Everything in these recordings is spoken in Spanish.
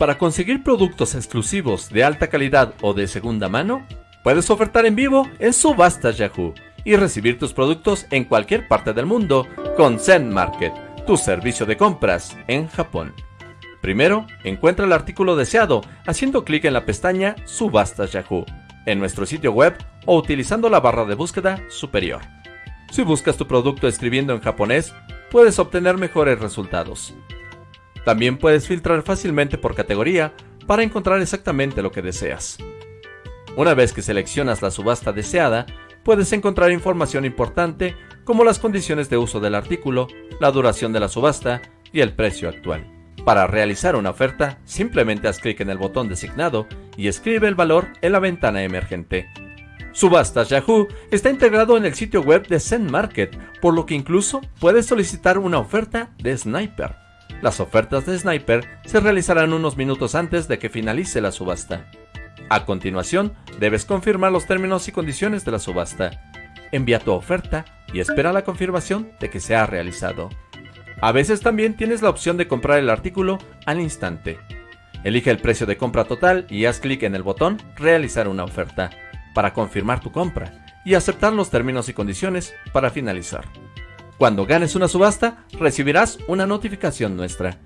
Para conseguir productos exclusivos de alta calidad o de segunda mano, puedes ofertar en vivo en Subastas Yahoo y recibir tus productos en cualquier parte del mundo con Zen Market, tu servicio de compras en Japón. Primero, encuentra el artículo deseado haciendo clic en la pestaña Subastas Yahoo en nuestro sitio web o utilizando la barra de búsqueda superior. Si buscas tu producto escribiendo en japonés, puedes obtener mejores resultados. También puedes filtrar fácilmente por categoría para encontrar exactamente lo que deseas. Una vez que seleccionas la subasta deseada, puedes encontrar información importante como las condiciones de uso del artículo, la duración de la subasta y el precio actual. Para realizar una oferta, simplemente haz clic en el botón designado y escribe el valor en la ventana emergente. Subastas Yahoo está integrado en el sitio web de Zen Market, por lo que incluso puedes solicitar una oferta de Sniper. Las ofertas de Sniper se realizarán unos minutos antes de que finalice la subasta. A continuación, debes confirmar los términos y condiciones de la subasta. Envía tu oferta y espera la confirmación de que se ha realizado. A veces también tienes la opción de comprar el artículo al instante. Elige el precio de compra total y haz clic en el botón Realizar una oferta para confirmar tu compra y aceptar los términos y condiciones para finalizar. Cuando ganes una subasta, recibirás una notificación nuestra.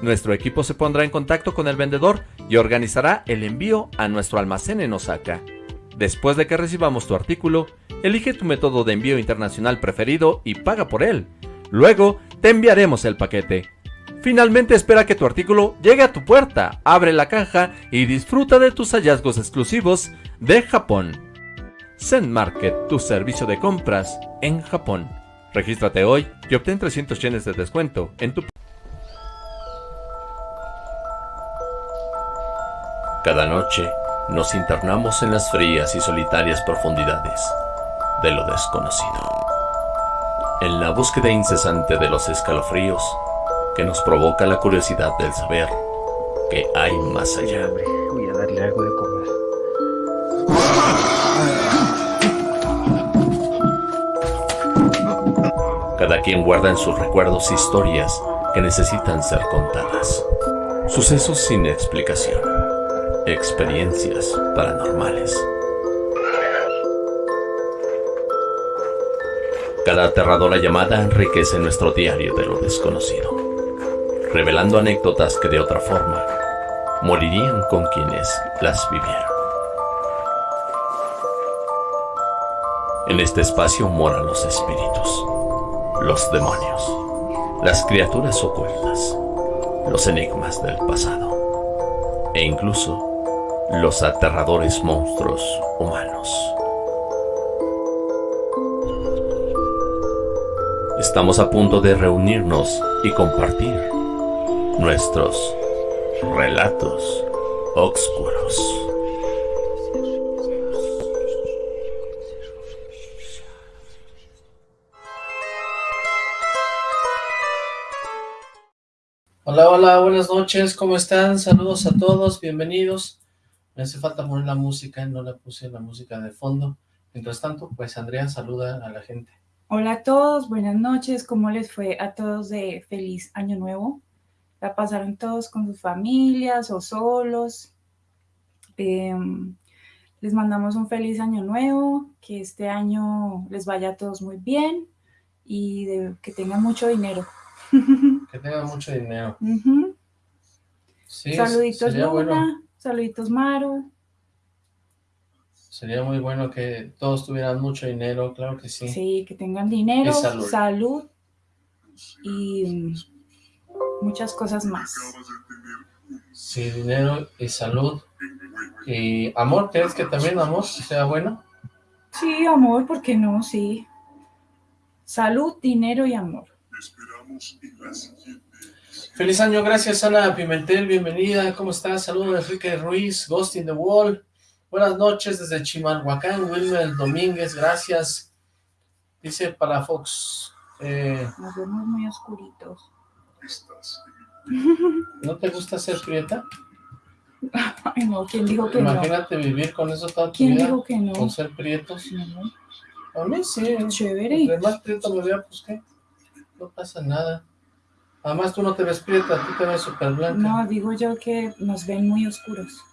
Nuestro equipo se pondrá en contacto con el vendedor y organizará el envío a nuestro almacén en Osaka. Después de que recibamos tu artículo, elige tu método de envío internacional preferido y paga por él. Luego, te enviaremos el paquete. Finalmente espera que tu artículo llegue a tu puerta, abre la caja y disfruta de tus hallazgos exclusivos de Japón. Zen Market, tu servicio de compras en Japón. Regístrate hoy y obtén 300 yenes de descuento en tu... Cada noche nos internamos en las frías y solitarias profundidades de lo desconocido. En la búsqueda incesante de los escalofríos que nos provoca la curiosidad del saber que hay más allá. Voy a darle algo de Cada quien guarda en sus recuerdos historias que necesitan ser contadas. Sucesos sin explicación. Experiencias paranormales. Cada aterradora llamada enriquece nuestro diario de lo desconocido, revelando anécdotas que de otra forma morirían con quienes las vivieron. En este espacio moran los espíritus los demonios, las criaturas ocultas, los enigmas del pasado e incluso los aterradores monstruos humanos. Estamos a punto de reunirnos y compartir nuestros relatos oscuros. Hola, hola, buenas noches, ¿cómo están? Saludos a todos, bienvenidos. Me hace falta poner la música, no la puse la música de fondo. Mientras tanto, pues Andrea saluda a la gente. Hola a todos, buenas noches, ¿cómo les fue a todos de feliz año nuevo? ¿La pasaron todos con sus familias o solos? Em, les mandamos un feliz año nuevo, que este año les vaya a todos muy bien y que tengan mucho dinero. Que tenga mucho dinero. saluditos Luna, saluditos Maru. Sería muy bueno que todos tuvieran mucho dinero, claro que sí. Sí, que tengan dinero, salud. y muchas cosas más. Sí, dinero y salud. Y amor, ¿crees que también amor sea bueno? Sí, amor, ¿por qué no? Sí. Salud, dinero y amor. Feliz año, gracias Ana Pimentel, bienvenida, ¿cómo estás? Saludos Enrique Ruiz, Ghost in the Wall. Buenas noches desde Chimalhuacán, Wilmer Domínguez, gracias. Dice para Fox. Eh, Nos vemos muy oscuritos. ¿No te gusta ser prieta? Ay, no, ¿quién dijo que Imagínate no? Imagínate vivir con eso toda tu ¿Quién vida. dijo que no? Con ser prietos. A mí sí. Chévere. Además prieto me vea, pues qué no pasa nada. Además tú no te ves prieta, tú te ves súper blanca. No, digo yo que nos ven muy oscuros.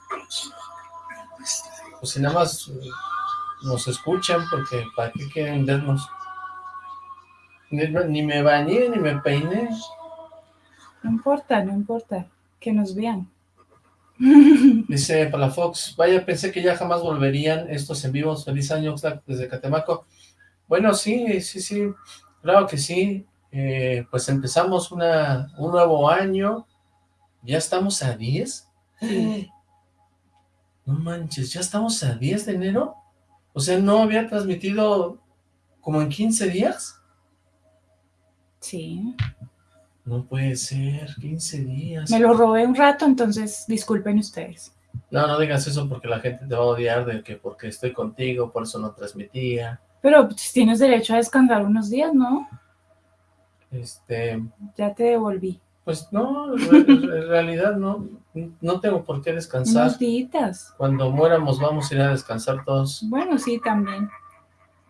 Pues si nada más eh, nos escuchan, porque ¿para qué quieren vernos? Ni, ni me bañé, ni me peiné. No importa, no importa, que nos vean. Dice Palafox, vaya, pensé que ya jamás volverían estos en vivos. Feliz año Oxlack, desde Catemaco. Bueno, sí, sí, sí, claro que sí. Eh, pues empezamos una, un nuevo año. ¿Ya estamos a 10? No manches, ¿ya estamos a 10 de enero? O sea, ¿no había transmitido como en 15 días? Sí. No puede ser, 15 días. Me lo robé un rato, entonces disculpen ustedes. No, no digas eso porque la gente te va a odiar de que porque estoy contigo, por eso no transmitía. Pero pues, tienes derecho a descansar unos días, ¿no? Este, Ya te devolví. pues no, en realidad no, no tengo por qué descansar. Unos. Cuando muéramos vamos a ir a descansar todos. Bueno, sí, también.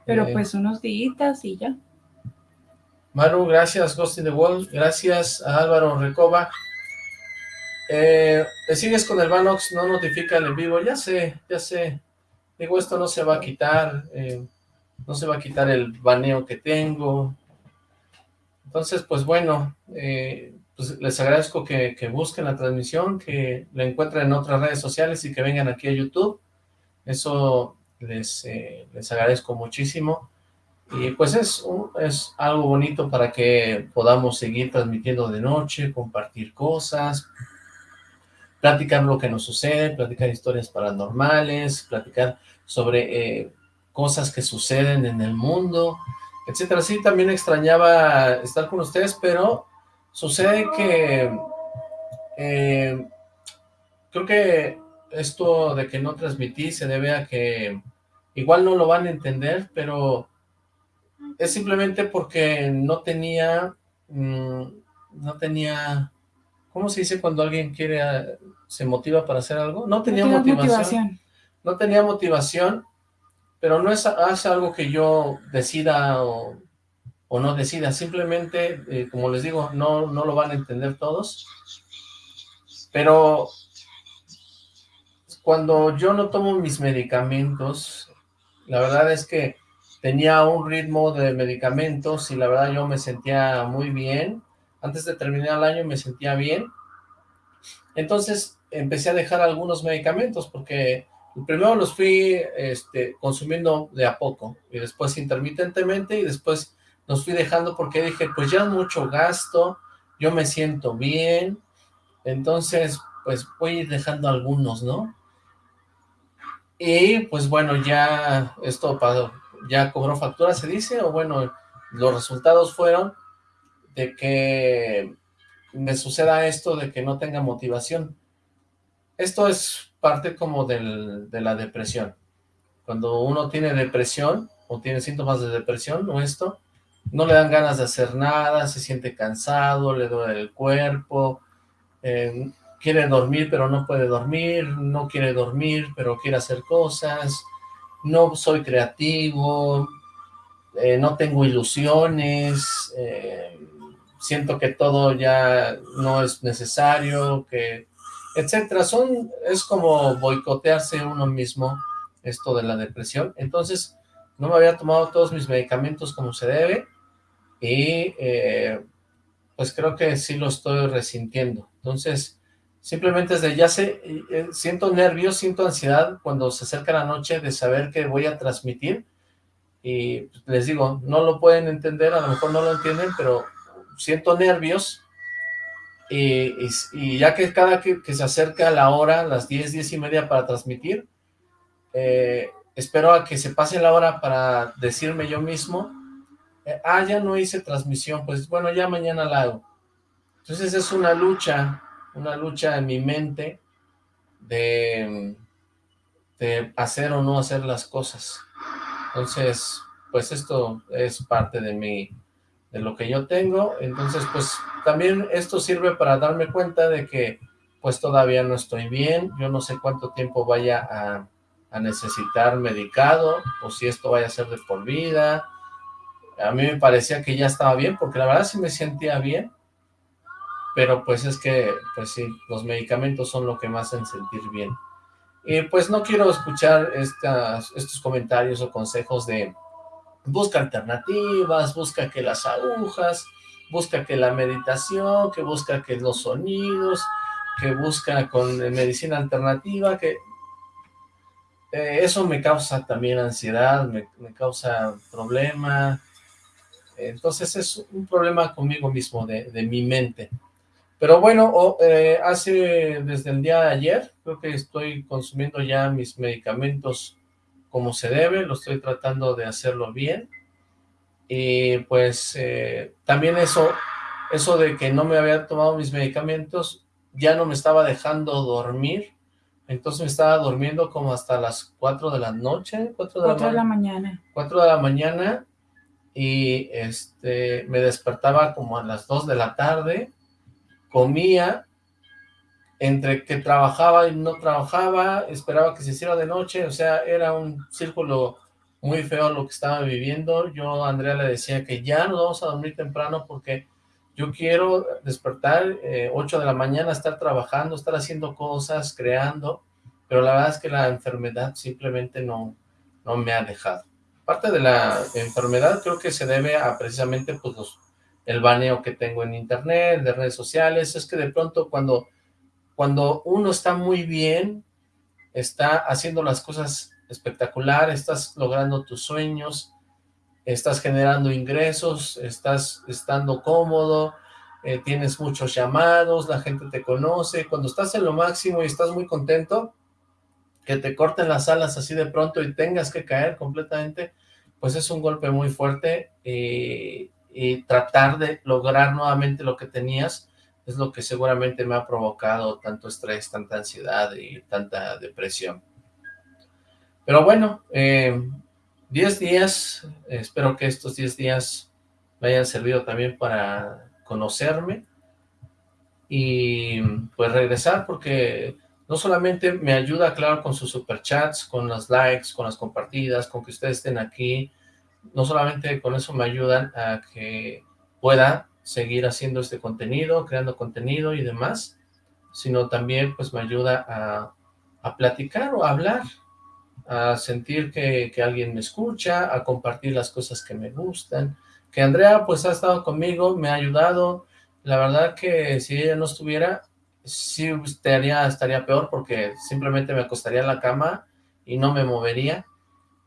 Pero Eh, pues unos días y ya. Maru, gracias, Ghost in the Wall, gracias a Álvaro Recoba. Eh, ¿Te sigues con el Vanox? No notifica el en vivo, ya sé, ya sé. Digo, esto no se va a quitar, eh, no se va a quitar el baneo que tengo. Entonces, pues bueno, eh, pues les agradezco que, que busquen la transmisión, que la encuentren en otras redes sociales y que vengan aquí a YouTube. Eso les, eh, les agradezco muchísimo. Y pues es, un- es algo bonito para que podamos seguir transmitiendo de noche, compartir cosas, platicar lo que nos sucede, platicar historias paranormales, platicar sobre eh, cosas que suceden en el mundo, etcétera. Sí, también extrañaba estar con ustedes, pero sucede que eh, creo que esto de que no transmití se debe a que igual no lo van a entender, pero es simplemente porque no tenía, mm, no tenía, ¿cómo se dice cuando alguien quiere, eh, se motiva para hacer algo? No tenía No motivación, no tenía motivación, pero no es, es algo que yo decida o, no decida, simplemente, eh, como les digo, no, no lo van a entender todos, pero cuando yo no tomo mis medicamentos, la verdad es que tenía un ritmo de medicamentos y la verdad yo me sentía muy bien. Antes de terminar el año me sentía bien. Entonces empecé a dejar algunos medicamentos porque primero los fui este, consumiendo de a poco y después intermitentemente y después los fui dejando porque dije, pues ya es mucho gasto, yo me siento bien, entonces pues voy a ir dejando algunos, ¿no? Y pues bueno, ya esto ya cobró factura, se dice, o bueno, los resultados fueron de que me suceda esto de que no tenga motivación. Esto es parte como del- de la depresión. Cuando uno tiene depresión o tiene síntomas de depresión o esto, no le dan ganas de hacer nada, se siente cansado, le duele el cuerpo, eh, quiere dormir pero no puede dormir, no quiere dormir pero quiere hacer cosas, no soy creativo, eh, no tengo ilusiones, eh, siento que todo ya no es necesario, que etcétera, son, es como boicotearse uno mismo esto de la depresión, entonces no me había tomado todos mis medicamentos como se debe y eh, pues creo que sí lo estoy resintiendo, entonces simplemente desde ya sé, eh, siento nervios, siento ansiedad cuando se acerca la noche de saber que voy a transmitir y les digo, no lo pueden entender, a lo mejor no lo entienden, pero siento nervios y, y- y ya que cada que, que se acerca la hora, las 10, 10 y media para transmitir, eh, espero a que se pase la hora para decirme yo mismo, eh, ah, ya no hice transmisión, pues bueno, ya mañana la hago. Entonces es una lucha, una lucha en mi mente de, de hacer o no hacer las cosas. Entonces, pues esto es parte de mi, de lo que yo tengo, entonces pues también esto sirve para darme cuenta de que pues todavía no estoy bien, yo no sé cuánto tiempo vaya a, a necesitar medicado, o si esto vaya a ser de por vida, a mí me parecía que ya estaba bien, porque la verdad sí me sentía bien, pero pues es que, pues sí, los medicamentos son lo que me hacen sentir bien. Y pues no quiero escuchar estas, estos comentarios o consejos de busca alternativas, busca que las agujas, busca que la meditación, que busca que los sonidos, que busca con medicina alternativa, que eh, eso me causa también ansiedad, me, causa problema, entonces es un problema conmigo mismo, de, mi mente. Pero bueno, eh, hace desde el día de ayer, creo que estoy consumiendo ya mis medicamentos como se debe, lo estoy tratando de hacerlo bien, y pues eh, también eso, eso de que no me había tomado mis medicamentos, ya no me estaba dejando dormir, entonces me estaba durmiendo como hasta las 4 de la noche, 4 de, la, mañana. 4 de la mañana. Y este me despertaba como a las 2 de la tarde, comía, entre que trabajaba y no trabajaba, esperaba que se hiciera de noche, o sea, era un círculo muy feo lo que estaba viviendo. Yo Andrea le decía que ya nos vamos a dormir temprano porque yo quiero despertar eh, 8 de la mañana, estar trabajando, estar haciendo cosas, creando, pero la verdad es que la enfermedad simplemente no, no me ha dejado. Parte de la enfermedad creo que se debe a precisamente pues el baneo que tengo en internet, de redes sociales, es que de pronto cuando, cuando uno está muy bien, está haciendo las cosas espectacular, estás logrando tus sueños, estás generando ingresos, estás estando cómodo, eh, tienes muchos llamados, la gente te conoce, cuando estás en lo máximo y estás muy contento, que te corten las alas así de pronto y tengas que caer completamente, pues es un golpe muy fuerte y, y tratar de lograr nuevamente lo que tenías es lo que seguramente me ha provocado tanto estrés, tanta ansiedad y tanta depresión. Pero bueno, eh, 10 días, espero que estos 10 días me hayan servido también para conocerme y pues regresar porque no solamente me ayuda, claro, con sus superchats, con las likes, con las compartidas, con que ustedes estén aquí, no solamente con eso me ayudan a que pueda seguir haciendo este contenido, creando contenido y demás, sino también pues me ayuda a, a platicar o a hablar a sentir que, alguien me escucha, a compartir las cosas que me gustan, que Andrea pues ha estado conmigo, me ha ayudado, la verdad que si ella no estuviera, sí estaría, estaría peor porque simplemente me acostaría en la cama y no me movería,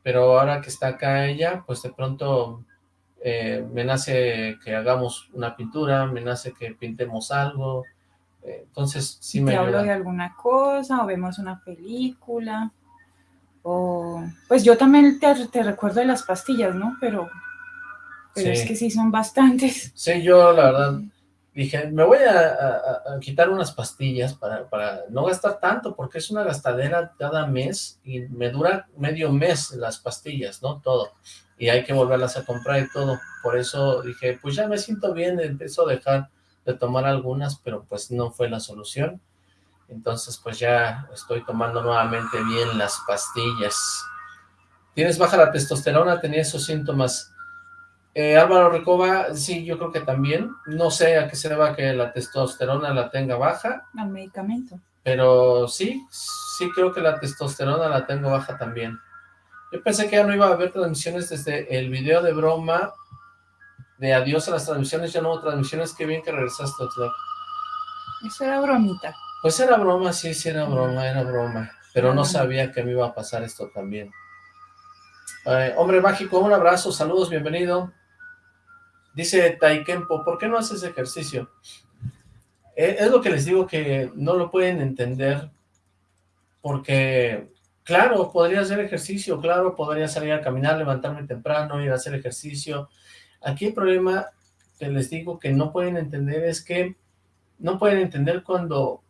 pero ahora que está acá ella, pues de pronto eh, me nace que hagamos una pintura, me nace que pintemos algo, eh, entonces sí me Te hablo de alguna cosa o vemos una película pues yo también te, recuerdo de las pastillas, ¿no? Pero, pero es que sí son bastantes. Sí, yo la verdad dije, me voy a, quitar unas pastillas para, para, no gastar tanto, porque es una gastadera cada mes y me dura medio mes las pastillas, ¿no? Todo. Y hay que volverlas a comprar y todo. Por eso dije, pues ya me siento bien, empiezo a dejar de tomar algunas, pero pues no fue la solución entonces pues ya estoy tomando nuevamente bien las pastillas. ¿Tienes baja la testosterona? ¿Tenía esos síntomas? Eh, Álvaro Recoba, sí, yo creo que también. No sé a qué se deba que la testosterona la tenga baja. Al medicamento. Pero sí, sí creo que la testosterona la tengo baja también. Yo pensé que ya no iba a haber transmisiones desde el video de broma de adiós a las transmisiones, ya no hubo transmisiones, qué bien que regresaste, Eso era bromita. Pues era broma, sí, sí era broma, era broma. Pero no sabía que me iba a pasar esto también. Eh, hombre mágico, un abrazo, saludos, bienvenido. Dice Taikempo, ¿por qué no haces ejercicio? Eh, es lo que les digo que no lo pueden entender, porque, claro, podría hacer ejercicio, claro, podría salir a caminar, levantarme temprano, ir a hacer ejercicio. Aquí el problema que les digo que no pueden entender es que no pueden entender cuando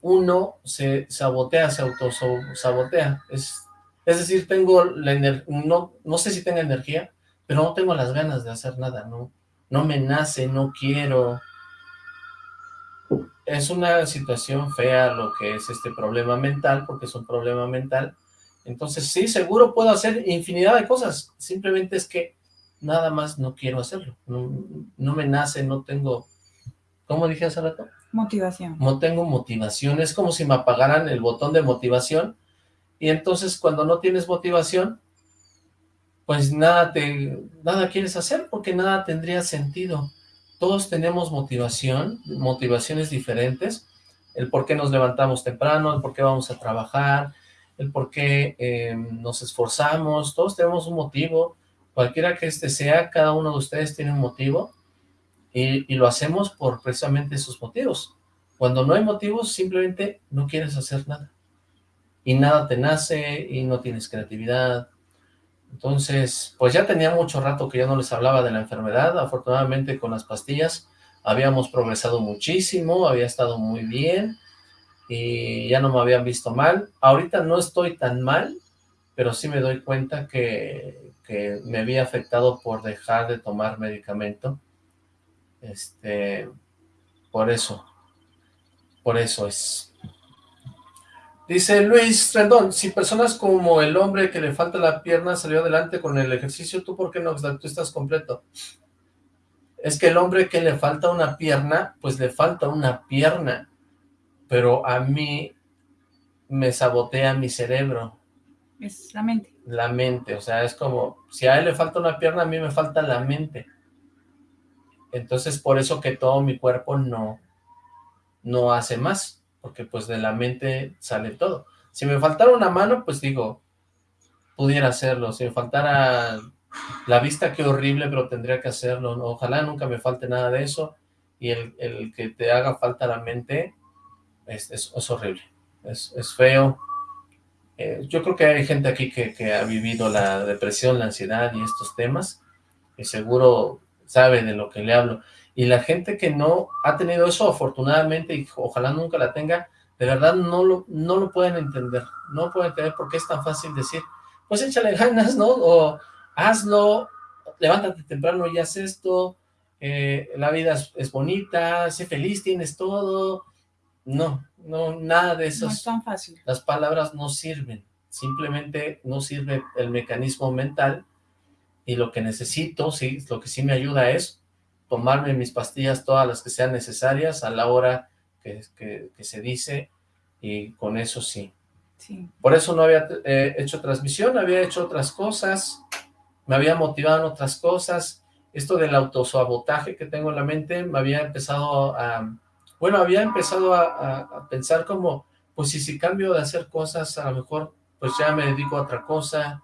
uno se sabotea, se autosabotea. Es, es decir, tengo la no, no sé si tengo energía, pero no tengo las ganas de hacer nada, no, no me nace, no quiero. Es una situación fea lo que es este problema mental, porque es un problema mental. Entonces, sí, seguro puedo hacer infinidad de cosas, simplemente es que nada más no quiero hacerlo, no, no me nace, no tengo ¿Cómo dije hace rato? Motivación. No tengo motivación, es como si me apagaran el botón de motivación y entonces cuando no tienes motivación, pues nada, te, nada quieres hacer porque nada tendría sentido. Todos tenemos motivación, motivaciones diferentes, el por qué nos levantamos temprano, el por qué vamos a trabajar, el por qué eh, nos esforzamos, todos tenemos un motivo, cualquiera que este sea, cada uno de ustedes tiene un motivo, y, y, lo hacemos por precisamente esos motivos. Cuando no hay motivos, simplemente no quieres hacer nada y nada te nace y no tienes creatividad. Entonces, pues ya tenía mucho rato que ya no les hablaba de la enfermedad, afortunadamente con las pastillas habíamos progresado muchísimo, había estado muy bien y ya no me habían visto mal. Ahorita no estoy tan mal, pero sí me doy cuenta que, me había afectado por dejar de tomar medicamento. Este, por eso, por eso es. Dice Luis Rendón, si personas como el hombre que le falta la pierna salió adelante con el ejercicio, ¿tú por qué no? Tú estás completo. Es que el hombre que le falta una pierna, pues le falta una pierna, pero a mí me sabotea mi cerebro. Es la mente. La mente, o sea, es como, si a él le falta una pierna, a mí me falta la mente. Entonces, por eso que todo mi cuerpo no, no hace más porque pues de la mente sale todo. Si me faltara una mano, pues digo, pudiera hacerlo. Si me faltara la vista, qué horrible, pero tendría que hacerlo. Ojalá nunca me falte nada de eso. Y el, que te haga falta la mente es, horrible. Es, es feo. Eh, yo creo que hay gente aquí que, que ha vivido la depresión, la ansiedad y estos temas. Y seguro sabe de lo que le hablo y la gente que no ha tenido eso, afortunadamente, y ojalá nunca la tenga, de verdad no lo, no lo pueden entender, no pueden entender por qué es tan fácil decir, pues échale ganas, ¿no? O hazlo, levántate temprano y haz esto, eh, la vida es, bonita, sé feliz, tienes todo. No, no, nada de eso. No es tan fácil. Las palabras no sirven, simplemente no sirve el mecanismo mental y lo que necesito, sí, lo que sí me ayuda es tomarme mis pastillas todas las que sean necesarias a la hora que, se dice y con eso sí. sí. Por eso no había eh, hecho transmisión, había hecho otras cosas, me había motivado en otras cosas. Esto del autosabotaje que tengo en la mente me había empezado a... Bueno, había empezado a, pensar como, pues si, si cambio de hacer cosas, a lo mejor pues ya me dedico a otra cosa,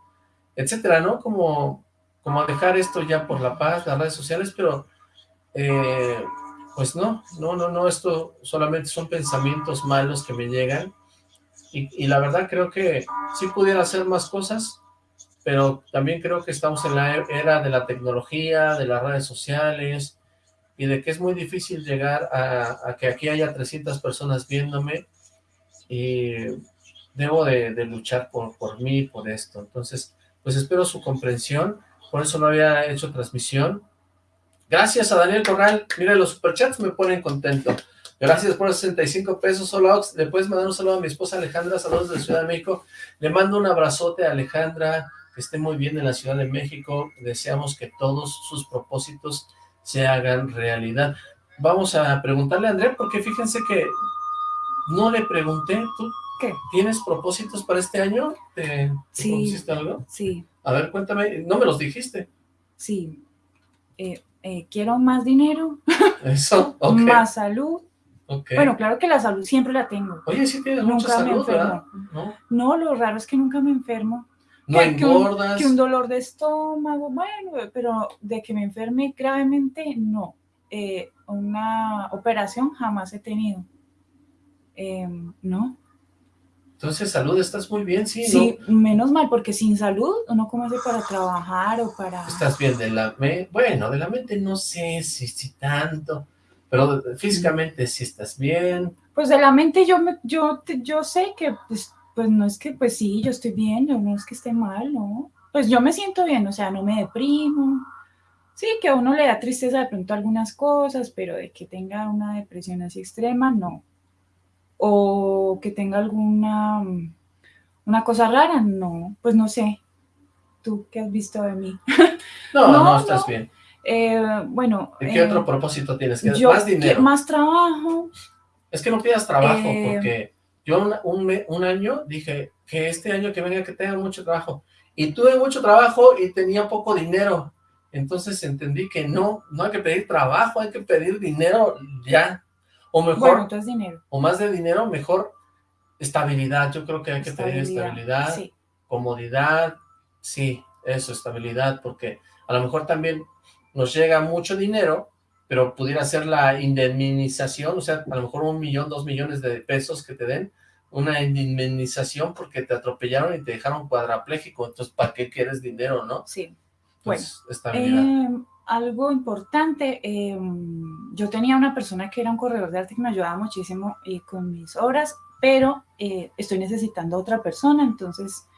etcétera, ¿no? Como, como a dejar esto ya por la paz, las redes sociales, pero eh, pues no, no, no, no, esto solamente son pensamientos malos que me llegan. Y, la verdad creo que sí pudiera hacer más cosas, pero también creo que estamos en la era de la tecnología, de las redes sociales y de que es muy difícil llegar a, que aquí haya 300 personas viéndome y debo de, de luchar por, por mí, por esto. Entonces, pues espero su comprensión, por eso no había hecho transmisión, Gracias a Daniel Corral. Mira, los superchats me ponen contento. Gracias por 65 pesos, solo Le puedes mandar un saludo a mi esposa Alejandra, saludos de Ciudad de México. Le mando un abrazote a Alejandra, que esté muy bien en la Ciudad de México. Deseamos que todos sus propósitos se hagan realidad. Vamos a preguntarle a André, porque fíjense que no le pregunté, ¿tú ¿Qué? ¿Tienes propósitos para este año? ¿Te, sí, algo? Sí. A ver, cuéntame, no me los dijiste. Sí. Eh, eh, quiero más dinero, Eso, más salud. Bueno, claro que la salud siempre la tengo. Oye, sí tienes mucha salud, ¿verdad? ¿No? ¿No? lo raro es que nunca me enfermo. No que, engordas. Que un, dolor de estómago, bueno, pero de que me enferme gravemente, no. Eh, una operación jamás he tenido. Em, ¿No? Entonces, salud, estás muy bien, sí, Sí, menos mal, porque sin salud uno come hace para trabajar o para... Estás bien de la mente, bueno, de la mente no sé si, si tanto, pero físicamente sí estás bien. Pues de la mente yo, me, yo, yo sé que, pues, pues no es que, pues sí, yo estoy bien, no es que esté mal, ¿no? Pues yo me siento bien, o sea, no me deprimo. Sí, que a uno le da tristeza de pronto algunas cosas, pero de que tenga una depresión así extrema, no o que tenga alguna una cosa rara, no, pues no sé. ¿Tú qué has visto de mí? No, no, estás bien. Eh, bueno... ¿Y qué eh, otro propósito tienes? ¿Qué- yo más dinero. Más trabajo. Es que no pidas trabajo, Eh, porque yo un, un, un año dije que este año que venga que tenga mucho trabajo. Y tuve mucho trabajo y tenía poco dinero. Entonces entendí que no, no hay que pedir trabajo, hay que pedir dinero ya. O mejor, Bueno, entonces dinero. o más de dinero, mejor estabilidad. Yo creo que hay que pedir estabilidad, Sí, comodidad, sí, eso, estabilidad, porque a lo mejor también nos llega mucho dinero, pero pudiera ser la indemnización, o sea, a lo mejor un millón, dos millones de pesos que te den, una indemnización porque te atropellaron y te dejaron cuadrapléjico, entonces, ¿para qué quieres dinero, no? sí. Bueno, Entonces, estabilidad. Eh, algo importante, eh, yo tenía una persona que era un corredor de arte que me ayudaba muchísimo eh, con mis obras, pero eh, estoy necesitando otra persona, entonces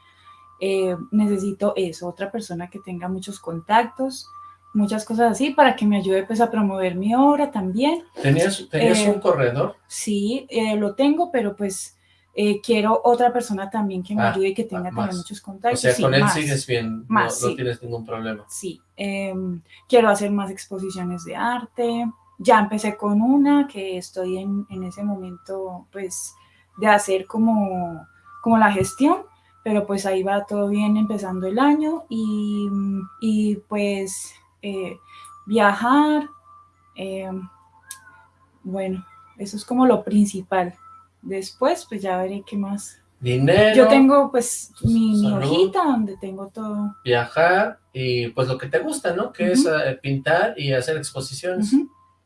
eh, necesito eso, otra persona que tenga muchos contactos, muchas cosas así, para que me ayude pues a promover mi obra también. ¿Tenías, tenías un corredor? Sí, lo tengo, pero pues eh, quiero otra persona también que me Ah, ayude y que tenga más. también muchos O contactos. sea, sí, con él más. sigues bien, no- Más, no, sí. tienes ningún problema. Sí, em, quiero hacer más exposiciones de arte. Ya empecé con una que estoy en, en ese momento, pues, de hacer como, como la gestión, pero pues ahí va todo bien empezando el año y, y, pues eh, viajar, em, bueno, eso es como lo principal. Después, pues ya veré qué más. Dinero, Yo tengo pues mi, hojita donde tengo todo. viajar y pues lo que te gusta, ¿no? Que es Ujú. eh, pintar y hacer exposiciones,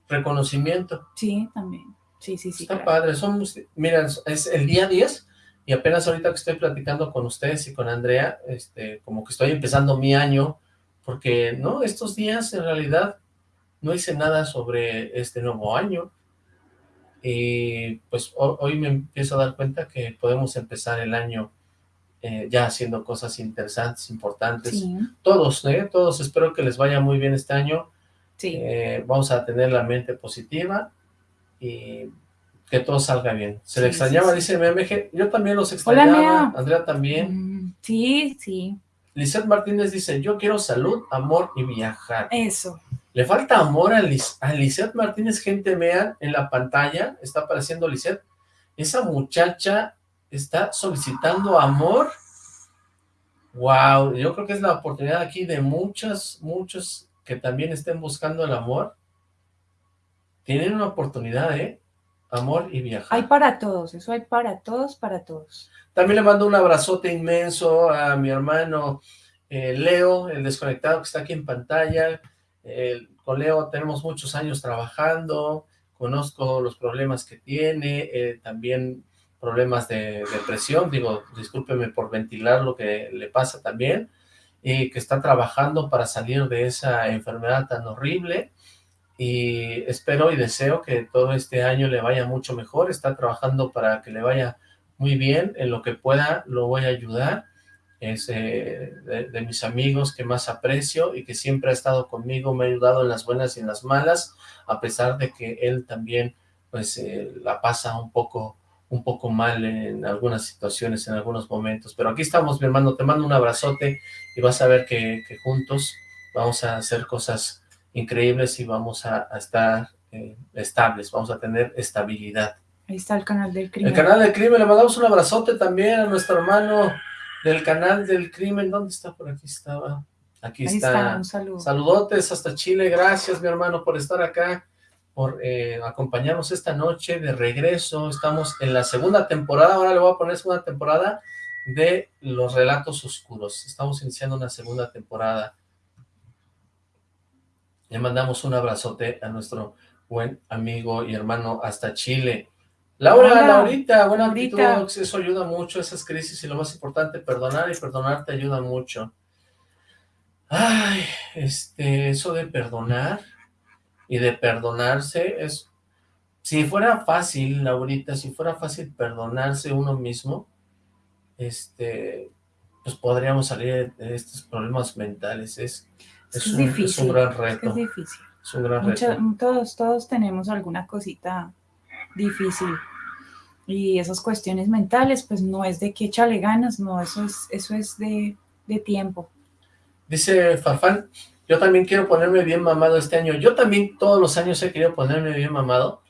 reconocimiento. Sí, también. Sí, sí, sí. Está claro. padre, son, mira, es el día 10 y apenas ahorita que estoy platicando con ustedes y con Andrea, este, como que estoy empezando mi año, porque, ¿no? Estos días en realidad no hice nada sobre este nuevo año y pues ho- hoy me empiezo a dar cuenta que podemos empezar el año eh, ya haciendo cosas interesantes, importantes, Sí, todos, ¿eh? Todos, espero que les vaya muy bien este año, sí. eh, vamos a tener la mente positiva y que todo salga bien. Se le Sí, extrañaba, dice MMG, yo también los extrañaba. Andrea también. Mm, Sí, sí. Lisette Martínez dice, yo quiero salud, amor y viajar. Eso. Le falta amor a, Lisette Martínez, gente, vean en la pantalla, está apareciendo Lisette, esa muchacha está solicitando amor. Wow, yo creo que es la oportunidad aquí de muchos, muchos que también estén buscando el amor. Tienen una oportunidad, ¿eh? Amor y viajar. Hay para todos, eso hay para todos, para todos. También le mando un abrazote inmenso a mi hermano eh, Leo, el desconectado que está aquí en pantalla. Eh, con Leo tenemos muchos años trabajando, conozco los problemas que tiene, eh, también problemas de depresión, digo, discúlpeme por ventilar lo que le pasa también, y que está trabajando para salir de esa enfermedad tan horrible, y espero y deseo que todo este año le vaya mucho mejor, está trabajando para que le vaya muy bien, en lo que pueda lo voy a ayudar, es eh, de, de mis amigos que más aprecio y que siempre ha estado conmigo, me ha ayudado en las buenas y en las malas, a pesar de que él también pues eh, la pasa un poco un poco mal en algunas situaciones, en algunos momentos, pero aquí estamos mi hermano, te mando un abrazote y vas a ver que, que juntos vamos a hacer cosas increíbles y vamos a, a estar eh, estables, vamos a tener estabilidad. Ahí está el canal del El crimen. canal del crimen, le mandamos un abrazote también a nuestro hermano del canal del crimen. ¿Dónde está? Por aquí estaba. Aquí Ahí está. está, un saludo. Saludotes hasta Chile. Gracias, mi hermano, por estar acá, por eh, acompañarnos esta noche de regreso. Estamos en la segunda temporada. Ahora le voy a poner segunda temporada de Los Relatos Oscuros. Estamos iniciando una segunda temporada. Le mandamos un abrazote a nuestro buen amigo y hermano hasta Chile. Laura, Hola. Laurita, buena Laurita. actitud, eso ayuda mucho, esas crisis, y lo más importante, perdonar y perdonar te ayuda mucho. Ay, este, eso de perdonar y de perdonarse es, si fuera fácil, Laurita, si fuera fácil perdonarse uno mismo, este, pues podríamos salir de estos problemas mentales, es, Es, es, que es un, es difícil. un gran es que reto, es difícil. es un gran Mucha- reto. todos, todos tenemos alguna cosita difícil. Y esas cuestiones mentales, pues no es de que échale ganas, no, eso es, eso es de, de tiempo. Dice Farfán, Yo también quiero ponerme bien mamado este año. Yo también todos los años he querido ponerme bien mamado,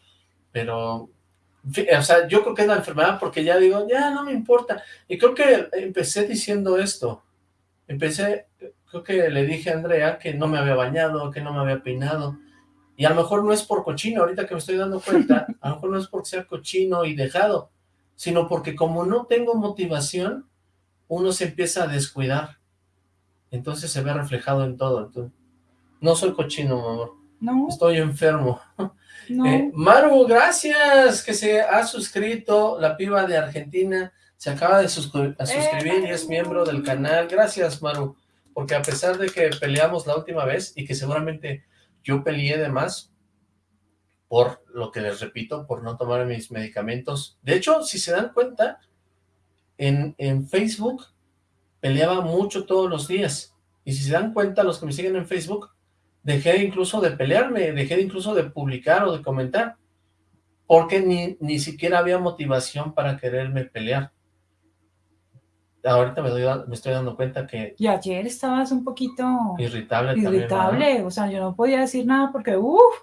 pero... O sea, yo creo que es la enfermedad porque ya digo, ya no me importa. Y creo que empecé diciendo esto. Empecé, creo que le dije a Andrea que no me había bañado, que no me había peinado. Y a lo mejor no es por cochino, ahorita que me estoy dando cuenta, a lo mejor no es porque sea cochino y dejado, sino porque como no tengo motivación, uno se empieza a descuidar. Entonces se ve reflejado en todo. no soy cochino, amor. No. Estoy enfermo. No. Eh, Maru, gracias que se ha suscrito, la piba de Argentina, se acaba de suscribir y es miembro del canal. Gracias, Maru, porque a pesar de que peleamos la última vez y que seguramente yo peleé de más, por lo que les repito, por no tomar mis medicamentos. De hecho, si se dan cuenta, en, en Facebook peleaba mucho todos los días. Y si se dan cuenta, los que me siguen en Facebook, dejé incluso de pelearme, dejé incluso de publicar o de comentar, porque ni, ni siquiera había motivación para quererme pelear. Ahorita me, doy, me estoy dando cuenta que... Y ayer estabas un poquito... Irritable Irritable, o sea, yo no podía decir nada porque, uff,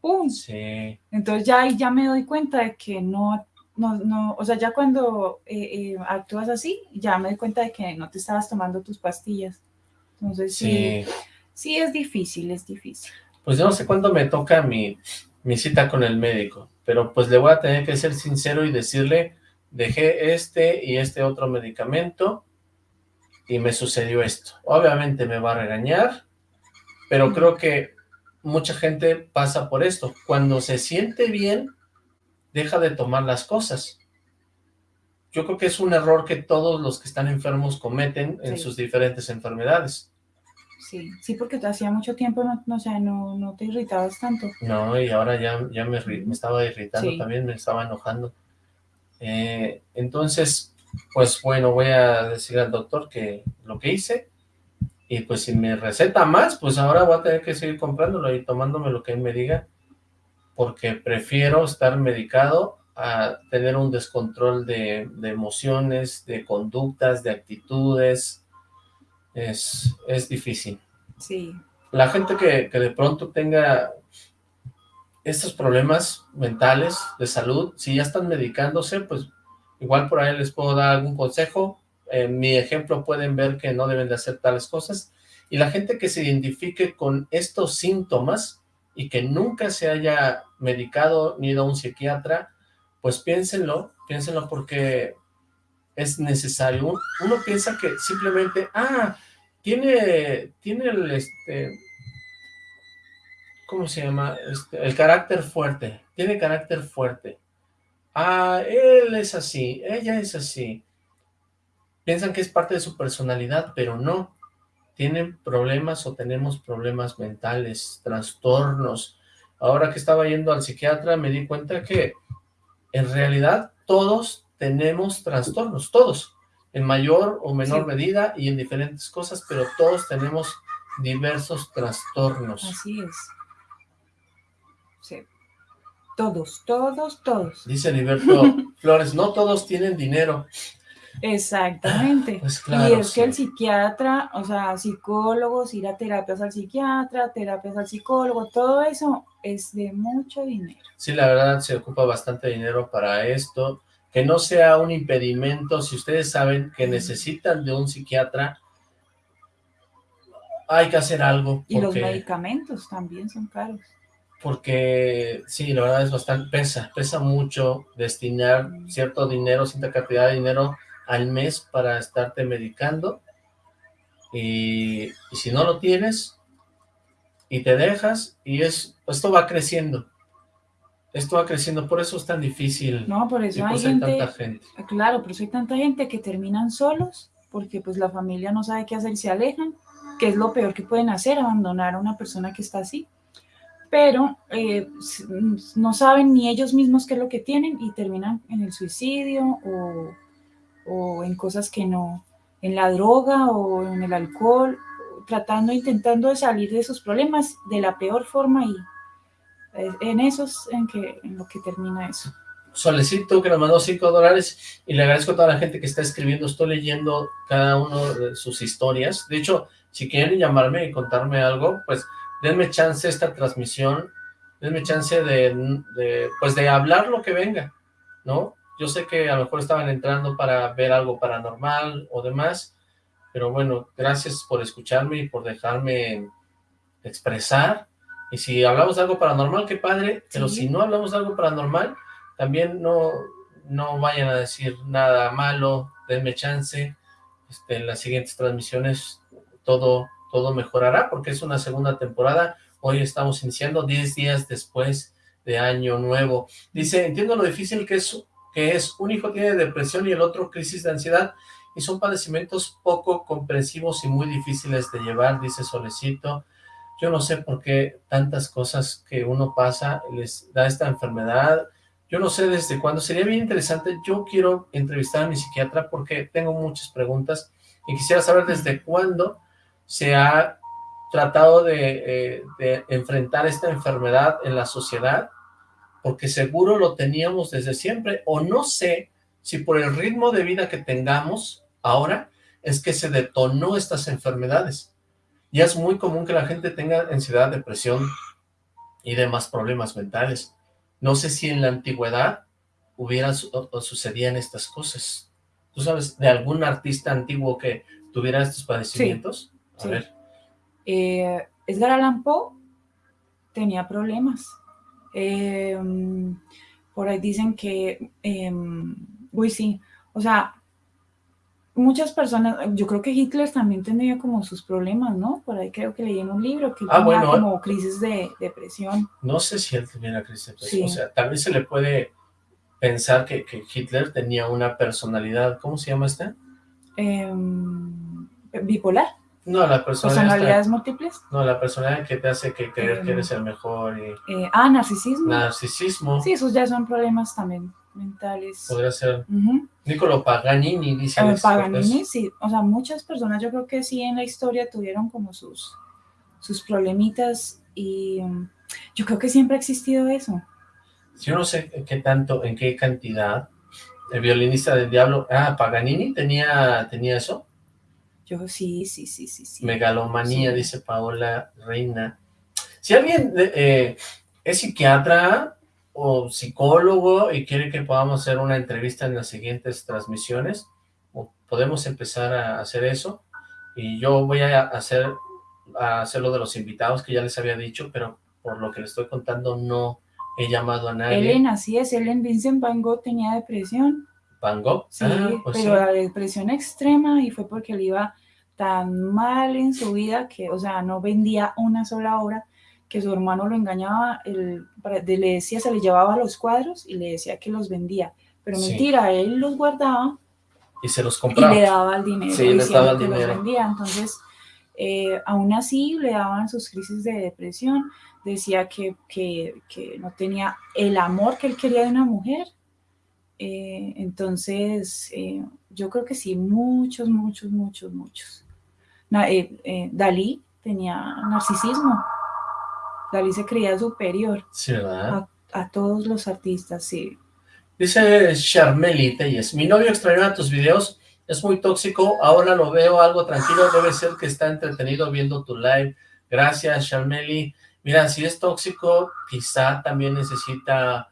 ¡pum! Sí. Entonces ya, ya me doy cuenta de que no, no, no o sea, ya cuando eh, eh, actúas así, ya me doy cuenta de que no te estabas tomando tus pastillas. Entonces sí, sí, es difícil, es difícil. Pues yo no sé cuándo me toca mi, mi cita con el médico, pero pues le voy a tener que ser sincero y decirle, dejé este y este otro medicamento y me sucedió esto. Obviamente me va a regañar, pero creo que mucha gente pasa por esto. Cuando se siente bien, deja de tomar las cosas. Yo creo que es un error que todos los que están enfermos cometen en sus diferentes enfermedades. Sí, sí, porque te hacía mucho tiempo, no, no, no, no te irritabas tanto. No, y ahora ya, ya me, me estaba irritando también, me estaba enojando. Eh, entonces, pues bueno, voy a decir al doctor que lo que hice, y pues si me receta más, pues ahora voy a tener que seguir comprándolo y tomándome lo que él me diga, porque prefiero estar medicado a tener un descontrol de, de emociones, de conductas, de actitudes, es, es difícil. Sí. La gente que, que de pronto tenga estos problemas mentales de salud, si ya están medicándose, pues igual por ahí les puedo dar algún consejo. En mi ejemplo pueden ver que no deben de hacer tales cosas. Y la gente que se identifique con estos síntomas y que nunca se haya medicado ni ido a un psiquiatra, pues piénsenlo, piénsenlo porque es necesario. Uno piensa que simplemente, ah, tiene, tiene el, este, ¿cómo se llama? Este, el carácter fuerte, tiene carácter fuerte. Ah, él es así, ella es así. Piensan que es parte de su personalidad, pero no. Tienen problemas o tenemos problemas mentales, trastornos. Ahora que estaba yendo al psiquiatra me di cuenta que en realidad todos tenemos trastornos, todos, en mayor o menor medida y en diferentes cosas, pero todos tenemos diversos trastornos. Así es. Sí. Todos, todos, todos. Dice Heriberto Flores, no todos tienen dinero. Exactamente. Pues claro, y es que el psiquiatra, o sea, psicólogos, ir a terapias al psiquiatra, terapias al psicólogo, todo eso es de mucho dinero. Sí, la verdad se ocupa bastante dinero para esto que no sea un impedimento, si ustedes saben que necesitan de un psiquiatra, hay que hacer algo. y los medicamentos también son caros. Porque, sí, la verdad es bastante, pesa, pesa mucho destinar cierto dinero, cierta cantidad de dinero al mes para estarte medicando, y, y si no lo tienes, y te dejas, y es esto va creciendo, esto va creciendo, por eso es tan difícil. No, por eso hay, tanta gente. Claro, por eso hay tanta gente que terminan solos, porque pues la familia no sabe qué hacer, se alejan, que es lo peor que pueden hacer, abandonar a una persona que está así. Pero eh, no saben ni ellos mismos qué es lo que tienen y terminan en el suicidio o, o en cosas que no, en la droga o en el alcohol, tratando, intentando de salir de sus problemas de la peor forma y en eso es en, que, en lo que termina eso. Solecito que nos mandó 5 dólares y le agradezco a toda la gente que está escribiendo, estoy leyendo cada uno de sus historias, de hecho, si quieren llamarme y contarme algo, pues denme chance esta transmisión, denme chance de, de, pues de hablar lo que venga, ¿no? Yo sé que a lo mejor estaban entrando para ver algo paranormal o demás, pero bueno, gracias por escucharme y por dejarme expresar, y si hablamos de algo paranormal, qué padre, pero si no hablamos de algo paranormal, también no, no vayan a decir nada malo, denme chance, este, en las siguientes transmisiones todo, todo mejorará, porque es una segunda temporada, hoy estamos iniciando 10 días después de Año Nuevo. Dice, entiendo lo difícil que es, que es, un hijo tiene depresión y el otro crisis de ansiedad, y son padecimientos poco comprensivos y muy difíciles de llevar, dice Solecito. Yo no sé por qué tantas cosas que uno pasa les da esta enfermedad, yo no sé desde cuándo, sería bien interesante, yo quiero entrevistar a mi psiquiatra porque tengo muchas preguntas y quisiera saber desde cuándo se ha tratado de, eh, de enfrentar esta enfermedad en la sociedad, porque seguro lo teníamos desde siempre, o no sé si por el ritmo de vida que tengamos ahora es que se detonó estas enfermedades. Ya es muy común que la gente tenga ansiedad, depresión y demás problemas mentales. No sé si en la antigüedad hubieran o, sucedían estas cosas. ¿Tú sabes de algún artista antiguo que tuviera estos padecimientos? A ver. Eh, Edgar Allan Poe tenía problemas. Eh, por ahí dicen que, eh, uy sí, o sea, muchas personas, yo creo que Hitler también tenía como sus problemas, ¿no? Por ahí creo que leí en un libro que ah, tenía como crisis de depresión. No sé si él tuviera crisis de depresión, o sea, tal vez se le puede pensar que, que Hitler tenía una personalidad, ¿cómo se llama esta? Em, bipolar. No, la personalidad. ¿Personalidades múltiples? No, la personalidad que te hace que creer que eres el mejor. Y... Eh, ah, narcisismo. Narcisismo. Sí, esos ya son problemas también mentales. Podría ser. Niccolo Paganini, dice. Paganini, sí. O sea, muchas personas yo creo que sí en la historia tuvieron como sus, sus problemitas y um, yo creo que siempre ha existido eso. Yo no sé qué tanto, en qué cantidad. El violinista del diablo, ah, Paganini tenía, tenía eso. Yo sí, sí, sí, sí. sí. Megalomanía, dice Paola Reina. Si alguien eh, es psiquiatra, o psicólogo y quiere que podamos hacer una entrevista en las siguientes transmisiones, podemos empezar a hacer eso, y yo voy a hacer, a hacer lo de los invitados que ya les había dicho, pero por lo que les estoy contando no he llamado a nadie. Ellen, así es, Ellen Vincent Van Gogh tenía depresión. ¿Van Gogh? Sí, ah, pues pero la depresión extrema y fue porque le iba tan mal en su vida que, o sea, no vendía una sola obra que su hermano lo engañaba, el, le decía, se le llevaba los cuadros y le decía que los vendía, pero mentira, él los guardaba y se los compraba. Y le daba el dinero. Sí, le daba el dinero. Los vendía. Entonces, eh, aún así le daban sus crisis de depresión, decía que, que, que, no tenía el amor que él quería de una mujer. Eh, entonces, eh, yo creo que sí, muchos, muchos, muchos, muchos. Dalí tenía narcisismo. Dalí se creía superior A, todos los artistas, sí. Dice Charmeli Telles, mi novio extrañó tus videos, es muy tóxico, ahora lo veo algo tranquilo, debe ser que está entretenido viendo tu live. Gracias, Charmeli. Mira, si es tóxico, quizá también necesita,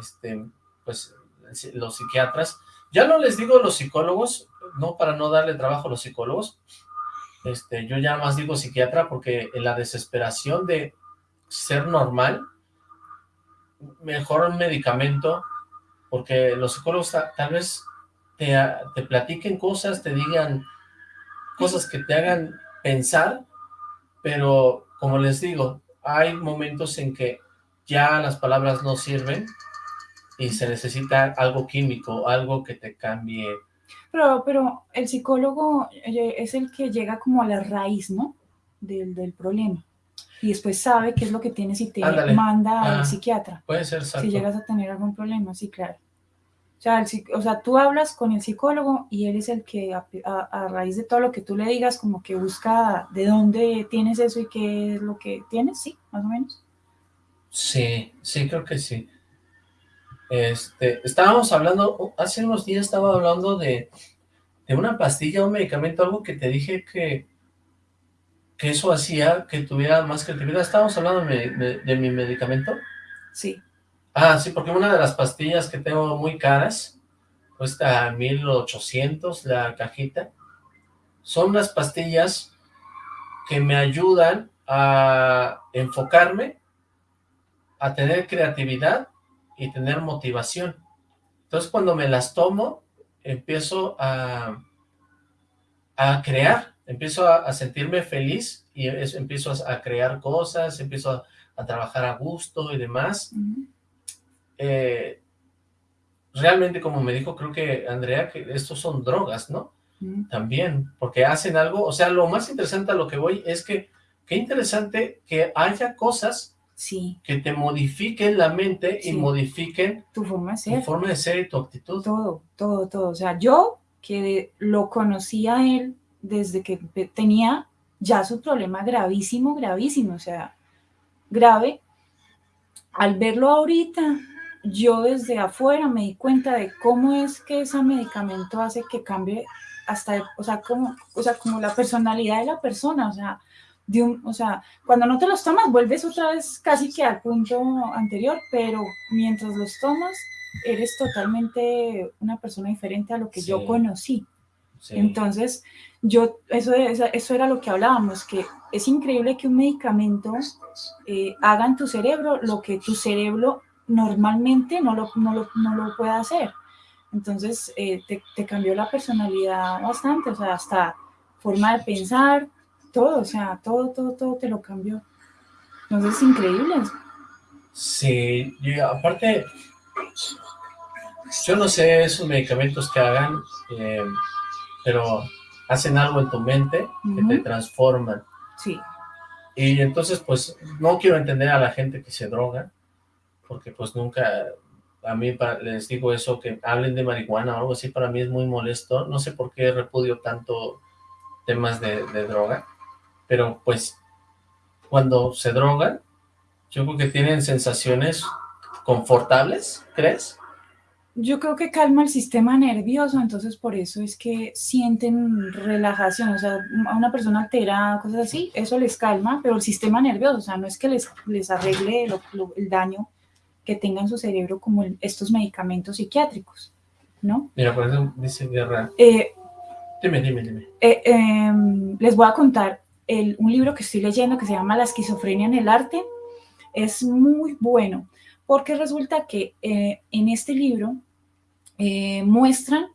este, pues, los psiquiatras. Ya no les digo los psicólogos, no para no darle trabajo a los psicólogos, este, yo ya más digo psiquiatra porque en la desesperación de ser normal, mejor un medicamento, porque los psicólogos tal vez te, te platiquen cosas, te digan cosas que te hagan pensar, pero como les digo, hay momentos en que ya las palabras no sirven y se necesita algo químico, algo que te cambie. Pero, pero el psicólogo eh, es el que llega como a la raíz, ¿no? Del, del problema y después sabe qué es lo que tienes y te manda al ah, psiquiatra. Puede ser, Si llegas a tener algún problema, sí, claro. O sea, o sea, tú hablas con el psicólogo y él es el que a, a, raíz de todo lo que tú le digas, como que busca de dónde tienes eso y qué es lo que tienes, ¿sí? Más o menos. Sí, sí, creo que sí. Este, estábamos hablando, hace unos días estaba hablando de, de una pastilla, un medicamento, algo que te dije que, que eso hacía que tuviera más creatividad. ¿Estábamos hablando de, de, mi medicamento? Sí. Ah, sí, porque una de las pastillas que tengo muy caras, cuesta 1800 la cajita, son unas pastillas que me ayudan a enfocarme, a tener creatividad y tener motivación. Entonces cuando me las tomo, empiezo a, a crear, empiezo a, sentirme feliz y empiezo a, crear cosas, empiezo a, trabajar a gusto y demás. Eh, realmente, como me dijo, creo que Andrea, que estos son drogas, ¿no? También, porque hacen algo, o sea, lo más interesante a lo que voy es que, qué interesante que haya cosas sí. que te modifiquen la mente y modifiquen tu forma de ser. Tu forma de ser y tu actitud. Todo, todo, todo. O sea, yo que lo conocía a él desde que tenía ya su problema gravísimo, gravísimo, o sea, grave. Al verlo ahorita, yo desde afuera me di cuenta de cómo es que ese medicamento hace que cambie hasta, o sea, como, o sea, como la personalidad de la persona, o sea, de un, o sea, cuando no te los tomas vuelves otra vez casi que al punto anterior, pero mientras los tomas eres totalmente una persona diferente a lo que yo conocí. Entonces, yo, eso, eso era lo que hablábamos, que es increíble que un medicamento eh, haga en tu cerebro lo que tu cerebro normalmente no lo, no lo, no lo puede hacer. Entonces, eh, te, te, cambió la personalidad bastante, o sea, hasta forma de pensar, todo, o sea, todo, todo, todo te lo cambió. Entonces, es increíble. Sí, y aparte, yo no sé esos medicamentos que hagan, eh, pero hacen algo en tu mente que te transforman. Sí. Y entonces, pues, no quiero entender a la gente que se droga, porque pues nunca, a mí les digo eso, que hablen de marihuana o algo así, para mí es muy molesto, no sé por qué repudio tanto temas de, droga, pero pues cuando se drogan, yo creo que tienen sensaciones confortables, ¿crees? Yo creo que calma el sistema nervioso, entonces por eso es que sienten relajación, o sea, a una persona alterada, cosas así, eso les calma, pero el sistema nervioso, o sea, no es que les, les arregle el daño que tengan su cerebro como estos medicamentos psiquiátricos, ¿no? Mira, por eso dice Guerra. Eh, dime, dime, dime. Eh, em, les voy a contar un libro que estoy leyendo que se llama La esquizofrenia en el arte. Es muy bueno, porque resulta que eh, en este libro muestran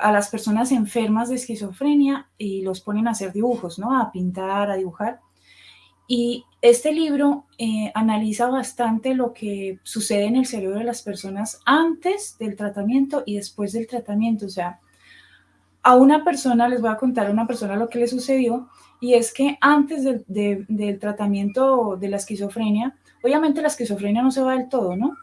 a las personas enfermas de esquizofrenia y los ponen a hacer dibujos, ¿no? A pintar, a dibujar. Y este libro eh, analiza bastante lo que sucede en el cerebro de las personas antes del tratamiento y después del tratamiento. O sea, a una persona, les voy a contar a una persona lo que le sucedió, y es que antes del tratamiento de la esquizofrenia, obviamente la esquizofrenia no se va del todo, ¿no?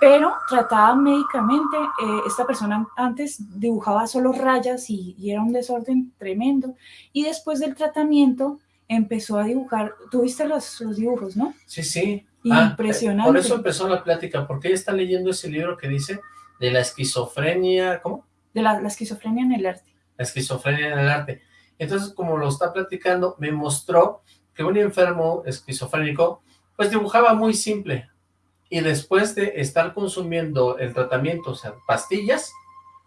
Pero tratada médicamente, eh, esta persona antes dibujaba solo rayas y, y era un desorden tremendo, y después del tratamiento empezó a dibujar, tuviste los, los dibujos, ¿no? Sí, sí. Ah, Impresionante. por eso empezó la plática, porque ella está leyendo ese libro que dice de la esquizofrenia, ¿cómo? De la, esquizofrenia en el arte. La esquizofrenia en el arte. Entonces, como lo está platicando, me mostró que un enfermo esquizofrénico, pues dibujaba muy simple. Y después de estar consumiendo el tratamiento, o sea, pastillas,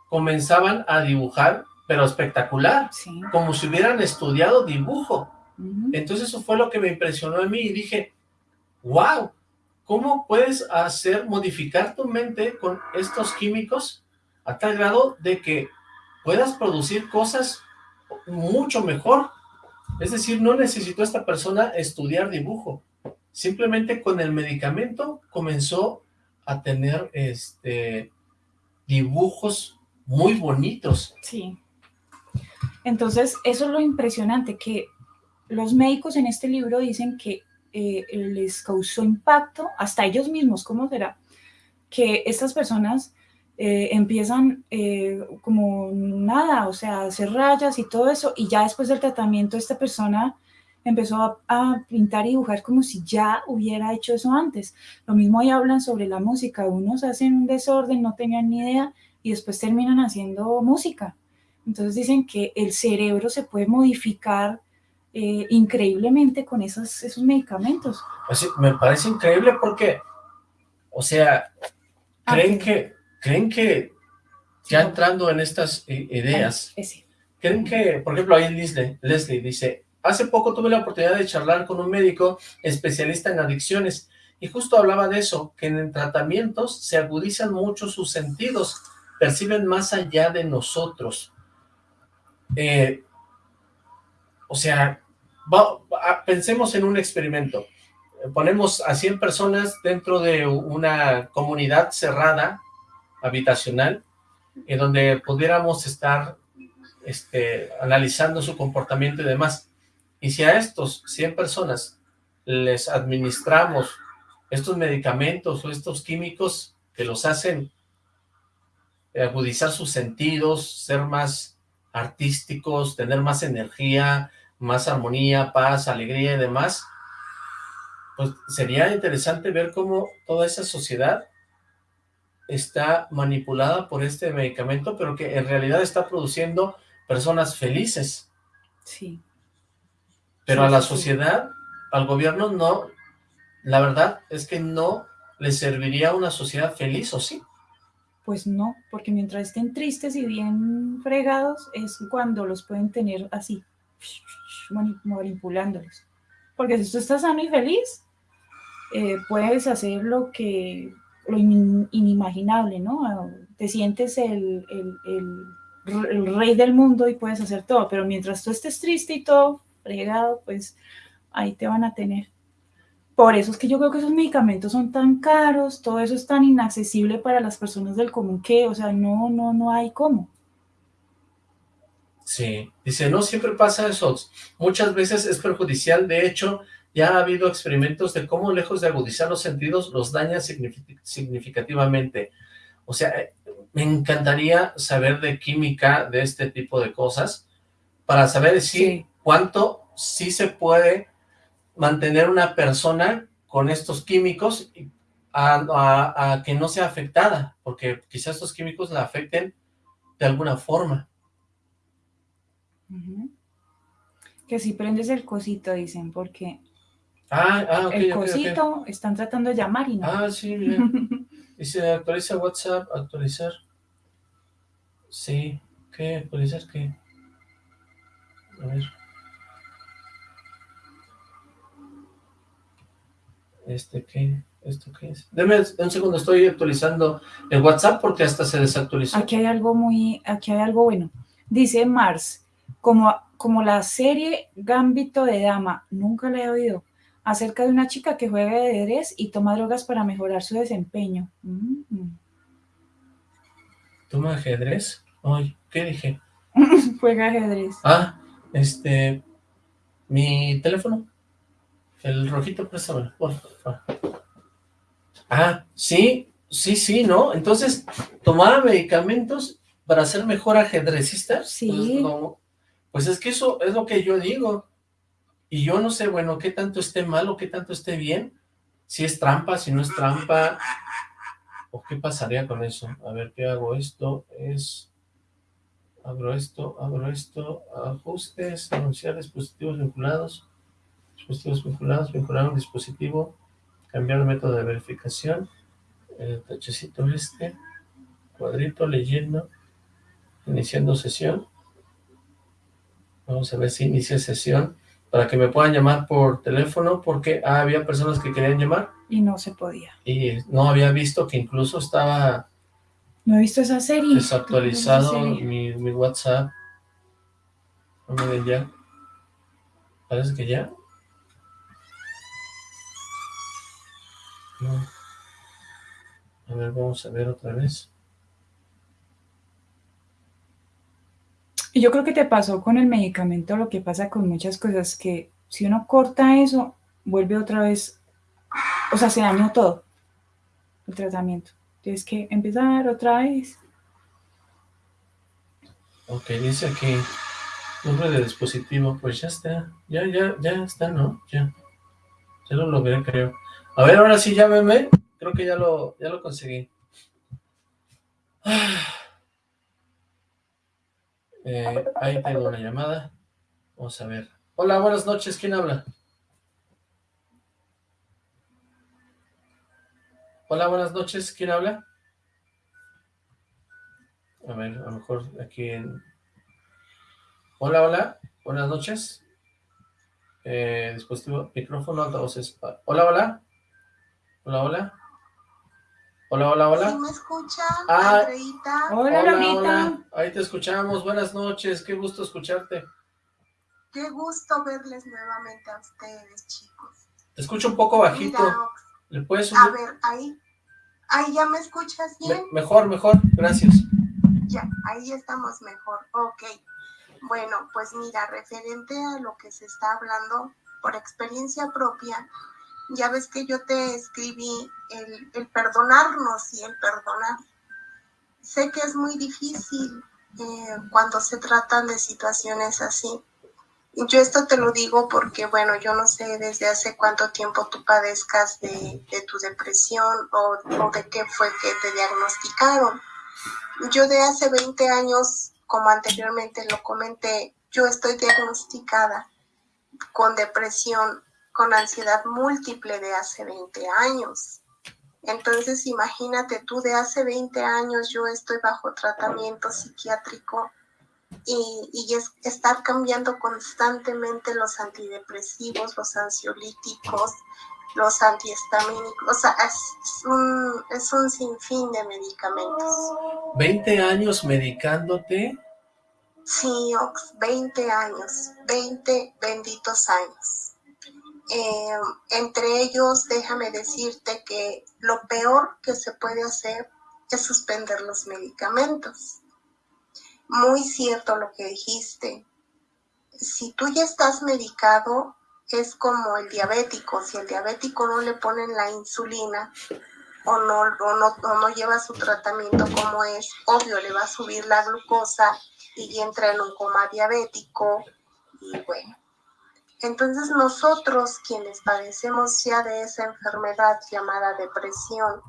comenzaban a dibujar, pero espectacular, como si hubieran estudiado dibujo. Entonces eso fue lo que me impresionó a mí y dije, wow, ¿cómo puedes hacer, modificar tu mente con estos químicos a tal grado de que puedas producir cosas mucho mejor? Es decir, no necesitó esta persona estudiar dibujo, simplemente con el medicamento comenzó a tener este dibujos muy bonitos. Sí. Entonces, eso es lo impresionante, que los médicos en este libro dicen que eh, les causó impacto, hasta ellos mismos, ¿cómo será? Que estas personas eh, empiezan eh, como nada, o sea, hacer rayas y todo eso, y ya después del tratamiento esta persona empezó a, pintar y dibujar como si ya hubiera hecho eso antes. Lo mismo ahí hablan sobre la música, unos hacen un desorden, no tenían ni idea, y después terminan haciendo música. Entonces dicen que el cerebro se puede modificar eh, increíblemente con esos, esos medicamentos. Pues me parece increíble porque, o sea, ah, creen que, creen que ya entrando en estas eh, ideas, creen que, por ejemplo, ahí Leslie, Leslie dice, hace poco tuve la oportunidad de charlar con un médico especialista en adicciones y justo hablaba de eso, que en tratamientos se agudizan mucho sus sentidos, perciben más allá de nosotros. Eh, o sea, pensemos en un experimento. Ponemos a 100 personas dentro de una comunidad cerrada, habitacional, en donde pudiéramos estar este, analizando su comportamiento y demás. Y si a estos 100 personas les administramos estos medicamentos o estos químicos que los hacen agudizar sus sentidos, ser más artísticos, tener más energía, más armonía, paz, alegría y demás, pues sería interesante ver cómo toda esa sociedad está manipulada por este medicamento, pero que en realidad está produciendo personas felices. Sí. Pero a la sociedad, al gobierno no, la verdad es que no le serviría una sociedad feliz, ¿o sí? Pues no, porque mientras estén tristes y bien fregados, es cuando los pueden tener así, manipulándolos. Porque si tú estás sano y feliz, eh, puedes hacer lo que, lo inimaginable, ¿no? Te sientes el, el, el, rey del mundo y puedes hacer todo, pero mientras tú estés triste y todo fregado, pues ahí te van a tener. Por eso es que yo creo que esos medicamentos son tan caros, todo eso es tan inaccesible para las personas del común que, o sea, no, no, no hay cómo. Sí, dice, no siempre pasa eso, muchas veces es perjudicial, de hecho, ya ha habido experimentos de cómo lejos de agudizar los sentidos, los daña significativamente. O sea, eh, me encantaría saber de química de este tipo de cosas, para saber decir cuánto sí se puede mantener una persona con estos químicos a, a, que no sea afectada, porque quizás estos químicos la afecten de alguna forma. Que si prendes el cosito, dicen, porque ah, ah, el cosito están tratando de llamar y no. Ah, sí, bien. Dice, actualiza WhatsApp, actualizar. Sí, ¿qué? ¿Actualizar qué? A ver. ¿Este qué? ¿Esto qué es? Deme un segundo, estoy actualizando el WhatsApp porque hasta se desactualizó. Aquí hay algo muy, aquí hay algo bueno. Dice Mars, como, como la serie Gambito de Dama, nunca la he oído, acerca de una chica que juega ajedrez y toma drogas para mejorar su desempeño. Mm. ¿Toma ajedrez? Ay, ¿qué dije? juega ajedrez. Ah, este, mi teléfono, el rojito, préstame, por favor. Ah, sí, sí, sí, ¿no? Entonces, ¿tomaba medicamentos para ser mejor ajedrecista? Sí. Pues, pues es que eso es lo que yo digo. Y yo no sé, bueno, qué tanto esté mal o qué tanto esté bien. Si es trampa, si no es trampa. ¿O qué pasaría con eso? A ver, ¿qué hago? Esto es... Abro esto, abro esto, ajustes, anunciar dispositivos vinculados, dispositivos vinculados, vincular un dispositivo, cambiar el método de verificación, el tachecito este, cuadrito, leyendo, iniciando sesión, Vamos a ver si inicia sesión para que me puedan llamar por teléfono porque ah, había personas que querían llamar. Y no se podía. Y no había visto que incluso estaba... No he visto esa serie. Desactualizado Mi, mi, WhatsApp. No me ya. Parece que ya. No. A ver, vamos a ver otra vez. Y yo creo que te pasó con el medicamento lo que pasa con muchas cosas, que si uno corta eso, vuelve otra vez, o sea, se dañó todo el tratamiento. Tienes que empezar otra vez. Ok, dice aquí, Nombre de dispositivo, pues ya está. Ya, ya, ya está, ¿no? Ya. Ya lo logré, creo. A ver, ahora sí, llámeme. Creo que ya lo, ya lo conseguí. Eh, ahí tengo una llamada. Vamos a ver. Hola, buenas noches. ¿Quién habla? Hola, buenas noches. ¿Quién habla? A ver, a lo mejor aquí en... Hola, hola. Buenas noches. Eh, dispositivo, micrófono, altavoces. Hola, hola. Hola, hola. Hola, hola, hola. ¿Sí me escuchan, Ah, Andreita? Hola, Hola, Laurita. hola. Ahí te escuchamos. Buenas noches. Qué gusto escucharte. Qué gusto verles nuevamente a ustedes, chicos. Te escucho un poco bajito. Mira, ¿Le puedes a subir? ver, ahí, ahí ya me escuchas Me- bien. mejor, mejor. Gracias. Ya, ahí estamos mejor. Ok. Bueno, pues mira, referente a lo que se está hablando, por experiencia propia, ya ves que yo te escribí el, el perdonarnos y el perdonar. Sé que es muy difícil eh, cuando se tratan de situaciones así. Yo esto te lo digo porque, bueno, yo no sé desde hace cuánto tiempo tú padezcas de, de tu depresión o, o de qué fue que te diagnosticaron. Yo de hace 20 años, como anteriormente lo comenté, yo estoy diagnosticada con depresión, con ansiedad múltiple de hace 20 años. Entonces, imagínate tú, de hace 20 años yo estoy bajo tratamiento psiquiátrico y, y es estar cambiando constantemente los antidepresivos, los ansiolíticos, los antihistamínicos, o sea, es un, es un sinfín de medicamentos. 20 años medicándote. Sí, Ox, 20 años, 20 benditos años. Eh, entre ellos, déjame decirte que lo peor que se puede hacer es suspender los medicamentos. Muy cierto lo que dijiste. Si tú ya estás medicado, es como el diabético. Si el diabético no le ponen la insulina o no, o no, lleva su tratamiento como es, obvio le va a subir la glucosa y entra en un coma diabético y bueno. Entonces nosotros quienes padecemos ya de esa enfermedad llamada depresión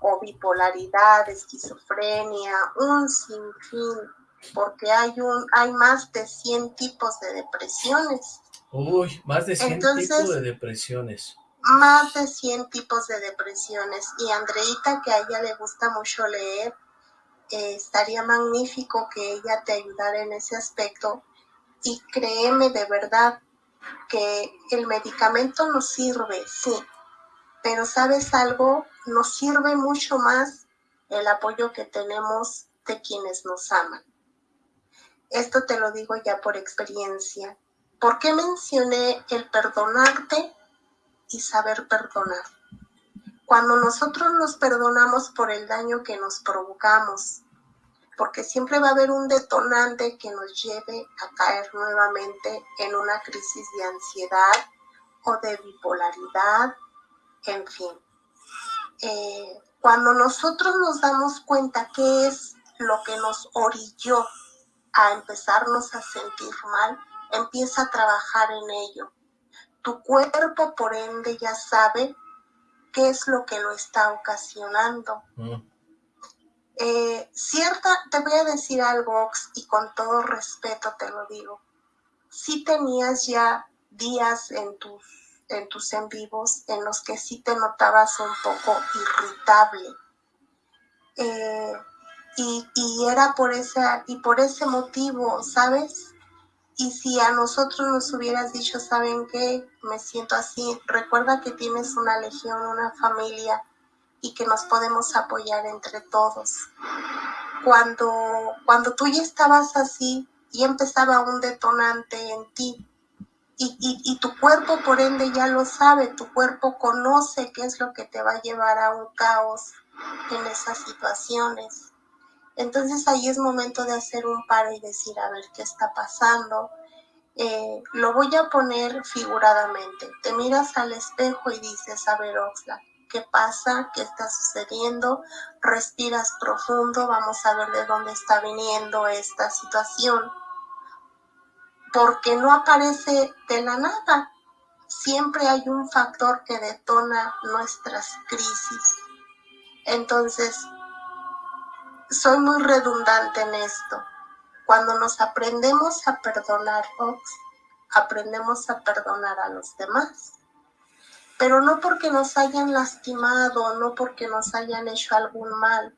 o bipolaridad, esquizofrenia, un sinfín, porque hay, un, hay más de 100 tipos de depresiones, Uy, más de 100 Entonces- tipos de depresiones. más de 100 tipos de depresiones. Y Andreita, que a ella le gusta mucho leer, eh, estaría magnífico que ella te ayudara en ese aspecto. Y créeme de verdad que el medicamento nos sirve, sí, pero sabes algo, nos sirve mucho más el apoyo que tenemos de quienes nos aman. Esto te lo digo ya por experiencia. ¿Por qué mencioné el perdonarte y saber perdonar? Cuando nosotros nos perdonamos por el daño que nos provocamos, porque siempre va a haber un detonante que nos lleve a caer nuevamente en una crisis de ansiedad o de bipolaridad, en fin. Eh, cuando nosotros nos damos cuenta qué es lo que nos orilló a empezarnos a sentir mal, empieza a trabajar en ello. Tu cuerpo, por ende, ya sabe qué es lo que lo está ocasionando. Mm. Eh, cierta, te voy a decir algo, Ox, y con todo respeto te lo digo. Si tenías ya días en tus, en tus en vivos en los que sí te notabas un poco irritable. Eh, y, y era por esa, y por ese motivo, ¿sabes? Y si a nosotros nos hubieras dicho, ¿saben qué? Me siento así. Recuerda que tienes una legión, una familia y que nos podemos apoyar entre todos. Cuando, cuando tú ya estabas así y empezaba un detonante en ti y, y, tu cuerpo por ende ya lo sabe, tu cuerpo conoce qué es lo que te va a llevar a un caos en esas situaciones. Entonces ahí es momento de hacer un paro y decir, a ver, ¿qué está pasando? Eh, lo voy a poner figuradamente. Te miras al espejo y dices, a ver, Oxlack, ¿qué pasa? ¿Qué está sucediendo? Respiras profundo, vamos a ver de dónde está viniendo esta situación. porque no aparece de la nada. Siempre hay un factor que detona nuestras crisis. Entonces, soy muy redundante en esto. Cuando nos aprendemos a perdonar, Ox, aprendemos a perdonar a los demás. Pero no porque nos hayan lastimado, no porque nos hayan hecho algún mal.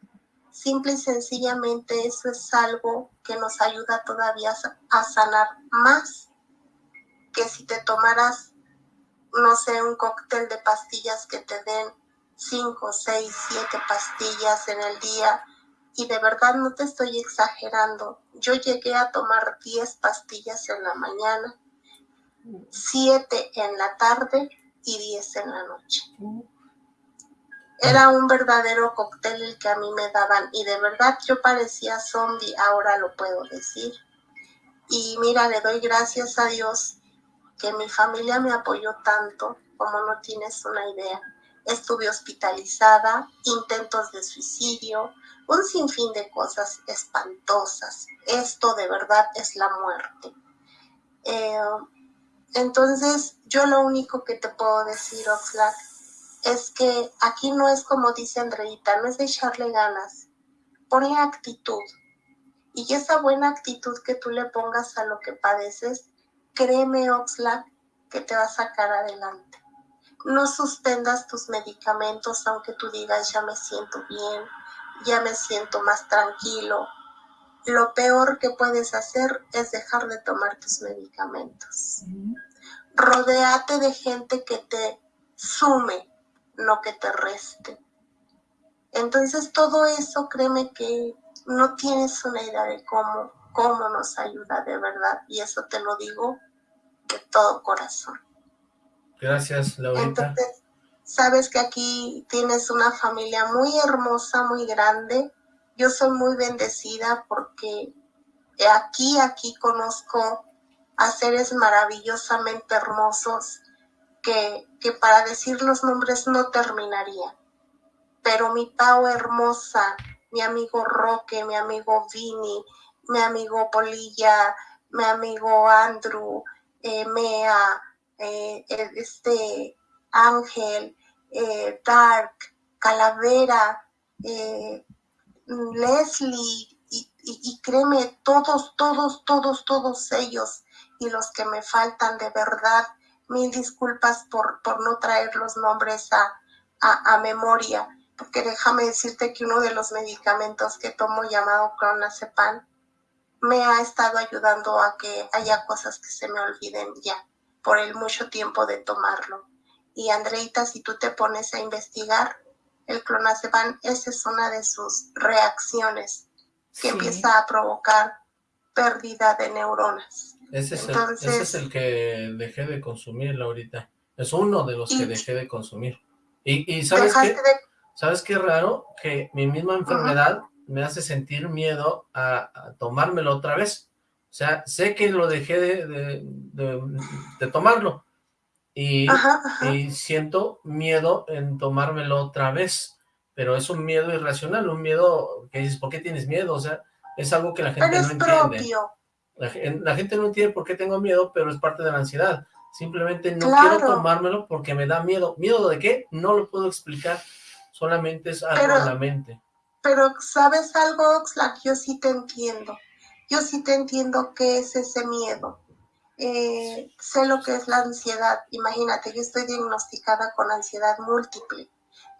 Simple y sencillamente eso es algo que nos ayuda todavía a sanar más que si te tomaras, no sé, un cóctel de pastillas que te den 5, 6, 7 pastillas en el día. Y de verdad no te estoy exagerando. Yo llegué a tomar 10 pastillas en la mañana, 7 en la tarde y 10 en la noche. Era un verdadero cóctel el que a mí me daban y de verdad yo parecía zombie, ahora lo puedo decir. Y mira, le doy gracias a Dios que mi familia me apoyó tanto como no tienes una idea. Estuve hospitalizada, intentos de suicidio, un sinfín de cosas espantosas. Esto de verdad es la muerte. Eh, entonces, yo lo único que te puedo decir, Oxlack, es que aquí no es como dice Andreita, no es de echarle ganas, ponle actitud. Y esa buena actitud que tú le pongas a lo que padeces, créeme, Oxlack, que te va a sacar adelante. No suspendas tus medicamentos aunque tú digas ya me siento bien, ya me siento más tranquilo. Lo peor que puedes hacer es dejar de tomar tus medicamentos. Rodéate de gente que te sume, no que te reste. Entonces todo eso, créeme que no tienes una idea de cómo, cómo nos ayuda de verdad. Y eso te lo digo de todo corazón. Gracias, Laurita. Entonces, sabes que aquí tienes una familia muy hermosa, muy grande. Yo soy muy bendecida porque aquí, aquí conozco a seres maravillosamente hermosos que, que para decir los nombres no terminaría. Pero mi Pau hermosa, mi amigo Roque, mi amigo Vini, mi amigo Polilla, mi amigo Andrew, eh, Mea, eh, este Ángel, eh, Dark, Calavera, Leslie, y, y, créeme, todos, todos, todos, todos ellos y los que me faltan de verdad, mil disculpas por, por no traer los nombres a, a, memoria, porque déjame decirte que uno de los medicamentos que tomo llamado clonazepam me ha estado ayudando a que haya cosas que se me olviden ya por el mucho tiempo de tomarlo. Y Andreita, si tú te pones a investigar, el clonazepam, esa es una de sus reacciones que empieza a provocar pérdida de neuronas. Ese es, el, ese es el que dejé de consumir, Laurita. Es uno de los que dejé de consumir. Y, y ¿sabes qué? ¿Sabes qué raro? Que mi misma enfermedad me hace sentir miedo a, tomármelo otra vez. O sea, sé que lo dejé de, de, tomarlo. Y, y, siento miedo en tomármelo otra vez. Pero es un miedo irracional, un miedo que dices, ¿por qué tienes miedo? O sea, es algo que la gente no entiende. La, gente no entiende por qué tengo miedo, pero es parte de la ansiedad. Simplemente no quiero tomármelo porque me da miedo. ¿Miedo de qué? No lo puedo explicar. Solamente es algo en la mente. Pero, ¿sabes algo, Oxlack? Yo sí te entiendo. Yo sí te entiendo qué es ese miedo. Eh, sé lo que es la ansiedad. Imagínate, yo estoy diagnosticada con ansiedad múltiple.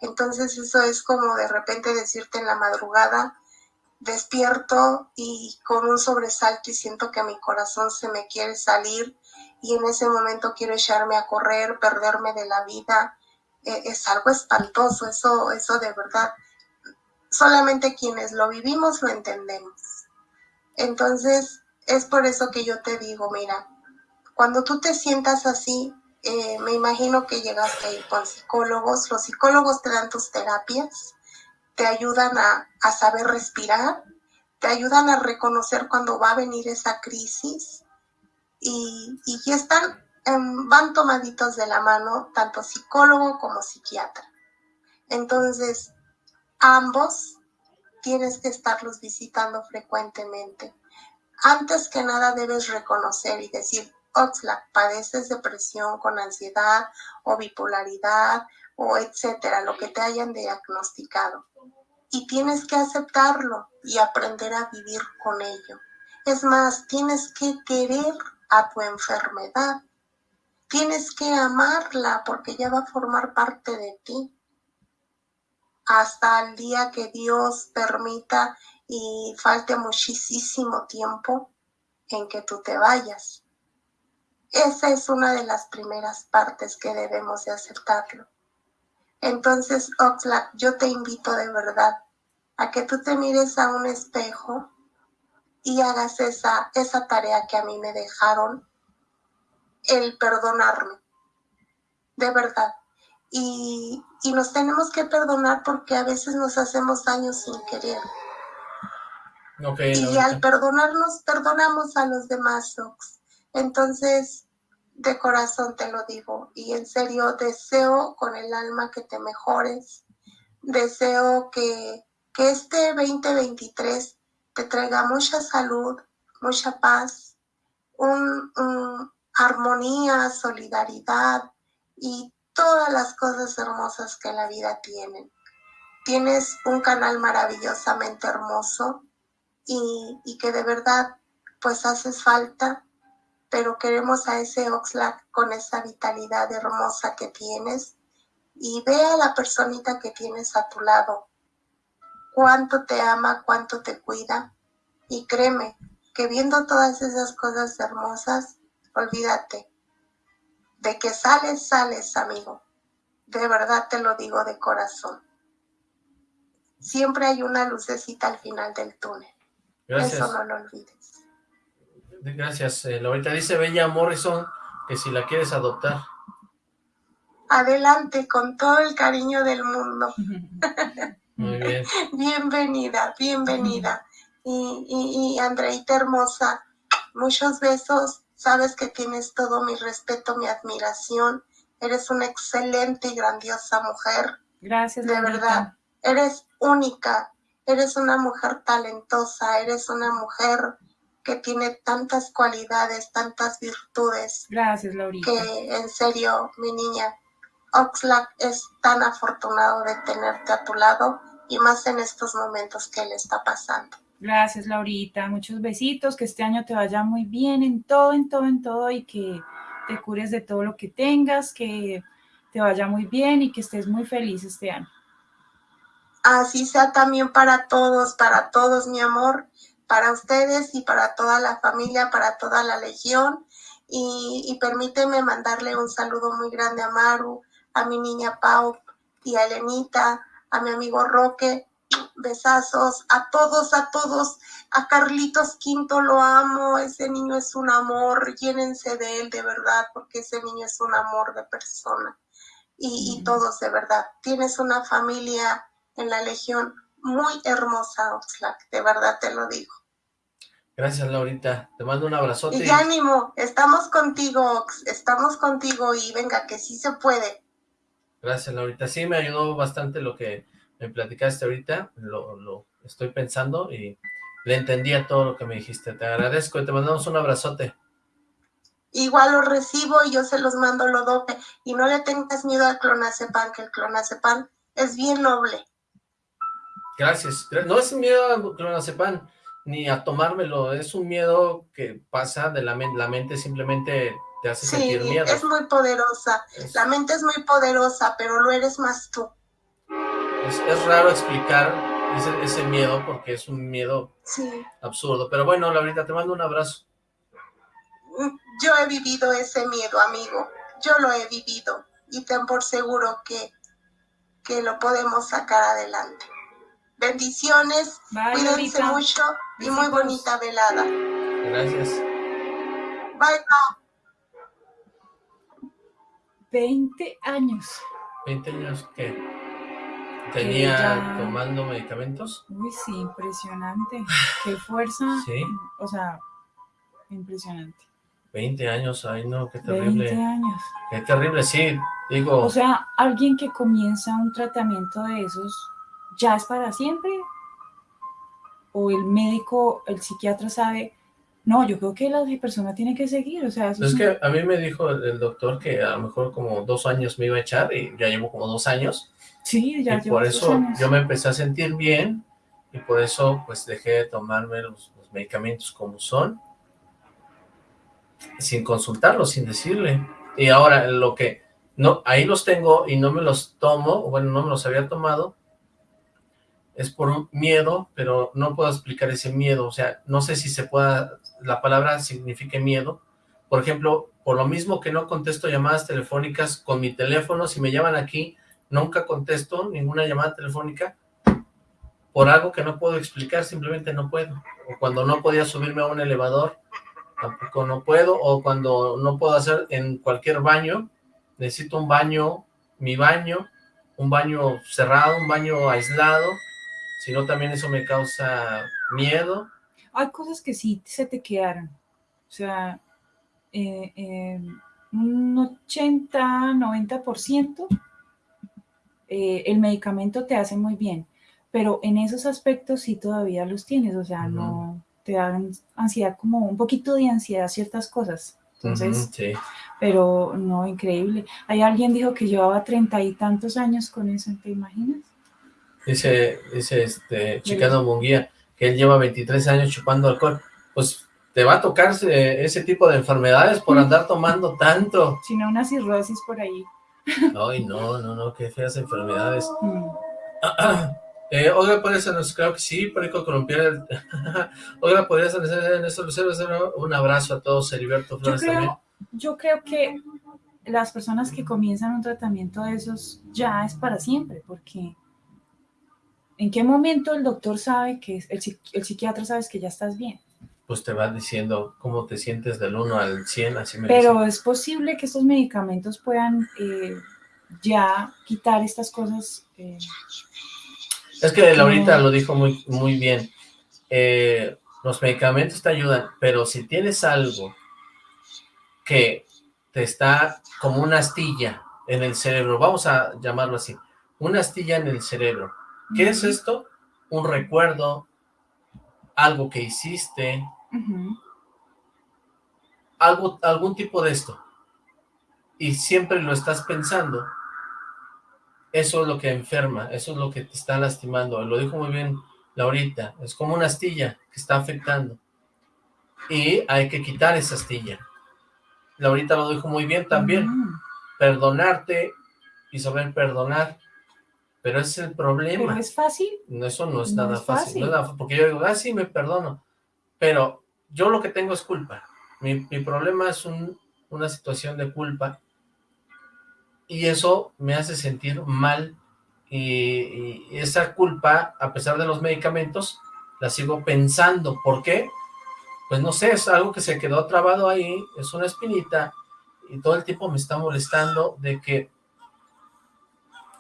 Entonces eso es como de repente decirte en la madrugada, despierto y con un sobresalto y siento que mi corazón se me quiere salir y en ese momento quiero echarme a correr, perderme de la vida. Eh, es algo espantoso, eso, eso de verdad. Solamente quienes lo vivimos lo entendemos. Entonces, es por eso que yo te digo, mira, cuando tú te sientas así, eh, me imagino que llegaste a ir con psicólogos, los psicólogos te dan tus terapias, te ayudan a, saber respirar, te ayudan a reconocer cuando va a venir esa crisis y, y están, em, van tomaditos de la mano tanto psicólogo como psiquiatra. Entonces, ambos tienes que estarlos visitando frecuentemente. Antes que nada debes reconocer y decir, Oxlack, padeces depresión con ansiedad o bipolaridad o etcétera, lo que te hayan diagnosticado. Y tienes que aceptarlo y aprender a vivir con ello. Es más, tienes que querer a tu enfermedad. Tienes que amarla porque ya va a formar parte de ti. Hasta el día que Dios permita y falte muchísimo tiempo en que tú te vayas. Esa es una de las primeras partes que debemos de aceptarlo. Entonces, Oxlack, yo te invito de verdad a que tú te mires a un espejo y hagas esa, esa tarea que a mí me dejaron, el perdonarme, de verdad. Y, y nos tenemos que perdonar porque a veces nos hacemos daño sin querer. y al perdonarnos, perdonamos a los demás, Ox. Entonces, de corazón te lo digo y en serio deseo con el alma que te mejores. Deseo que, que este 2023 te traiga mucha salud, mucha paz, un, armonía, solidaridad y todas las cosas hermosas que la vida tiene. Tienes un canal maravillosamente hermoso y, y que de verdad pues haces falta pero queremos a ese Oxlack con esa vitalidad hermosa que tienes y ve a la personita que tienes a tu lado, cuánto te ama, cuánto te cuida y créeme que viendo todas esas cosas hermosas, olvídate de que sales, sales, amigo. De verdad te lo digo de corazón. Siempre hay una lucecita al final del túnel. Eso no lo olvides. Gracias, eh, Laurita. Dice Bella Morrison que si la quieres adoptar. Adelante, con todo el cariño del mundo. Muy bien. bienvenida, bienvenida. Y, y, y Andreita hermosa, muchos besos. Sabes que tienes todo mi respeto, mi admiración. Eres una excelente y grandiosa mujer. Gracias, De verdad, eres única. Eres una mujer talentosa. Eres una mujer que tiene tantas cualidades, tantas virtudes. Gracias, Laurita. Que en serio, mi niña, Oxlack es tan afortunado de tenerte a tu lado y más en estos momentos que le está pasando. Gracias, Laurita. Muchos besitos, que este año te vaya muy bien en todo, en todo, en todo y que te cures de todo lo que tengas, que te vaya muy bien y que estés muy feliz este año. Así sea también para todos, para todos, mi amor para ustedes y para toda la familia, para toda la legión. Y, permíteme mandarle un saludo muy grande a Maru, a mi niña Pau y a Elenita, a mi amigo Roque, besazos, a todos, a todos, a Carlitos Quinto lo amo, ese niño es un amor, llénense de él de verdad, porque ese niño es un amor de persona. Y, y todos de verdad, tienes una familia en la Legión muy hermosa, Oxlack, de verdad te lo digo. Gracias, Laurita. Te mando un abrazote. Y ánimo, estamos contigo, estamos contigo y venga, que sí se puede. Gracias, Laurita. Sí, me ayudó bastante lo que me platicaste ahorita, lo, lo estoy pensando y le entendía todo lo que me dijiste. Te agradezco y te mandamos un abrazote. Igual lo recibo y yo se los mando lo dope. Y no le tengas miedo al clonazepam, que el clonazepam es bien noble. Gracias. No es miedo al clonazepam ni a tomármelo, es un miedo que pasa de la mente, la mente simplemente te hace sentir miedo. es muy poderosa, la mente es muy poderosa, pero lo eres más tú. Es, raro explicar ese, ese, miedo porque es un miedo absurdo, pero bueno, Laurita, te mando un abrazo. Mm, yo he vivido ese miedo, amigo, yo lo he vivido y ten por seguro que, que lo podemos sacar adelante. Bendiciones, cuídense mucho y muy bonita velada. Gracias. Bye, 20 años. ¿20 años qué? ¿Tenía tomando medicamentos? Uy, sí, impresionante. Qué fuerza. Sí. O sea, impresionante. 20 años, ay no, qué terrible. 20 años. Qué terrible, sí, digo. O sea, alguien que comienza un tratamiento de esos ya es para siempre? ¿O el médico, el psiquiatra sabe No, yo creo que la persona tiene que seguir, o sea... Eso es, que a mí me dijo el, doctor que a lo mejor como dos años me iba a echar y ya llevo como dos años. Sí, ya y por eso yo me empecé a sentir bien y por eso pues dejé de tomarme los, los medicamentos como son sin consultarlo, sin decirle. Y ahora lo que, no, ahí los tengo y no me los tomo, bueno, no me los había tomado, es por miedo, pero no puedo explicar ese miedo, o sea, no sé si se pueda, la palabra signifique miedo, por ejemplo, por lo mismo que no contesto llamadas telefónicas con mi teléfono, si me llaman aquí, nunca contesto ninguna llamada telefónica, por algo que no puedo explicar, simplemente no puedo, o cuando no podía subirme a un elevador, tampoco no puedo, o cuando no puedo hacer en cualquier baño, necesito un baño, mi baño, un baño cerrado, un baño aislado, si no también eso me causa miedo. Hay cosas que sí se te quedaron, o sea, eh, eh, un 80, 90%, eh, el medicamento te hace muy bien, pero en esos aspectos sí todavía los tienes, o sea, no te dan ansiedad, como un poquito de ansiedad ciertas cosas. Entonces, sí. pero no, increíble. Hay alguien dijo que llevaba treinta y tantos años con eso, ¿te imaginas? Dice, dice este Chicano Munguía, que él lleva 23 años chupando alcohol. Pues te va a tocar ese tipo de enfermedades por andar tomando tanto. Sino una cirrosis por ahí. Ay, no, no, no, qué feas enfermedades. Mm. Eh, Oiga, ¿podría ser, creo que sí, Perico Colombiano. Oiga, ¿podría ser en un abrazo a todos, Heriberto Flores yo creo, también. Yo creo que las personas que comienzan un tratamiento de esos ya es para siempre, porque ¿en qué momento el doctor sabe que, el, el psiquiatra sabe que ya estás bien? Pues te va diciendo cómo te sientes del 1 al 100, así me Pero es posible que estos medicamentos puedan eh, ya quitar estas cosas... Eh, es que Laurita lo dijo muy, muy bien. Eh, los medicamentos te ayudan, pero si tienes algo que te está como una astilla en el cerebro, vamos a llamarlo así, una astilla en el cerebro. ¿Qué es esto? Un recuerdo, algo que hiciste, algo, algún tipo de esto. Y siempre lo estás pensando eso es lo que enferma, eso es lo que te está lastimando. Lo dijo muy bien Laurita, es como una astilla que está afectando. Y hay que quitar esa astilla. Laurita lo dijo muy bien también. Perdonarte y saber perdonar. Pero es el problema. ¿Pero es fácil? No, eso no es nada fácil. porque yo digo, ah, sí, me perdono. Pero yo lo que tengo es culpa. Mi, problema es una situación de culpa y eso me hace sentir mal y, esa culpa, a pesar de los medicamentos, la sigo pensando. ¿Por qué? Pues no sé, es algo que se quedó trabado ahí, es una espinita y todo el tiempo me está molestando de que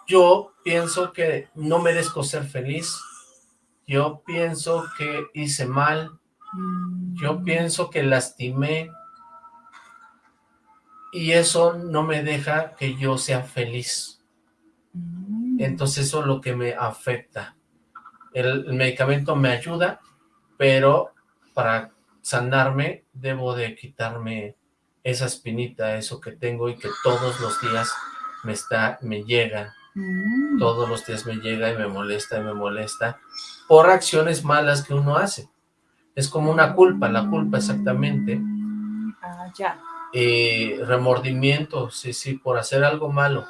yo pienso que no merezco ser feliz, yo pienso que hice mal, yo mm. pienso que lastimé, y eso no me deja que yo sea feliz. Mm. Entonces eso es lo que me afecta. El, medicamento me ayuda, pero para sanarme debo de quitarme esa espinita, eso que tengo y que todos los días me está, me llega. Mm. Todos los días me llega y me molesta y me molesta por acciones malas que uno hace. Es como una culpa, la culpa exactamente. Ah, ya eh, remordimiento, sí, sí, por hacer algo malo.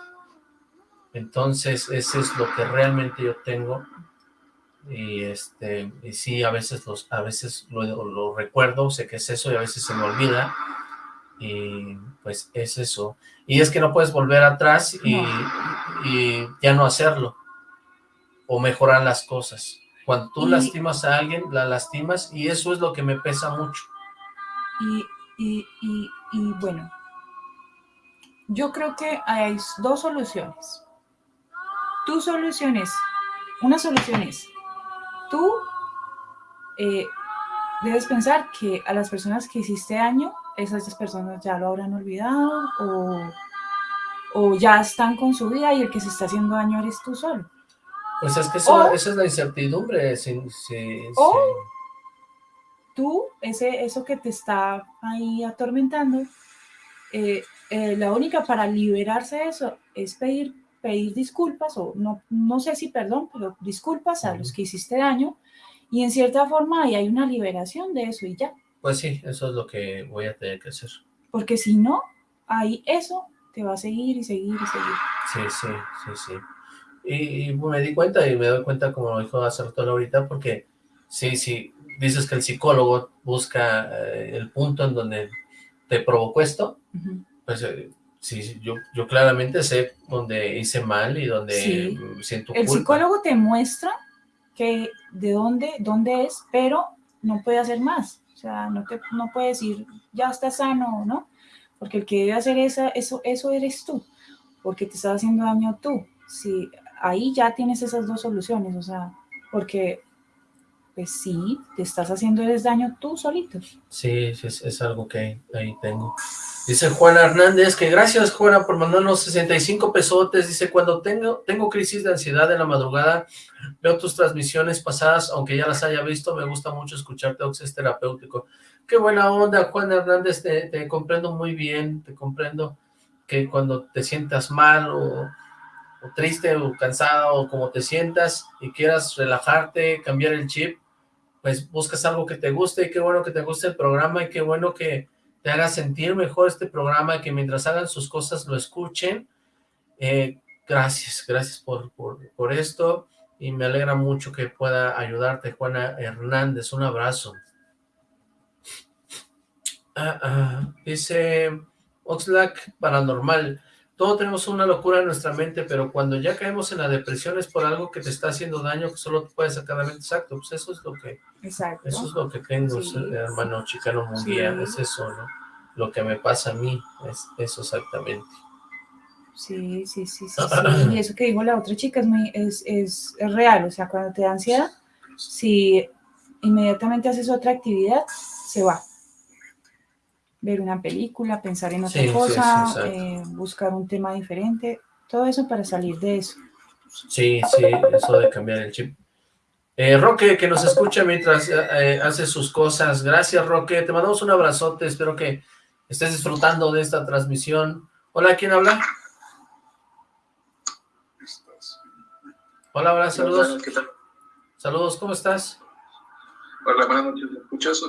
Entonces, ese es lo que realmente yo tengo. Y este, y sí, a veces los, a veces lo, lo recuerdo, sé que es eso, y a veces se me olvida. Y pues es eso. Y es que no puedes volver atrás y, y ya no hacerlo. O mejorar las cosas. Cuando tú lastimas a alguien, la lastimas y eso es lo que me pesa mucho. Y y, bueno, yo creo que hay dos soluciones. Tu solución es, una solución es, tú eh, debes pensar que a las personas que hiciste daño, esas personas ya lo habrán olvidado o, ya están con su vida y el que se está haciendo daño eres tú solo. Pues es que eso, esa es la incertidumbre. Si, tú, ese, eso que te está ahí atormentando, eh, eh, la única para liberarse de eso es pedir, pedir disculpas, o no, no sé si perdón, pero disculpas a los que hiciste daño, y en cierta forma ahí hay una liberación de eso y ya. Pues sí, eso es lo que voy a tener que hacer. Porque si no, ahí eso te va a seguir y seguir y seguir. Sí, sí, sí, sí. Y, me di cuenta, y me doy cuenta, como dijo hace rato ahorita, porque sí, sí, dices que el psicólogo busca eh, el punto en donde te provocó esto, pues eh, sí, yo, yo claramente sé dónde hice mal y dónde siento culpa. El psicólogo te muestra que de dónde, dónde es, pero no puede hacer más. Sea, no, te, no puede decir, ya está sano, ¿no? Porque el que debe hacer esa, eso, eso eres tú, porque te estás haciendo daño tú. Si ahí ya tienes esas dos soluciones, o sea, porque pues sí, te estás haciendo el daño tú solito. Sí, sí es, algo que ahí tengo. Dice Juana Hernández, que gracias Juana por mandarnos 65 pesotes, dice, cuando tengo, tengo crisis de ansiedad en la madrugada, veo tus transmisiones pasadas, aunque ya las haya visto, me gusta mucho escucharte, Ox, es terapéutico. Qué buena onda, Juana Hernández, te, te comprendo muy bien, te comprendo que cuando te sientas mal o triste o cansado o como te sientas y quieras relajarte, cambiar el chip, pues buscas algo que te guste y qué bueno que te guste el programa y qué bueno que te haga sentir mejor este programa que mientras hagan sus cosas lo escuchen. Eh, gracias, gracias por, por, esto y me alegra mucho que pueda ayudarte, Juana Hernández. Un abrazo. Ah, ah, dice Oxlack Paranormal. Todos tenemos una locura en nuestra mente, pero cuando ya caemos en la depresión es por algo que te está haciendo daño que solo te puedes sacar de mente. Exacto, pues eso es lo que... Exacto. Eso es lo que tengo, hermano chicano mundial, es eso, ¿no? Lo que me pasa a mí, es eso exactamente. Sí, sí, sí, sí, Y eso que dijo la otra chica es, muy, es, es, es real, o sea, cuando te da ansiedad, si inmediatamente haces otra actividad, se va ver una película, pensar en otra cosa, eh, buscar un tema diferente, todo eso para salir de eso. Sí, sí, eso de cambiar el chip. Eh, Roque, que nos escucha mientras eh, hace sus cosas. Gracias, Roque. Te mandamos un abrazote. Espero que estés disfrutando de esta transmisión. Hola, ¿quién habla? Hola, hola, saludos. Saludos, ¿cómo estás? Hola, buenas noches. ¿Me escuchas?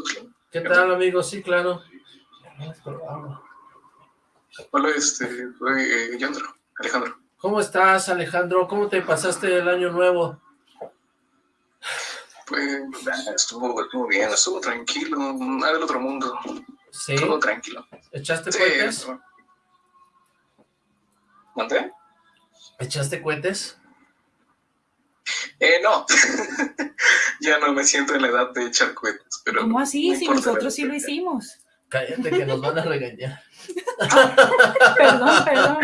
¿Qué tal, amigo? Sí, claro. Hola, este, soy eh, Alejandro. ¿Cómo estás, Alejandro? ¿Cómo te pasaste el año nuevo? Pues estuvo, estuvo bien, estuvo tranquilo, nada del otro mundo. Sí. Todo tranquilo. ¿Echaste cohetes? ¿Mandé? ¿Echaste cohetes? Eh, no. ya no me siento en la edad de echar cohetes. Pero ¿Cómo así? si nosotros sí lo hicimos. Cállate que nos van a regañar. perdón, perdón.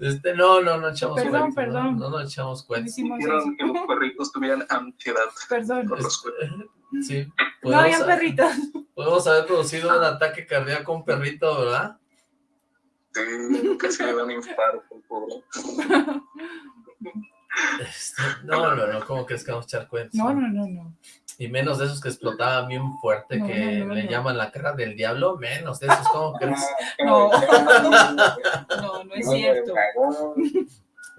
Este, no, no, no echamos Perdón, perdón. No, no, echamos cuentos. Hicieron que los perritos tuvieran ansiedad. Perdón. Sí. No habían perritos. Podemos haber producido un ataque cardíaco a un perrito, ¿verdad? Sí, casi le da un infarto, pobre. Este, no, no, no, ¿cómo crees que vamos a echar cuentos? No, no, no, no. Y menos de esos que explotaban bien fuerte, que le llaman la cara del diablo, menos de esos, ¿cómo crees? No, no, no es cierto.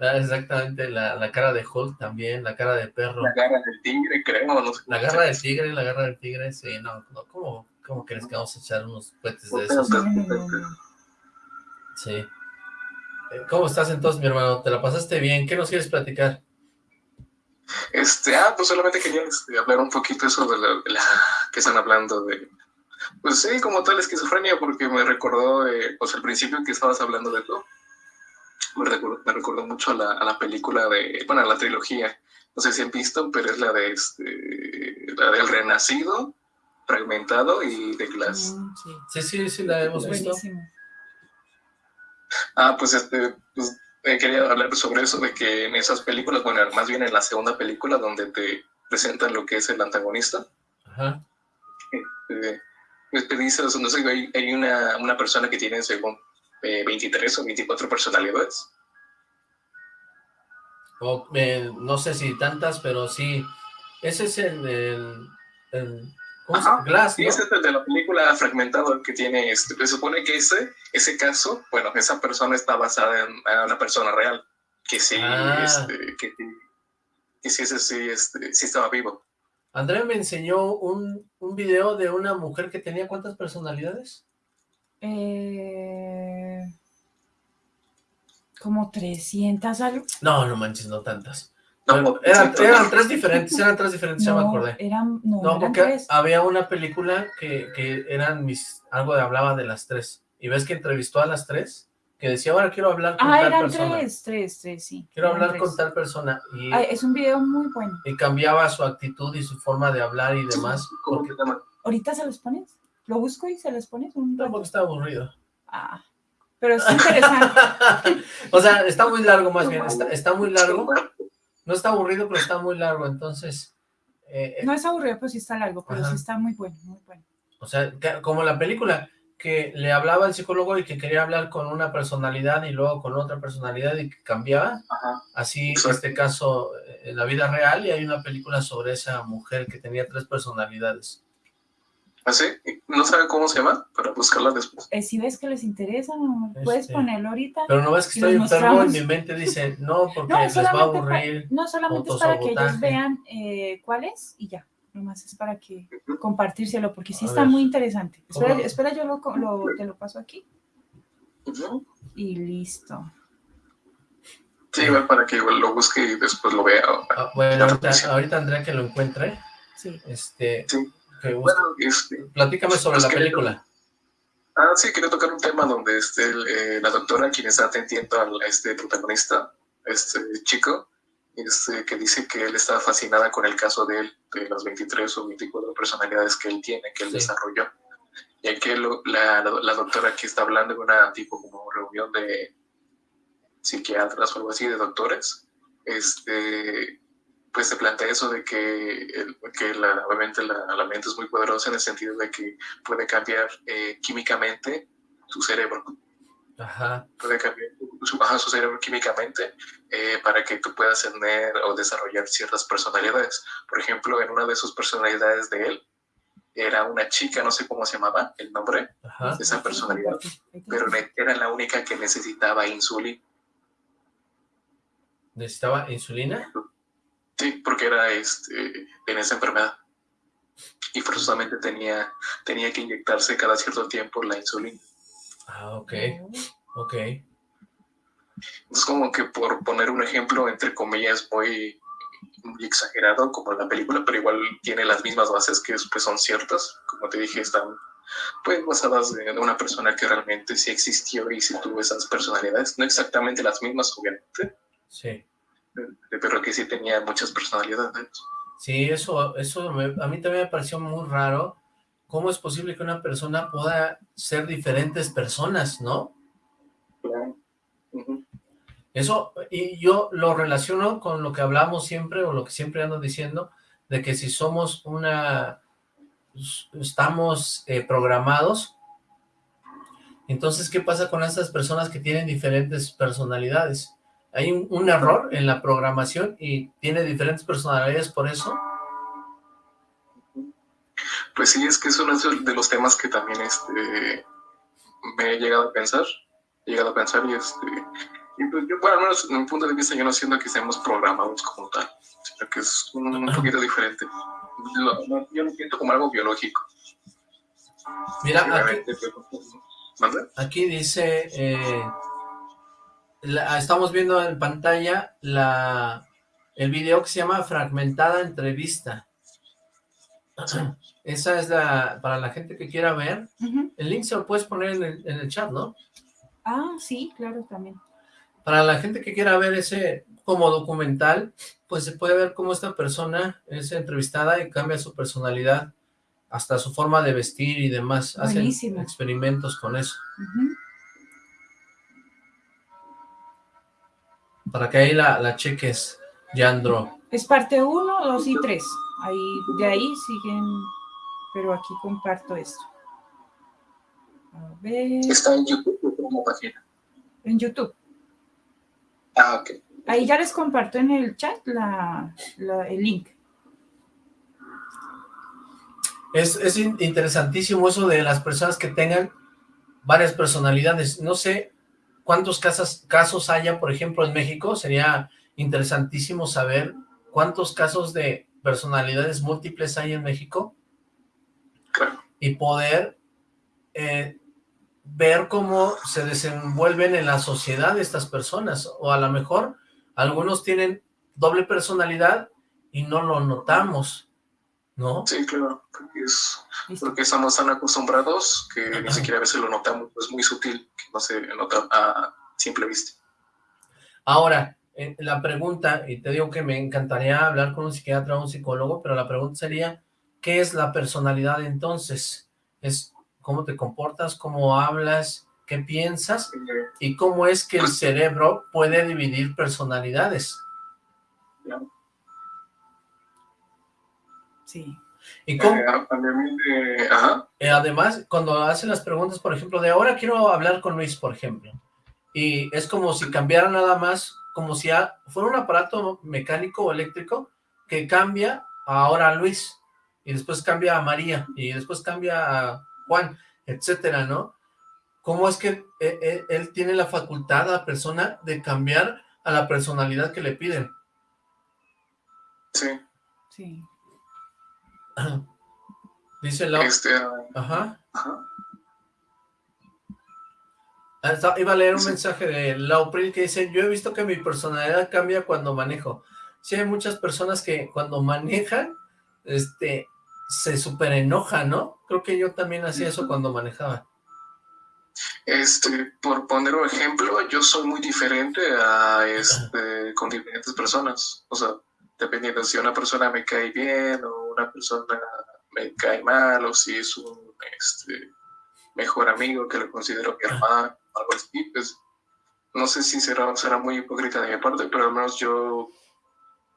Ah, exactamente, la, la, cara de Hulk también, la cara de perro. La cara del tigre, creo. No la garra del tigre, la garra del tigre, sí, no, no ¿cómo, ¿cómo crees que vamos a echar unos cohetes de esos? Sí. ¿Cómo estás entonces, mi hermano? ¿Te la pasaste bien? ¿Qué nos quieres platicar? Este, ah, pues solamente quería este, hablar un poquito eso de la, que están hablando de, pues sí, como tal esquizofrenia, porque me recordó, eh, pues al principio que estabas hablando de todo, me recordó, me recordó mucho a la, a la, película de, bueno, a la trilogía, no sé si han visto, pero es la de este, la del Renacido, Fragmentado y de Glass. Sí, sí, sí, la hemos visto. Ah, pues este, pues eh, quería hablar sobre eso, de que en esas películas, bueno, más bien en la segunda película, donde te presentan lo que es el antagonista, Ajá. Este, pues te dice, no sé, hay, hay una, una, persona que tiene según 23 eh, o 24 personalidades. no sé si tantas, pero sí. Ese es el, en ¿cómo se llama? Glass, ¿no? ese es el de la película fragmentado que tiene, este, se supone que ese, ese caso, bueno, esa persona está basada en, en una persona real, que sí, Ah. este, que, sí- que sí, ese sí, este, sí estaba vivo. Andrea me enseñó un, un video de una mujer que tenía ¿cuántas personalidades? Eh, como 300 algo. No, no manches, no tantas. No, eran, eran tres diferentes, eran tres diferentes, ya me No, acordé. eran, no, No, eran porque tres. había una película que, que eran mis, algo de hablaba de las tres. Y ves que entrevistó a las tres, que decía, ahora quiero hablar con Ah, tal eran persona. tres, tres, tres, sí. Quiero eran hablar tres. con tal persona. Y, Ay, es un video muy bueno. y cambiaba su actitud y su forma de hablar y demás. ¿Cómo Porque? ¿Ahorita se los pones? ¿Lo busco y se los pones? Un tampoco está aburrido. Ah, pero es interesante. o sea, está muy largo más bien, está, está muy largo. No está aburrido, pero está muy largo, entonces... eh, eh, No es aburrido, pero sí está largo, pero Ajá. sí está muy bueno, muy bueno. O sea, que- como la película, que le hablaba al psicólogo y que quería hablar con una personalidad y luego con otra personalidad y que cambiaba. Ajá. Así, Exacto. este caso, eh, en la vida real, y hay una película sobre esa mujer que tenía tres personalidades. ¿Así? No sabe cómo se llama, para buscarla después. Eh, si ves que les interesa, no, puedes Este, ponerlo ahorita. Pero no ves que estoy enfermo, en mi mente dice, no, porque No, les va a pa- aburrir. no, solamente es para que ellos vean eh, cuál es y ya. Nomás es para que compartírselo, porque sí A está ver. muy interesante. Espera, espera yo lo, te lo paso aquí y listo. Sí, igual para que igual lo busque y después lo vea. Ah, bueno, ahorita, ahorita Andrea que lo encuentre, Sí. este, Sí. Que Bueno, este, platícame sobre pues la que- película. Ah, sí, quería tocar un tema donde este, el, eh, la doctora, quien está atendiendo al- a este protagonista, este chico, este, que dice que él está fascinada con el caso de él, de las 23 o 24 personalidades que él tiene, que él Sí. desarrolló. Y que lo- la, doctora aquí está hablando en una tipo como reunión de psiquiatras o algo así, de doctores, este, pues se plantea eso de que, el- que la, obviamente la, la mente es muy poderosa en el sentido de que puede cambiar eh, químicamente tu cerebro, Ajá, puede cambiar su, su cerebro químicamente eh, para que tú puedas tener o desarrollar ciertas personalidades. Por ejemplo, en una de sus personalidades de él era una chica, no sé cómo se llamaba el nombre, ajá. esa personalidad, pero era la única que necesitaba insulina. ¿Necesitaba insulina? Sí, porque era este, tenía esa enfermedad. Y forzosamente tenía, tenía que inyectarse cada cierto tiempo la insulina. Ah, ok, ok. Es como que por poner un ejemplo, entre comillas, muy, muy exagerado, como en la película, pero igual tiene las mismas bases que pues, son ciertas. Como te dije, están pues basadas en una persona que realmente sí existió y sí tuvo esas personalidades. No exactamente las mismas, obviamente, Sí. Pero que sí tenía muchas personalidades. Sí, eso, eso me- a mí también me pareció muy raro. ¿Cómo es posible que una persona pueda ser diferentes personas, no? Claro. Eso, y yo lo relaciono con lo que hablamos siempre, o lo que siempre ando diciendo, de que si somos una, estamos eh, programados, entonces, ¿qué pasa con esas personas que tienen diferentes personalidades? Hay un, un error en la programación y tiene diferentes personalidades por eso. Pues sí, es que es uno de los temas que también este, me he llegado a pensar, he llegado a pensar y este, y pues yo, bueno, al menos en mi punto de vista yo no siento que seamos programados como tal, sino que es un, un poquito diferente. Lo- yo lo siento como algo biológico. Mira, aquí, pero- ¿Manda? Aquí dice, eh, la- estamos viendo en pantalla la, el video que se llama Fragmentada Entrevista. Esa es la, para la gente que quiera ver, el link se lo puedes poner en el, en el chat, ¿no? Ah, sí, claro, también. Para la gente que quiera ver ese como documental, pues se puede ver cómo esta persona es entrevistada y cambia su personalidad, hasta su forma de vestir y demás. Hacen Buenísimo. experimentos con eso. Ujú. Para que ahí la, la cheques, Yandro. Es parte 1, 2 y 3. Ahí, de ahí siguen, pero aquí comparto esto. A ver, Está en YouTube como página. en YouTube. Ah, ok. Ahí ya les comparto en el chat la, la- el link. Es, es interesantísimo eso de las personas que tengan varias personalidades. No sé cuántos casos, casos haya, por ejemplo, en México. Sería interesantísimo saber cuántos casos de personalidades múltiples hay en México. Y poder eh, ver cómo se desenvuelven en la sociedad estas personas. O a lo mejor algunos tienen doble personalidad y no lo notamos. ¿No? Sí, claro, porque, es, porque estamos tan acostumbrados que ni siquiera a veces lo notamos, es muy sutil, que no se nota a simple vista. Ahora, eh, la pregunta, y te digo que me encantaría hablar con un psiquiatra o un psicólogo, pero la pregunta sería, ¿qué es la personalidad entonces? Es cómo te comportas, cómo hablas, qué piensas, y cómo es que el pues cerebro puede dividir personalidades. Sí. ¿Y cómo? Eh, eh, además, cuando hacen las preguntas, por ejemplo, de ahora quiero hablar con Luis, por ejemplo, y es como si cambiara nada más, como si fuera un aparato mecánico o eléctrico que cambia ahora a Luis, y después cambia a María, y después cambia a Juan, etcétera, ¿no? ¿Cómo es que eh, él tiene la facultad, a la persona, de cambiar a la personalidad que le piden? Sí. Sí. Dice la... Este, ajá. Ah, iba a leer un mensaje de Laupri que dice, yo he visto que mi personalidad cambia cuando manejo. Sí, hay muchas personas que cuando manejan, este, se super enojan, ¿no? Creo que yo también hacía eso cuando manejaba. Este, por poner un ejemplo, yo soy muy diferente a este, con diferentes personas. O sea, dependiendo si una persona me cae bien o una persona me cae mal o si es un este, mejor amigo que lo considero mi hermano, algo así, pues no sé si será, será muy hipócrita de mi parte, pero al menos yo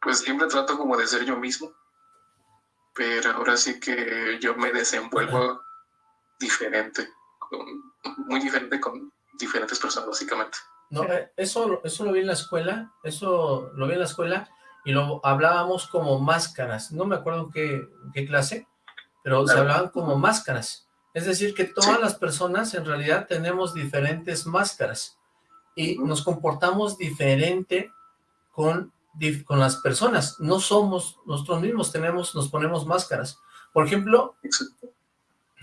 pues siempre trato como de ser yo mismo, pero ahora sí que yo me desenvuelvo diferente, muy diferente con diferentes personas básicamente. No, eh, eso, eso lo vi en la escuela, eso lo vi en la escuela, y lo hablábamos como máscaras, no me acuerdo qué, qué clase, pero se hablaban como máscaras, es decir que todas las personas en realidad tenemos diferentes máscaras, y nos comportamos diferente con, con las personas, no somos nosotros mismos, tenemos, nos ponemos máscaras, por ejemplo,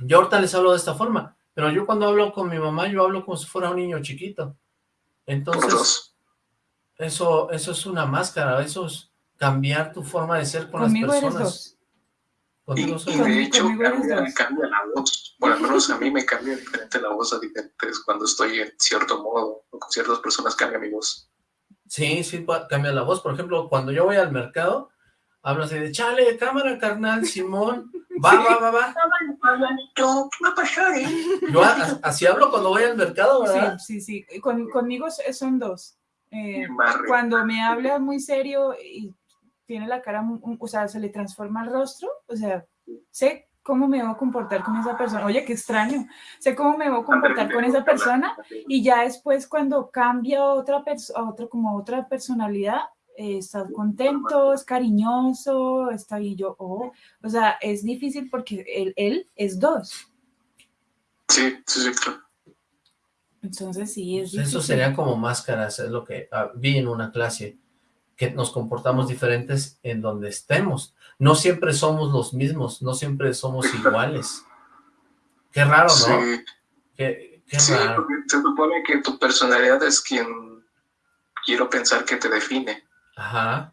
yo ahorita les hablo de esta forma, pero yo cuando hablo con mi mamá, yo hablo como si fuera un niño chiquito, entonces, eso, eso es una máscara, eso es, cambiar tu forma de ser con las personas. Conmigo y, y, de hecho cambia, cambia, la voz. Bueno, al menos a mí me cambia diferente la voz a diferentes cuando estoy en cierto modo o con ciertas personas cambia mi voz. Sí, sí, cambia la voz. Por ejemplo, cuando yo voy al mercado, hablo así de, chale, cámara, carnal, Simón, va, va, va, va. Yo así hablo cuando voy al mercado, ¿verdad? Sí, sí, sí. Con, conmigo son dos. Eh, cuando me habla muy serio y tiene la cara, o sea, se le transforma el rostro, o sea, sé cómo me voy a comportar con esa persona, oye, qué extraño, sé cómo me voy a comportar con esa persona y ya después cuando cambia otra persona, otra, como otra personalidad, eh, está contento, es cariñoso, está y yo, oh, o sea, es difícil porque él, él es dos. Sí, sí, sí, claro. Entonces sí, es difícil. Eso sería como máscaras, es lo que ah, vi en una clase que nos comportamos diferentes en donde estemos. No siempre somos los mismos, no siempre somos iguales. Qué raro, ¿no? Sí, qué, sí porque se supone que tu personalidad es quien quiero pensar que te define. Ajá.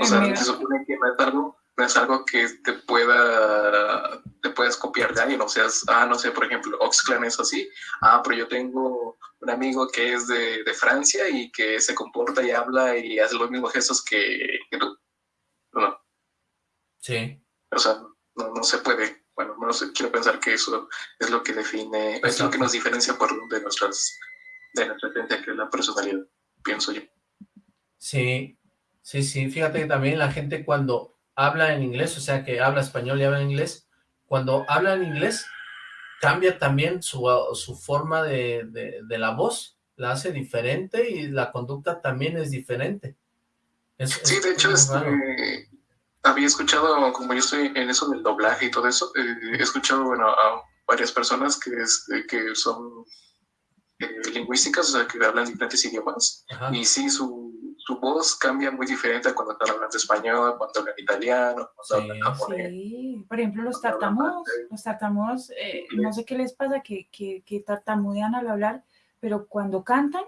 o sea, se supone que no es algo, no es algo que te pueda, te puedas copiar de alguien, o sea, ah, no sé, por ejemplo, Oxclan es así, ah, pero yo tengo un amigo que es de, de, Francia y que se comporta y habla y hace los mismos gestos que, que tú. No. Sí. O sea, no, no se puede. Bueno, no sé, quiero pensar que eso es lo que define, es lo que nos diferencia por de nuestras, de nuestra esencia, que es la personalidad, pienso yo. Sí, sí, sí. Fíjate que también la gente cuando habla en inglés, o sea, que habla español y habla en inglés, cuando habla en inglés, cambia también su, su forma de, de, la voz, la hace diferente y la conducta también es diferente. sí, de hecho, este, había escuchado, como yo estoy en eso del doblaje y todo eso, eh, he escuchado, bueno, a varias personas que, es, que son eh, lingüísticas, o sea, que hablan diferentes idiomas, y sí, su, su, voz cambia muy diferente a cuando están hablando español, cuando hablan italiano, cuando hablan japonés. Sí, por ejemplo, los tartamudos, los tartamudos, eh, no sé qué les pasa, que, que, que tartamudean al hablar, pero cuando cantan,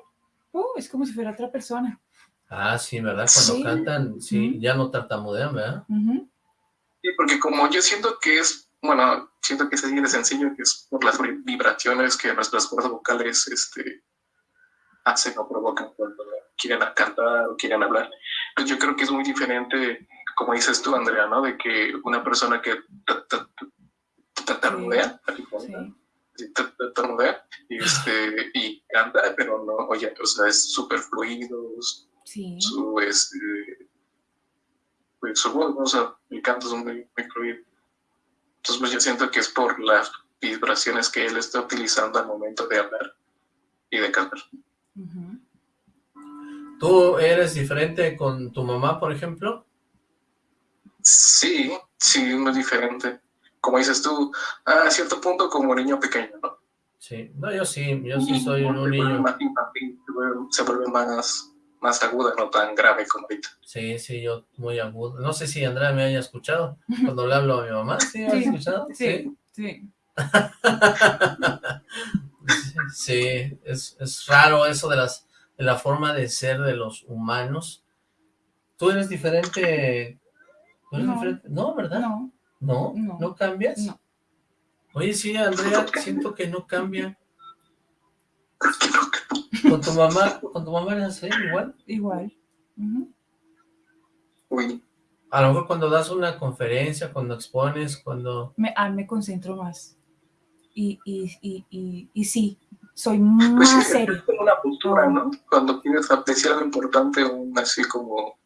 uh, es como si fuera otra persona. Ah, sí, ¿verdad? Cuando cantan, sí, ya no tartamudean, ¿verdad? Sí, porque como yo siento que es, bueno, siento que es así de sencillo, que es por las vibraciones que nuestras cuerdas vocales este, hacen o provocan cuando quieren cantar o quieren hablar. Pues yo creo que es muy diferente, como dices tú, Andrea, ¿no? De que una persona que tartamudea, tartamudea, este, y canta, pero no, oye, o sea, es súper fluido, su, este, pues, su voz, o sea, el canto es muy, muy fluido. Entonces, pues yo siento que es por las vibraciones que él está utilizando al momento de hablar y de cantar. ¿Tú eres diferente con tu mamá, por ejemplo? Sí, sí, muy diferente. Como dices tú, a cierto punto como niño pequeño, ¿no? Sí, no, yo sí, yo sí soy un niño. Se vuelve más, más aguda, no tan grave como ahorita. Sí, sí, yo muy agudo. No sé si Andrea me haya escuchado cuando le hablo a mi mamá. ¿Sí, has escuchado? Sí, sí. Sí, es, es, raro eso de las la forma de ser de los humanos. ¿Tú eres diferente? ¿Tú eres no. diferente? No, ¿verdad? No. ¿No? ¿No, ¿No cambias? No. Oye, sí, Andrea, siento que no cambia. ¿Con tu mamá, con tu mamá eres así, igual? Igual. Uh -huh. Uy. A lo mejor cuando das una conferencia, cuando expones, cuando... Me, ah, me concentro más. Y, y, y, y, y sí, soy más pues sí, serio. Es como una postura, ¿no? Cuando quieres decir algo importante, un, así como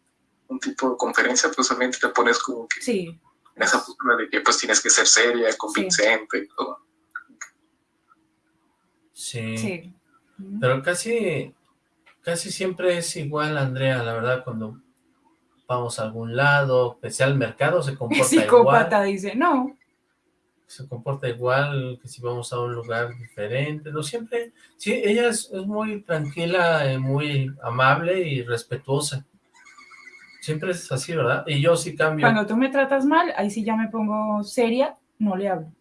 un tipo de conferencia, pues obviamente te pones como que... Sí. En esa postura de que pues tienes que ser seria, convincente sí. y todo. Sí. sí. Pero casi, casi siempre es igual, Andrea, la verdad, cuando vamos a algún lado, pese al mercado, se comporta Psicópata igual. dice, no. Se comporta igual que si vamos a un lugar diferente, no siempre, sí, ella es, es muy tranquila, eh, muy amable y respetuosa. Siempre es así, ¿verdad? Y yo sí cambio. Cuando tú me tratas mal, ahí sí ya me pongo seria, no le hablo.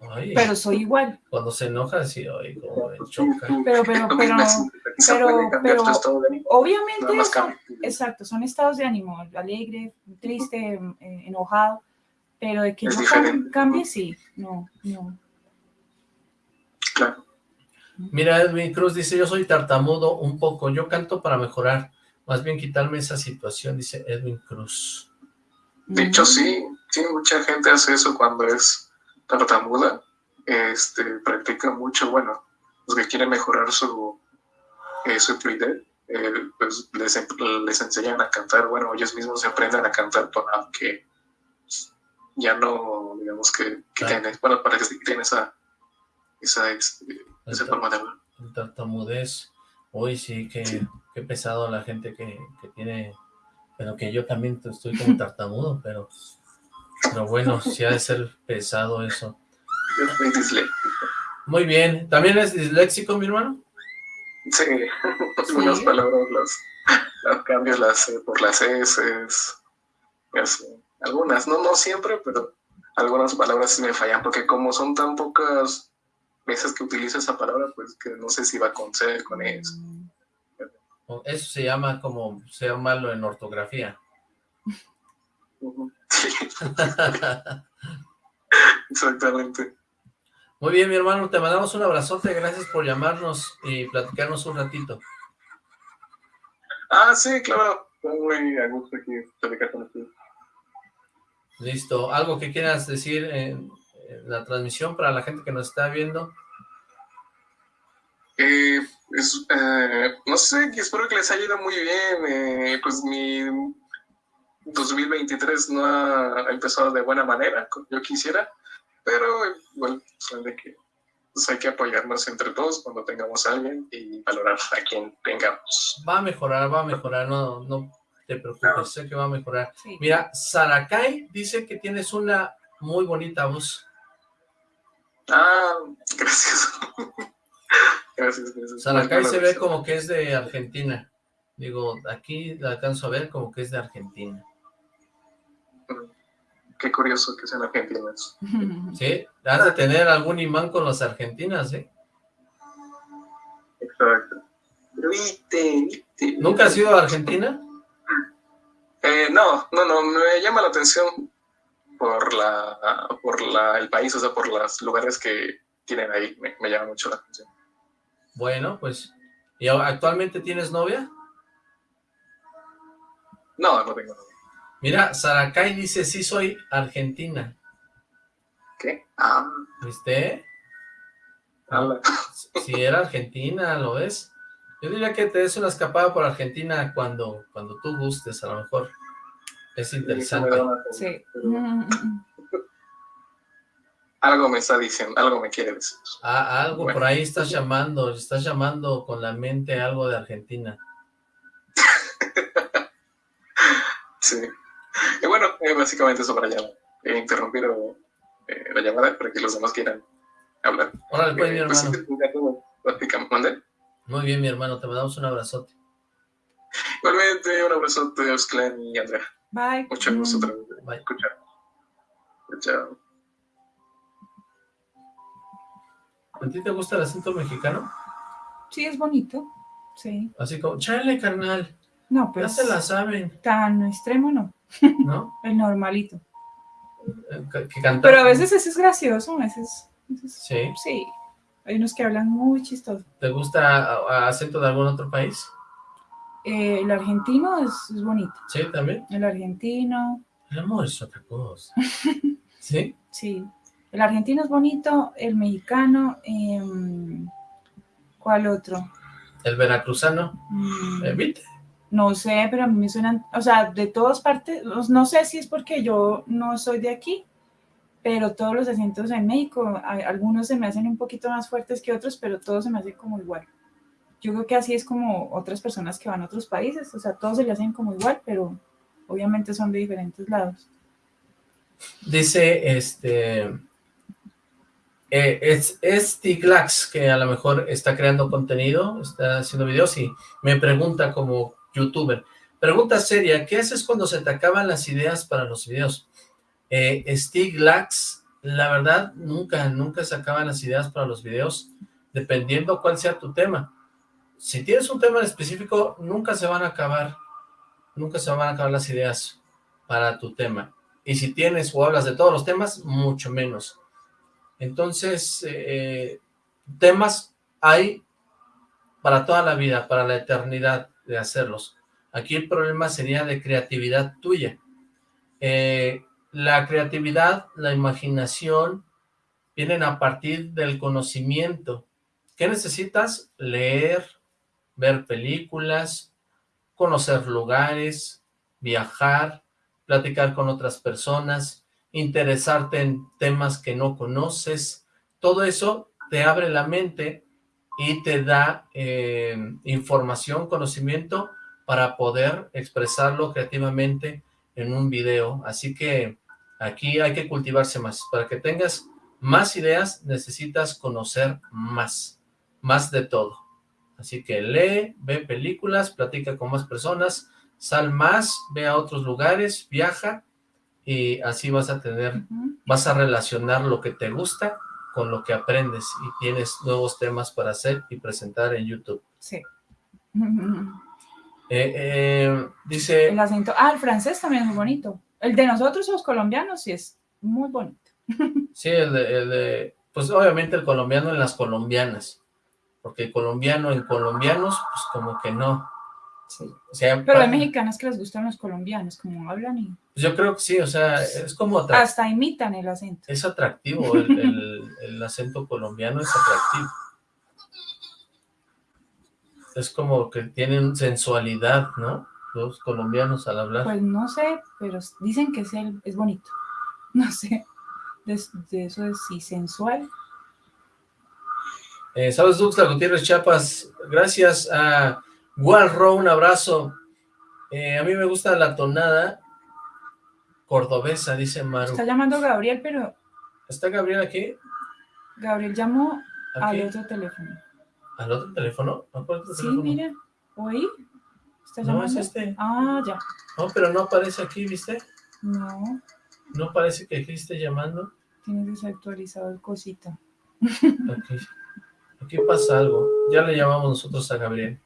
Ay, pero soy igual. Cuando se enoja, sí, ay, como me choca. Pero, pero, pero, pero, pero, obviamente, son, exacto, son estados de ánimo, alegre, triste, eh, enojado, pero de que no cambie, cambie, sí, no, no. Claro. Mira, Edwin Cruz dice, yo soy tartamudo un poco, yo canto para mejorar, más bien quitarme esa situación, dice Edwin Cruz. De hecho, sí, sí, mucha gente hace eso cuando es tartamuda, este, practica mucho, bueno, los que quieren mejorar su, eh, su fluidez, eh, pues les, les enseñan a cantar, bueno, ellos mismos se aprenden a cantar para que ya no, digamos que, que Claro. tienen, bueno, para que quiten esa, esa, esa forma de hablar. El tartamudez, uy, sí, qué, qué pesado la gente que, que tiene, pero que yo también estoy como tartamudo, pero, pero bueno, sí ha de ser pesado eso. Yo soy disléxico. Muy bien, ¿también es disléxico, mi hermano? Sí, algunas palabras las, las cambio las, eh, por las S, así. Algunas, no, no siempre, pero algunas palabras sí me fallan, porque como son tan pocas veces que utilizo esa palabra, pues que no sé si va con C, con S. Eso se llama como, sea malo en ortografía. Sí, exactamente. Muy bien, mi hermano, te mandamos un abrazote, gracias por llamarnos y platicarnos un ratito. Ah, sí, claro, estoy muy a gusto aquí platicar con ustedes. Listo, ¿algo que quieras decir en, en la transmisión para la gente que nos está viendo? Eh, pues, eh, no sé, espero que les haya ido muy bien. Eh, pues mi 2023 no ha empezado de buena manera, como yo quisiera, pero son de que pues, hay que apoyarnos entre todos cuando tengamos a alguien y valorar a quien tengamos. Va a mejorar, va a mejorar, no, no, te preocupes, sé que va a mejorar. Sí. Mira, Sarakai dice que tienes una muy bonita voz. Ah, gracias. gracias, gracias. Sarakai se ve como que es de Argentina. Digo, aquí la alcanzo a ver como que es de Argentina. Qué curioso que sean argentinos. ¿Sí? Has de tener algún imán con las argentinas, ¿eh? Exacto. Pero viste, viste. ¿Nunca has ido a Argentina? Eh, no, no, no, me llama la atención por la, por la, el país, o sea, por los lugares que tienen ahí, me, me llama mucho la atención. Bueno, pues... ¿Y actualmente tienes novia? No, no tengo novia. Mira, Sarakai dice, sí soy argentina. ¿Qué? Ah, ¿Viste? Si era argentina, ¿lo ves? Yo diría que te des una escapada por Argentina cuando, cuando tú gustes, a lo mejor. Es interesante. Sí. Algo me está diciendo, algo me quiere decir. Ah, algo Bueno. por ahí estás llamando, estás llamando con la mente algo de Argentina. Sí. Y bueno, eh, básicamente eso para ya eh, interrumpir eh, la llamada para que los demás quieran hablar. Órale, pues, mi Eh, pues, hermano. sí, Muy bien, mi hermano, te mandamos un abrazote. Igualmente, un abrazo a y Andrea. Bye. Mucho gusto otra vez escuchar. Chao. ¿A ti te gusta el acento mexicano? Sí, es bonito. Sí. Así como, chale, carnal, No, ya pero se la saben, tan extremo no. ¿no? El normalito. Eh, Que, que cantar. Pero a veces ese es gracioso, a veces. a veces- Sí. Sí. Hay unos que hablan muy chistoso. ¿Te gusta acento de algún otro país? Eh, el argentino es, es bonito. Sí, también. El argentino, El amor es otra cosa. ¿Sí? sí. El argentino es bonito. El mexicano, em, ¿cuál otro? El veracruzano. Mm, ¿Eh, ¿Viste? No sé, pero a mí me suenan, o sea, de todas partes, no sé si es porque yo no soy de aquí, pero todos los acentos en México, algunos se me hacen un poquito más fuertes que otros, pero todos se me hacen como igual. Yo creo que así es como otras personas que van a otros países, o sea, todos se le hacen como igual, pero obviamente son de diferentes lados. Dice, este... eh, es, es Tiglax, que a lo mejor está creando contenido, está haciendo videos y me pregunta como youtuber. Pregunta seria, ¿qué haces cuando se te acaban las ideas para los videos? Eh, Stiglax, la verdad, nunca, nunca se acaban las ideas para los videos, dependiendo cuál sea tu tema. Si tienes un tema en específico, nunca se van a acabar, nunca se van a acabar las ideas para tu tema. Y si tienes o hablas de todos los temas, mucho menos. Entonces, eh, temas hay para toda la vida, para la eternidad de hacerlos. Aquí el problema sería de creatividad tuya. Eh, la creatividad, la imaginación, vienen a partir del conocimiento. ¿Qué necesitas? Leer, ver películas, conocer lugares, viajar, platicar con otras personas, interesarte en temas que no conoces. Todo eso te abre la mente y te da eh, información, conocimiento para poder expresarlo creativamente en un video. Así que aquí hay que cultivarse más. Para que tengas más ideas, necesitas conocer más, más de todo. Así que lee, ve películas, platica con más personas, sal más, ve a otros lugares, viaja y así vas a tener, vas a relacionar lo que te gusta con lo que aprendes y tienes nuevos temas para hacer y presentar en YouTube. Sí. Eh, eh, dice, El acento, ah, el francés también es muy bonito. El de nosotros, los colombianos, sí es muy bonito. sí, el de, el de- pues obviamente el colombiano en las colombianas, porque el colombiano en colombianos, pues como que no. O sea, Pero hay mexicanos que les gustan los colombianos, como hablan y yo creo que sí, o sea, es como hasta imitan el acento. es atractivo, el, el- el acento colombiano es atractivo. Es como que tienen sensualidad, ¿no? Los colombianos al hablar. Pues no sé, pero dicen que es, el- es bonito. No sé. De, de eso es sí, sensual. Eh, Saludos, Duxla Gutiérrez Chiapas. Gracias a Walro, un abrazo. Eh, a mí me gusta la tonada cordobesa, dice Maru. Está llamando Gabriel, pero... ¿Está Gabriel aquí? Gabriel llamó al otro teléfono. ¿Al otro teléfono? ¿A cuál otro Sí, teléfono? mira. ¿Oí? ¿Está No, es llamando? este. Ah, ya. No, pero no aparece aquí, ¿viste? No, No parece que aquí esté llamando. tienes desactualizado el cosita. Aquí, aquí pasa algo. Ya le llamamos nosotros a Gabriel.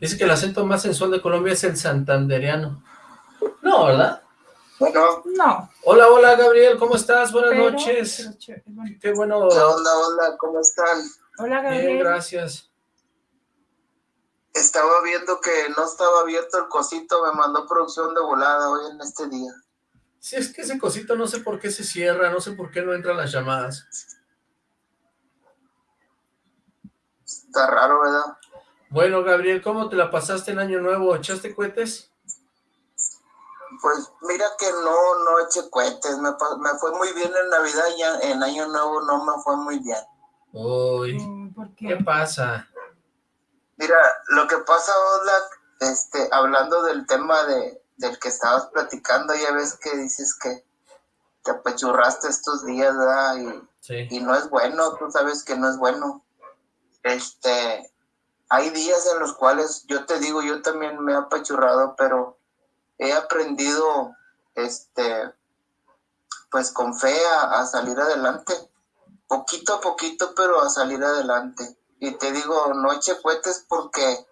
Dice que el acento más sensual de Colombia es el santandereano. No, ¿verdad? Bueno, No, Hola, hola, Gabriel, ¿cómo estás? Buenas pero... noches. Qué bueno. ¿qué onda, onda? ¿Cómo están? Hola, Bien, Gabriel. gracias. Estaba viendo que no estaba abierto el cosito, me mandó producción de volada hoy en este día. Sí, es que ese cosito no sé por qué se cierra, no sé por qué no entran las llamadas. Está raro, ¿verdad? Bueno, Gabriel, ¿cómo te la pasaste en Año Nuevo? ¿Echaste cohetes? Pues mira que no, no eché cohetes, me, me fue muy bien en Navidad y ya en Año Nuevo no me fue muy bien. Uy, ¿Por ¿qué qué? pasa? Mira, lo que pasa, Oslak, este, hablando del tema de, del que estabas platicando, ya ves que dices que te apechurraste estos días, ¿verdad? Y, Sí, y no es bueno, tú sabes que no es bueno. Este, hay días en los cuales yo te digo, yo también me he apachurrado, pero he aprendido, este, pues con fe a, a salir adelante, poquito a poquito, pero a salir adelante. Y te digo, no eche cohetes porque,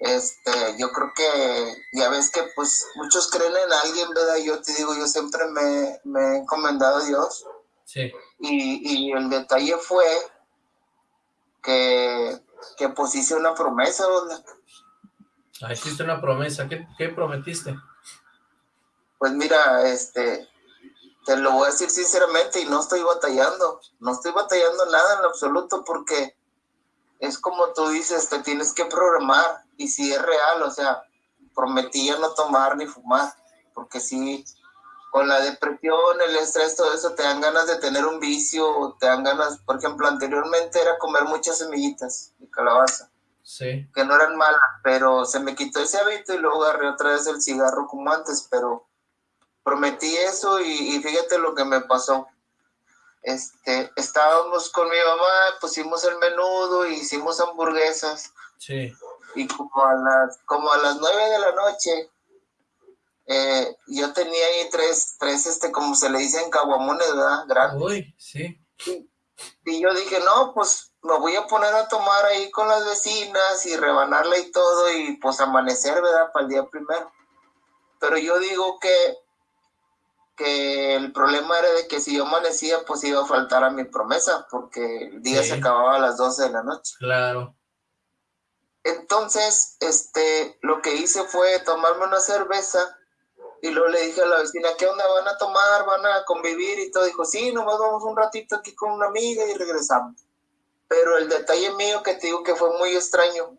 este, yo creo que, ya ves que pues muchos creen en alguien, ¿verdad? Yo te digo, yo siempre me, me he encomendado a Dios. sí. Y, y el detalle fue que, que pues hice una promesa, ¿verdad? Ah, hiciste una promesa. ¿Qué, prometiste? Pues mira, este, te lo voy a decir sinceramente y no estoy batallando, no estoy batallando nada en absoluto porque es como tú dices, te tienes que programar y si es real, o sea, prometí ya no tomar ni fumar, porque si con la depresión, el estrés, todo eso, te dan ganas de tener un vicio, te dan ganas, por ejemplo, anteriormente era comer muchas semillitas de calabaza. Sí, que no eran malas, pero se me quitó ese hábito y luego agarré otra vez el cigarro como antes, pero prometí eso y, y fíjate lo que me pasó. Este, estábamos con mi mamá, pusimos el menudo, e hicimos hamburguesas sí. y como a las, como a las nueve de la noche, eh, yo tenía ahí tres, tres, este, como se le dicen, caguamones, ¿verdad? Grandes. Uy, sí. Y yo dije, no, pues me voy a poner a tomar ahí con las vecinas y rebanarla y todo y pues amanecer, ¿verdad? Para el día primero. Pero yo digo que, que el problema era de que si yo amanecía, pues iba a faltar a mi promesa, porque el día Sí. se acababa a las 12 de la noche. Claro. Entonces, este, lo que hice fue tomarme una cerveza y luego le dije a la vecina, ¿qué onda? ¿Van a tomar? ¿Van a convivir? Y todo. Dijo, sí, nomás vamos un ratito aquí con una amiga y regresamos. Pero el detalle mío que te digo que fue muy extraño,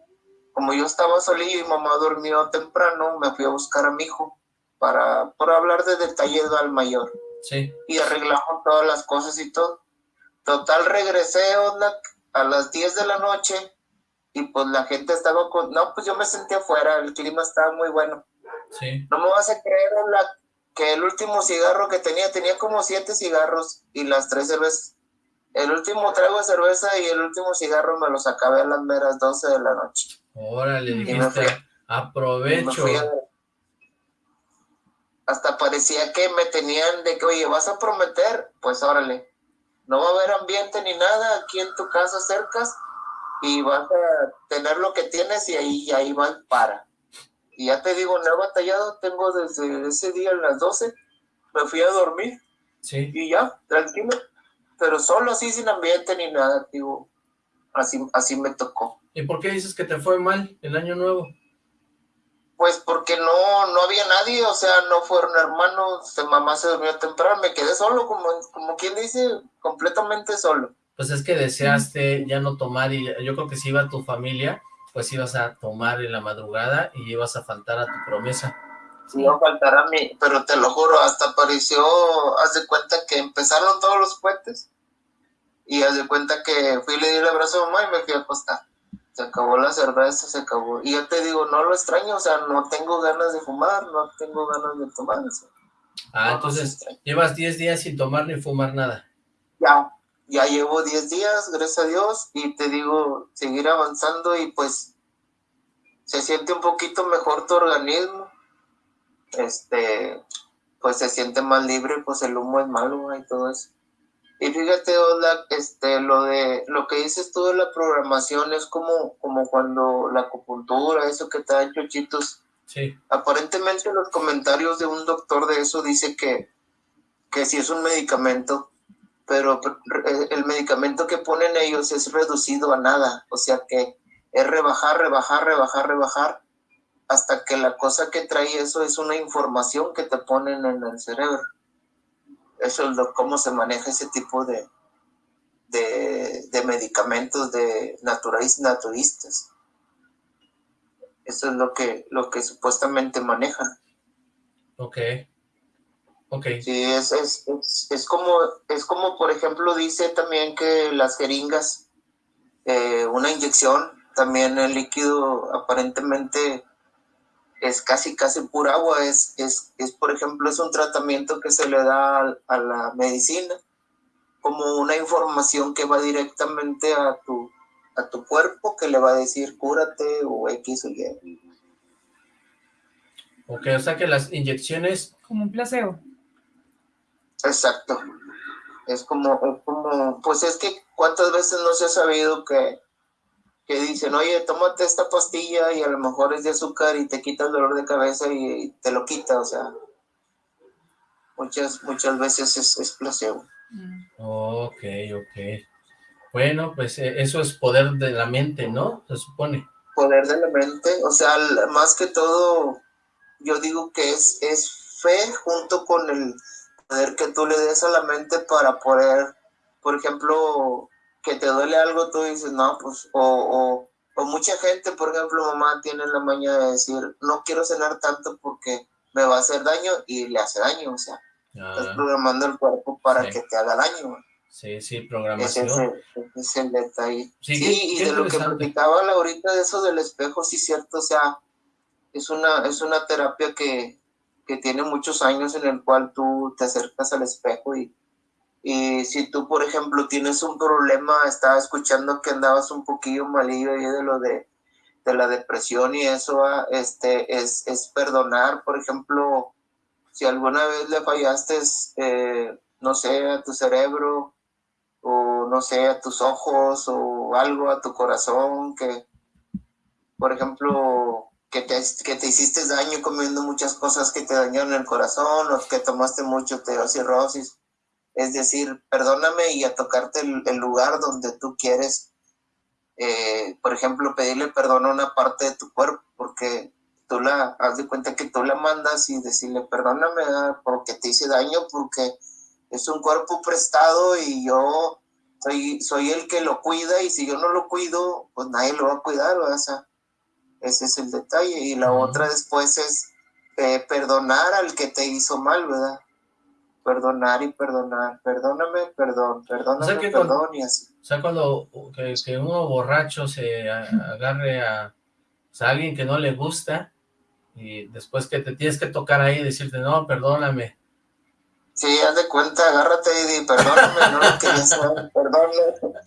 como yo estaba solillo y mamá durmió temprano, me fui a buscar a mi hijo para, para hablar de detalles al mayor Sí. y arreglamos todas las cosas y todo. Total, regresé a las 10 de la noche y pues la gente estaba con... No, pues yo me sentí afuera, el clima estaba muy bueno. Sí. No me vas a creer, Oxlack, que el último cigarro que tenía, tenía como siete cigarros y las tres cervezas. El último trago de cerveza y el último cigarro me los acabé a las meras 12 de la noche. Órale, dijiste, me aprovecho. a- Hasta parecía que me tenían de que, oye, vas a prometer, pues órale, no va a haber ambiente ni nada aquí en tu casa cercas y vas a tener lo que tienes y ahí, y ahí va y para. Y ya te digo, no he batallado, tengo desde ese día a las 12, me fui a dormir Sí. y ya, tranquilo, pero solo así sin ambiente ni nada, digo, así, así me tocó. ¿Y por qué dices que te fue mal el año nuevo? Pues porque no, no había nadie, o sea, no fueron hermanos, mamá se durmió temprano, me quedé solo, como, como quien dice, completamente solo. Pues es que deseaste ya no tomar y yo creo que si iba tu familia, pues ibas a tomar en la madrugada y ibas a faltar a tu promesa. Sí. No faltará mi, pero te lo juro, hasta apareció, haz de cuenta que empezaron todos los puentes Y haz de cuenta que fui y le di el abrazo a mamá y me fui a acostar. Se acabó la cerveza, se acabó. Y yo te digo, no lo extraño, o sea, no tengo ganas de fumar, no tengo ganas de tomar. ah, entonces llevas 10 días sin tomar ni fumar nada. Ya, ya llevo 10 días, gracias a Dios, y te digo, seguir avanzando y pues se siente un poquito mejor tu organismo. Este, pues se siente más libre, pues el humo es malo y todo eso. Y fíjate, Ola, este, lo de lo que dices tú de la programación es como, como cuando la acupuntura, eso que te dan chochitos. Sí. Aparentemente los comentarios de un doctor de eso dice que, que sí es un medicamento, pero el medicamento que ponen ellos es reducido a nada, o sea que es rebajar, rebajar, rebajar, rebajar, hasta que la cosa que trae eso es una información que te ponen en el cerebro. Eso es lo, cómo se maneja ese tipo de, de, medicamentos de naturistas. Eso es lo que, lo que supuestamente manejan. Ok. Ok. Sí, es, es, es, como, es como, por ejemplo, dice también que las jeringas, eh, una inyección, también el líquido aparentemente es casi, casi pura agua, es, es, es, por ejemplo, es un tratamiento que se le da a, la medicina, como una información que va directamente a tu, a tu cuerpo, que le va a decir cúrate o X o Y. Ok, o sea que las inyecciones... Como un placebo. Exacto. Es como, es como, pues es que cuántas veces no se ha sabido que que dicen, oye, tómate esta pastilla y a lo mejor es de azúcar y te quita el dolor de cabeza y te lo quita, o sea, muchas, muchas veces es, es placebo. Ok, ok. Bueno, pues eh, eso es poder de la mente, ¿no? Se supone. Poder de la mente, o sea, más que todo, yo digo que es, es fe junto con el poder que tú le des a la mente para poder, por ejemplo, que te duele algo, tú dices, no, pues, o, o, mucha gente, por ejemplo, mamá tiene la maña de decir, no quiero cenar tanto porque me va a hacer daño y le hace daño, o sea, estás ah. programando el cuerpo para que te haga daño. Sí, sí, programación. Ese, es el detalle. Sí, y de lo que platicaba ahorita de eso del espejo, sí, cierto, o sea, es una, es una terapia que, que tiene muchos años en el cual tú te acercas al espejo y y si tú, por ejemplo, tienes un problema, estaba escuchando que andabas un poquillo malillo ahí de lo de, de la depresión y eso, ah, este, es, es perdonar, por ejemplo, si alguna vez le fallaste, eh, no sé, a tu cerebro, o no sé, a tus ojos, o algo a tu corazón, que, por ejemplo, que te, que te hiciste daño comiendo muchas cosas que te dañaron el corazón, o que tomaste mucho teocirrosis, es decir, perdóname y a tocarte el, lugar donde tú quieres, eh, por ejemplo, pedirle perdón a una parte de tu cuerpo, porque tú la, haz de cuenta que tú la mandas y decirle, perdóname porque te hice daño, porque es un cuerpo prestado y yo soy, soy el que lo cuida y si yo no lo cuido, pues nadie lo va a cuidar, o sea, ese es el detalle. Y la otra después es eh, perdonar al que te hizo mal, ¿verdad? Perdonar y perdonar, perdóname, perdón, perdóname, perdón y así. O sea, cuando que, uno borracho se agarre a, alguien que no le gusta y después que te tienes que tocar ahí y decirte, no, perdóname. Sí, haz de cuenta, agárrate y di, perdóname, no lo quería saber, perdóname.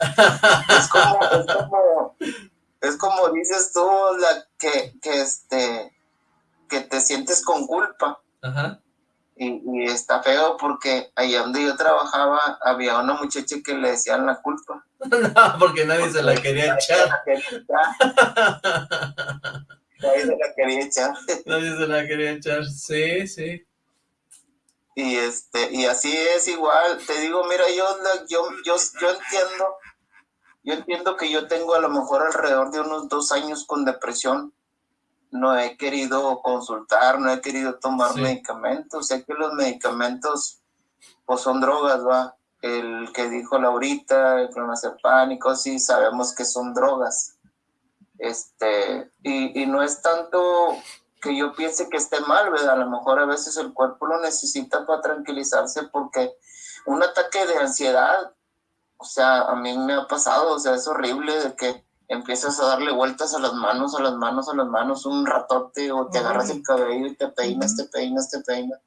Es como, es como, es como dices tú, la, que, que, este, que te sientes con culpa. Ajá. Y, está feo porque allá donde yo trabajaba había una muchacha que le decían la culpa. no, porque nadie se la quería echar. nadie se la quería echar. nadie se la quería echar, sí, sí. Y este, y así es igual, te digo, mira, yo, yo, yo, yo entiendo, yo entiendo que yo tengo a lo mejor alrededor de unos dos años con depresión, no he querido consultar, no he querido tomar medicamentos. Sé que los medicamentos pues son drogas, ¿va? El que dijo Laurita, el clonazepam y cosas sí sabemos que son drogas. Este, y, y no es tanto que yo piense que esté mal, ¿verdad? A lo mejor a veces el cuerpo lo necesita para tranquilizarse porque un ataque de ansiedad o sea, a mí me ha pasado, o sea, es horrible de que empiezas a darle vueltas a las manos, a las manos, a las manos un ratote, o te agarras el cabello y te peinas, te peinas, te peinas.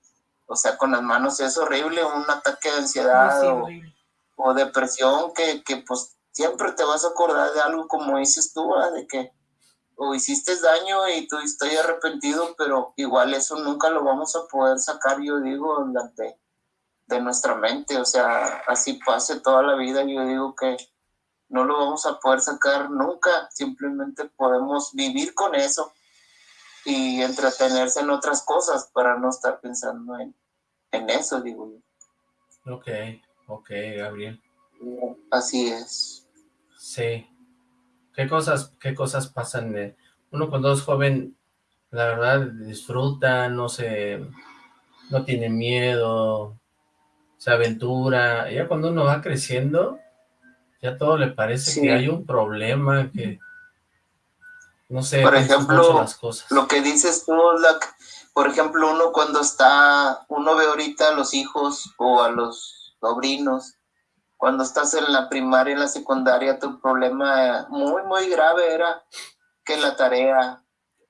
O sea, con las manos es horrible, un ataque de ansiedad o, o, depresión que, que, pues siempre te vas a acordar de algo como dices tú, de que o hiciste daño y tú estoy arrepentido, pero igual eso nunca lo vamos a poder sacar, yo digo, de, de nuestra mente, o sea, así pase toda la vida, yo digo que no lo vamos a poder sacar nunca, simplemente podemos vivir con eso y entretenerse en otras cosas para no estar pensando en, en eso, digo yo. Ok, ok, Gabriel. Así es. Sí. ¿Qué cosas, qué cosas pasan? De, uno cuando es joven, la verdad, disfruta, no se, no tiene miedo, se aventura. Ya cuando uno va creciendo, ya todo le parece que hay un problema, que no sé, por ejemplo, las cosas. lo que dices tú, por ejemplo, uno cuando está, uno ve ahorita a los hijos o a los sobrinos, cuando estás en la primaria, en la secundaria, tu problema muy, muy grave era que la tarea,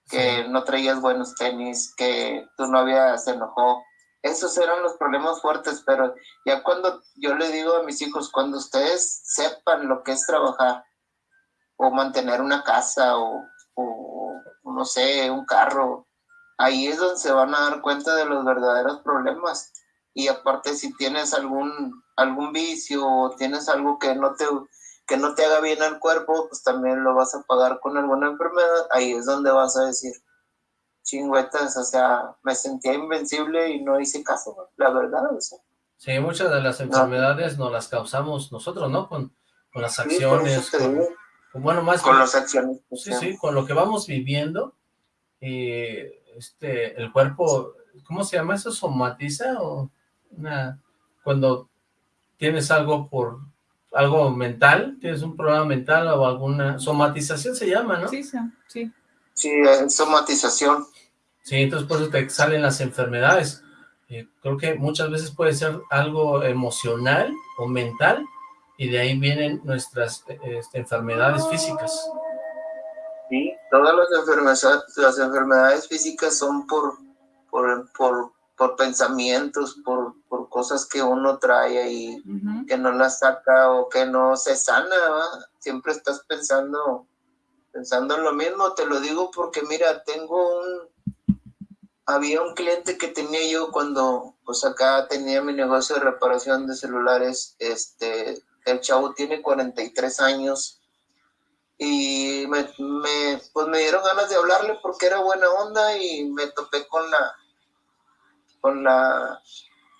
que no traías buenos tenis, que tu novia se enojó, esos eran los problemas fuertes, pero ya cuando yo le digo a mis hijos, cuando ustedes sepan lo que es trabajar o mantener una casa o, no sé, un carro, ahí es donde se van a dar cuenta de los verdaderos problemas. Y aparte si tienes algún, algún vicio o tienes algo que no te que no te haga bien al cuerpo, pues también lo vas a pagar con alguna enfermedad, ahí es donde vas a decir, chingüetas, o sea, me sentía invencible y no hice caso, la verdad, o sea. Sí, muchas de las enfermedades no. las causamos nosotros, ¿no? Con, con las acciones, con, bueno, más con las acciones. Sí, sí, con lo que vamos viviendo, y este, el cuerpo, ¿cómo se llama eso? ¿Somatiza? o una, Cuando tienes algo por, algo mental, tienes un problema mental o alguna, somatización se llama, ¿no? Sí, sí. Sí, somatización. Sí, entonces por eso te salen las enfermedades. Eh, creo que muchas veces puede ser algo emocional o mental y de ahí vienen nuestras este, enfermedades físicas. Sí, todas las enfermedades, las enfermedades físicas son por, por, por, por pensamientos, por, por, cosas que uno trae ahí, que no las saca o que no se sana, siempre estás pensando, pensando en lo mismo, te lo digo porque mira, tengo un, había un cliente que tenía yo cuando, pues acá tenía mi negocio de reparación de celulares, este, el chavo tiene 43 años y me, pues me dieron ganas de hablarle porque era buena onda y me topé con la, con la,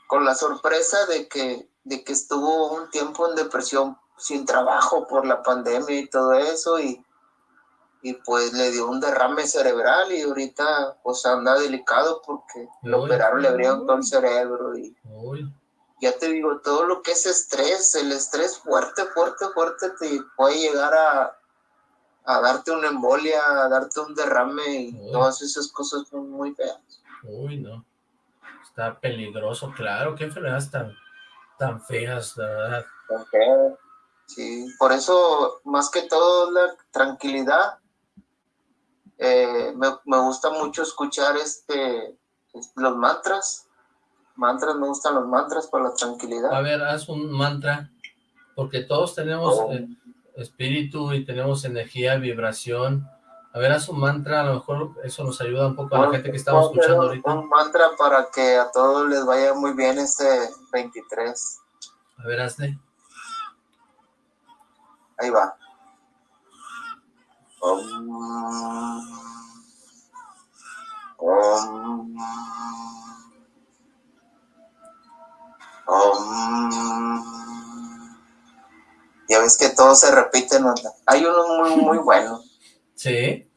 con la sorpresa de que, de que estuvo un tiempo en depresión sin trabajo por la pandemia y todo eso y y pues le dio un derrame cerebral y ahorita pues anda delicado porque lo operaron, le abrieron todo el cerebro y ya te digo, todo lo que es estrés, el estrés fuerte, fuerte, fuerte te puede llegar a, a darte una embolia, a darte un derrame y todas esas cosas son muy feas. Uy, no. Está peligroso, claro, qué enfermedades tan, tan feas, la verdad. Tan feas. Sí, por eso, más que todo, la tranquilidad eh, me, me, gusta mucho escuchar este los mantras. Mantras, me gustan los mantras para la tranquilidad. A ver, haz un mantra, porque todos tenemos oh. eh, espíritu y tenemos energía, vibración. A ver, haz un mantra, a lo mejor eso nos ayuda un poco a la gente que estamos escuchando ahorita. Un mantra para que a todos les vaya muy bien este 23. A ver, hazle. Ahí va. Ya ves que todo se repite, ¿no? Hay unos muy, muy buenos. Sí,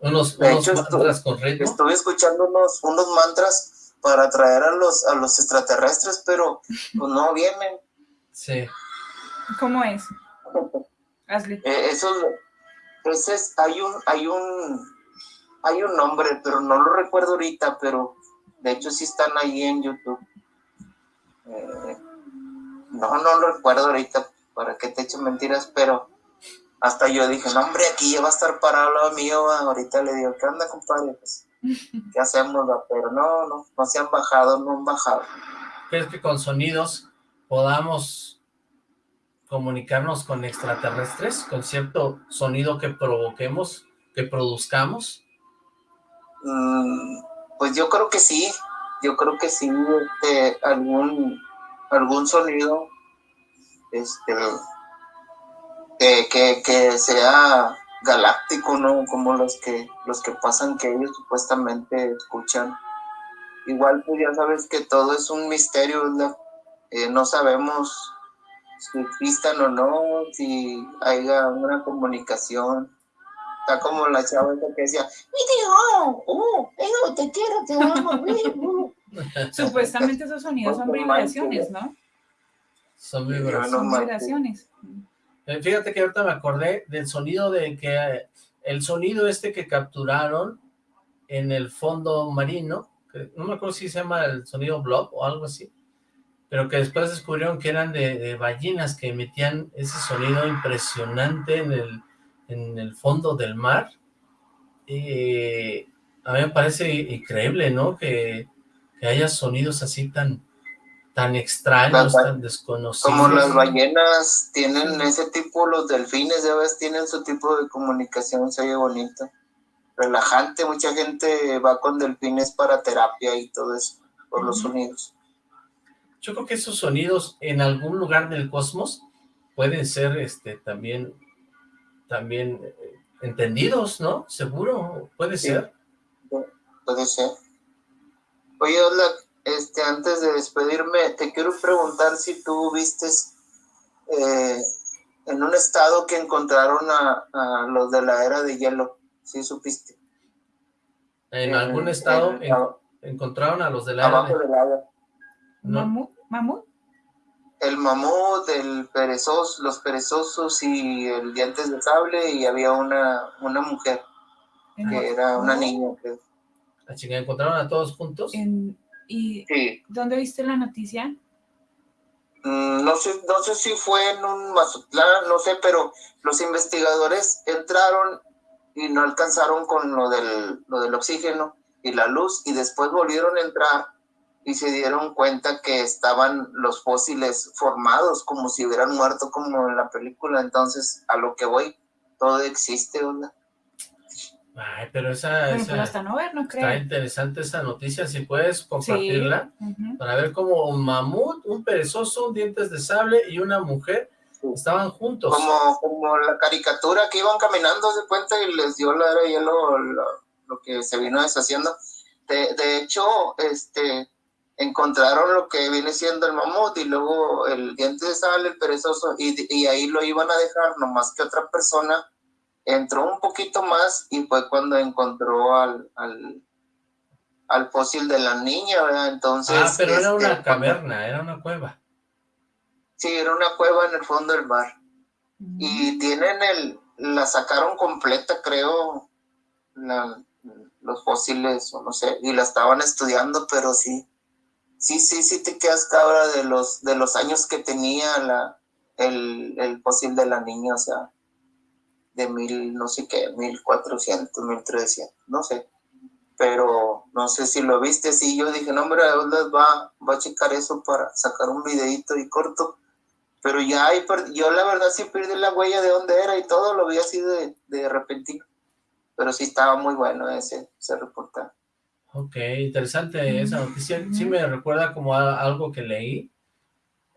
unos, mantras con Estuve escuchando unos, unos mantras para atraer a los, a los extraterrestres, pero pues no vienen. Sí. ¿Cómo es? Hazle. Eh, esos, entonces hay un, hay un, hay un nombre, pero no lo recuerdo ahorita, pero de hecho sí están ahí en YouTube. Eh, no, no lo recuerdo ahorita, ¿para qué te echo mentiras? Pero hasta yo dije, no hombre, aquí ya va a estar parado al mío, ahorita le digo, ¿qué onda compadre? Pues, ¿qué hacemos? Pero no, no, no se han bajado, no han bajado. ¿Crees que con sonidos podamos comunicarnos con extraterrestres? ¿Con cierto sonido que provoquemos, que produzcamos? Mm, pues yo creo que sí, yo creo que sí, este, algún, algún sonido, este, que, que, sea galáctico, ¿no? Como los que, los que pasan que ellos supuestamente escuchan. Igual pues ya sabes que todo es un misterio. Eh, no sabemos si existan o no, si haya una comunicación. Está como la chava que decía, ¡Mi ¡Oh! ¡Te quiero! ¡Te amo! Supuestamente esos sonidos son vibraciones, ¿no? Son vibraciones. Eh, fíjate que ahorita me acordé del sonido de que el sonido este que capturaron en el fondo marino, no me acuerdo si se llama el sonido blob o algo así, pero que después descubrieron que eran de, ballenas que emitían ese sonido impresionante en el, en el fondo del mar. Y a mí me parece increíble, ¿no? Que, haya sonidos así tan, tan extraños, tan desconocidos. Como las ballenas tienen ese tipo, los delfines, ya ves, tienen su tipo de comunicación, se oye bonito. Relajante, mucha gente va con delfines para terapia y todo eso, por los sonidos. Yo creo que esos sonidos en algún lugar del cosmos pueden ser este también también eh, entendidos, ¿no? Seguro, puede ser. Puede ser. Oye, hola, este, antes de despedirme, te quiero preguntar si tú viste eh, en un estado que encontraron a, los de la era de hielo, ¿sí supiste? ¿En algún estado encontraron a los de la era de... hielo? ¿Mamut? ¿Mamut? El mamut, el perezoso, los perezosos y el dientes de sable y había una, una mujer que era una niña. Que... ¿La chica encontraron a todos juntos? ¿Y dónde viste la noticia? Mm, no sé, no sé si fue en un Mazatlán, no sé, pero los investigadores entraron y no alcanzaron con lo del, lo del oxígeno y la luz y después volvieron a entrar y se dieron cuenta que estaban los fósiles formados como si hubieran muerto como en la película, entonces a lo que voy, todo existe, ¿verdad? Ay, pero esa, hasta no ver, no creo. está interesante esa noticia, si puedes compartirla, para ver cómo un mamut, un perezoso, un dientes de sable y una mujer estaban juntos. Como, como la caricatura que iban caminando, se cuenta, y les dio la era hielo lo, lo, que se vino deshaciendo. De, de hecho, este, encontraron lo que viene siendo el mamut y luego el diente de sable, el perezoso, y, y, ahí lo iban a dejar, nomás que otra persona entró un poquito más y fue cuando encontró al, al, al fósil de la niña, ¿verdad? Entonces... Ah, pero era una este, caverna, era una cueva. Sí, era una cueva en el fondo del mar. Y tienen el, la sacaron completa, creo, los fósiles, o no sé, y la estaban estudiando, pero sí, sí, sí, sí te quedas cabra de los, de los años que tenía la, el, el fósil de la niña, o sea, de mil, no sé qué, mil cuatrocientos, mil trescientos, no sé. Pero no sé si lo viste, sí, yo dije, no, hombre, va, va a checar eso para sacar un videito y corto. Pero ya yo la verdad sí perdí la huella de dónde era y todo, lo vi así de, de repentino. Pero sí estaba muy bueno ese, ese reportaje. Ok, interesante esa noticia. Sí me recuerda como algo que leí.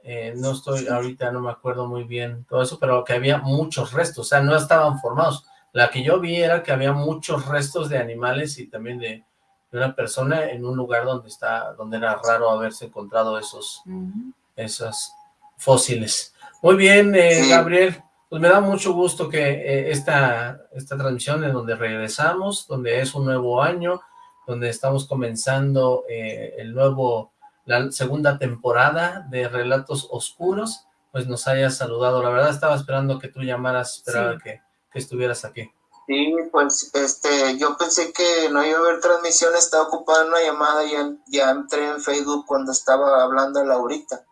Eh, no estoy, ahorita no me acuerdo muy bien todo eso, pero que había muchos restos, o sea, no estaban formados. La que yo vi era que había muchos restos de animales y también de, una persona en un lugar donde está, donde era raro haberse encontrado esos, esos fósiles. Muy bien, eh, Gabriel, pues me da mucho gusto que eh, esta, esta transmisión en donde regresamos, donde es un nuevo año, donde estamos comenzando eh, el nuevo, la segunda temporada de Relatos Oscuros, pues nos hayas saludado. La verdad estaba esperando que tú llamaras, esperaba que, que, estuvieras aquí. Sí, pues este, yo pensé que no iba a haber transmisión, estaba ocupada en una llamada, ya, ya entré en Facebook cuando estaba hablando a Laurita.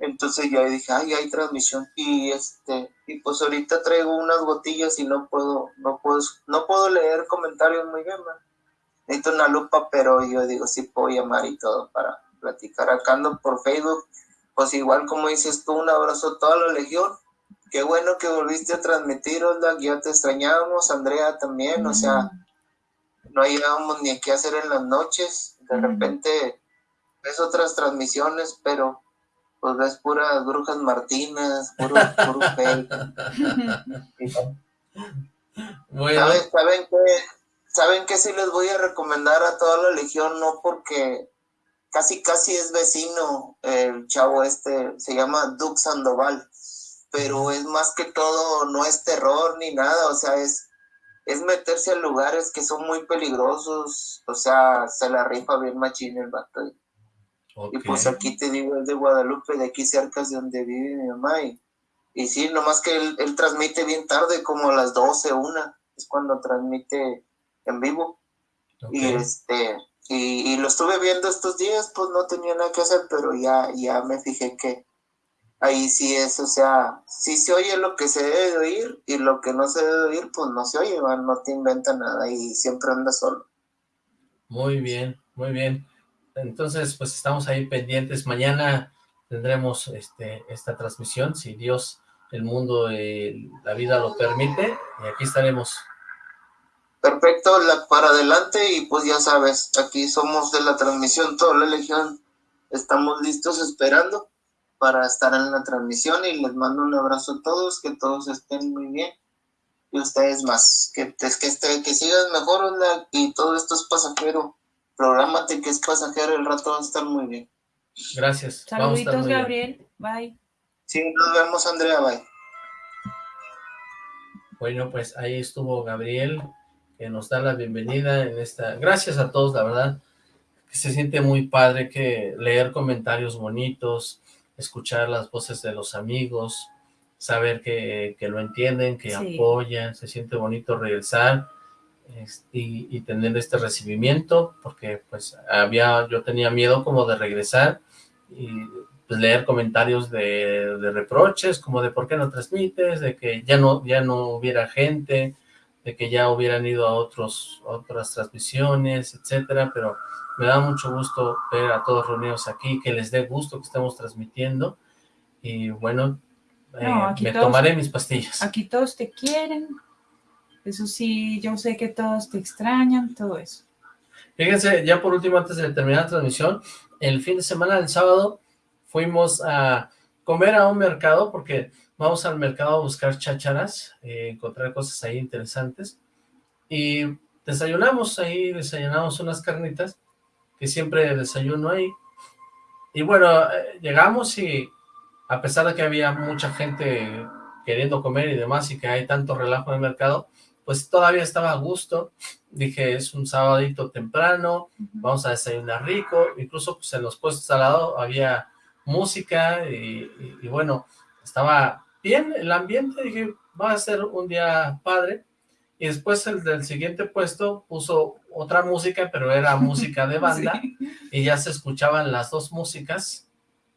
Entonces ya dije, ay, hay transmisión. Y este, y pues ahorita traigo unas gotillas y no puedo, no puedo, no puedo leer comentarios muy bien, man. Necesito una lupa, pero yo digo, sí puedo llamar y todo para platicar. Acá ando por Facebook. Pues igual como dices tú, un abrazo a toda la legión. Qué bueno que volviste a transmitir, Osla, ya te extrañábamos, Andrea también, o sea, no hallábamos ni qué hacer en las noches. De repente ves otras transmisiones, pero pues ves puras brujas martinas, puro, puro bueno. ¿Saben, ¿Saben que ¿Saben qué sí les voy a recomendar a toda la legión? No porque casi casi es vecino el chavo este, se llama Duke Sandoval, pero es más que todo, no es terror ni nada, o sea, es, es meterse a lugares que son muy peligrosos, o sea, se la rifa bien machín el vato. Y pues aquí te digo, es de Guadalupe, de aquí cerca de donde vive mi mamá. Y, y sí, nomás que él, él, transmite bien tarde, como a las 12, una, es cuando transmite en vivo. Y este, y, lo estuve viendo estos días, pues no tenía nada que hacer, pero ya, ya me fijé que ahí sí es, o sea, sí se oye lo que se debe de oír y lo que no se debe de oír, pues no se oye, no te inventa nada y siempre anda solo. Muy bien, muy bien. Entonces, pues estamos ahí pendientes. Mañana tendremos este, esta transmisión, si Dios, el mundo, y la vida lo permite, y aquí estaremos. Perfecto, la, para adelante, y pues ya sabes, aquí somos de la transmisión, toda la legión, estamos listos esperando para estar en la transmisión, y les mando un abrazo a todos, que todos estén muy bien, y ustedes más, que, que, este, que sigan mejor, y todo esto es pasajero Prográmate que es pasajero, el rato va a estar muy bien. Gracias. Saluditos, Gabriel. Bye. Sí, nos vemos, Andrea. Bye. Bueno, pues ahí estuvo Gabriel, que nos da la bienvenida en esta... Gracias a todos, la verdad, que se siente muy padre que leer comentarios bonitos, escuchar las voces de los amigos, saber que, lo entienden, que apoyan, se siente bonito regresar y, tener este recibimiento, porque pues había, yo tenía miedo como de regresar y pues leer comentarios de, reproches, como de por qué no transmites, de que ya no, ya no hubiera gente, de que ya hubieran ido a otros, otras transmisiones, etcétera, pero me da mucho gusto ver a todos reunidos aquí, que les dé gusto que estemos transmitiendo, y bueno, eh, me tomaré mis pastillas. Aquí todos te quieren, eso sí, yo sé que todos te extrañan, todo eso. Fíjense, ya por último, antes de terminar la transmisión, el fin de semana, el sábado, fuimos a comer a un mercado, porque vamos al mercado a buscar chácharas, eh, encontrar cosas ahí interesantes, y desayunamos ahí, desayunamos unas carnitas, que siempre desayuno ahí, y bueno, eh, llegamos y a pesar de que había mucha gente queriendo comer y demás, y que hay tanto relajo en el mercado, pues todavía estaba a gusto, dije es un sabadito temprano, vamos a desayunar rico, incluso pues en los puestos al lado había música y, bueno, estaba bien el ambiente, dije va a ser un día padre, y después el del siguiente puesto puso otra música, pero era música de banda, y ya se escuchaban las dos músicas,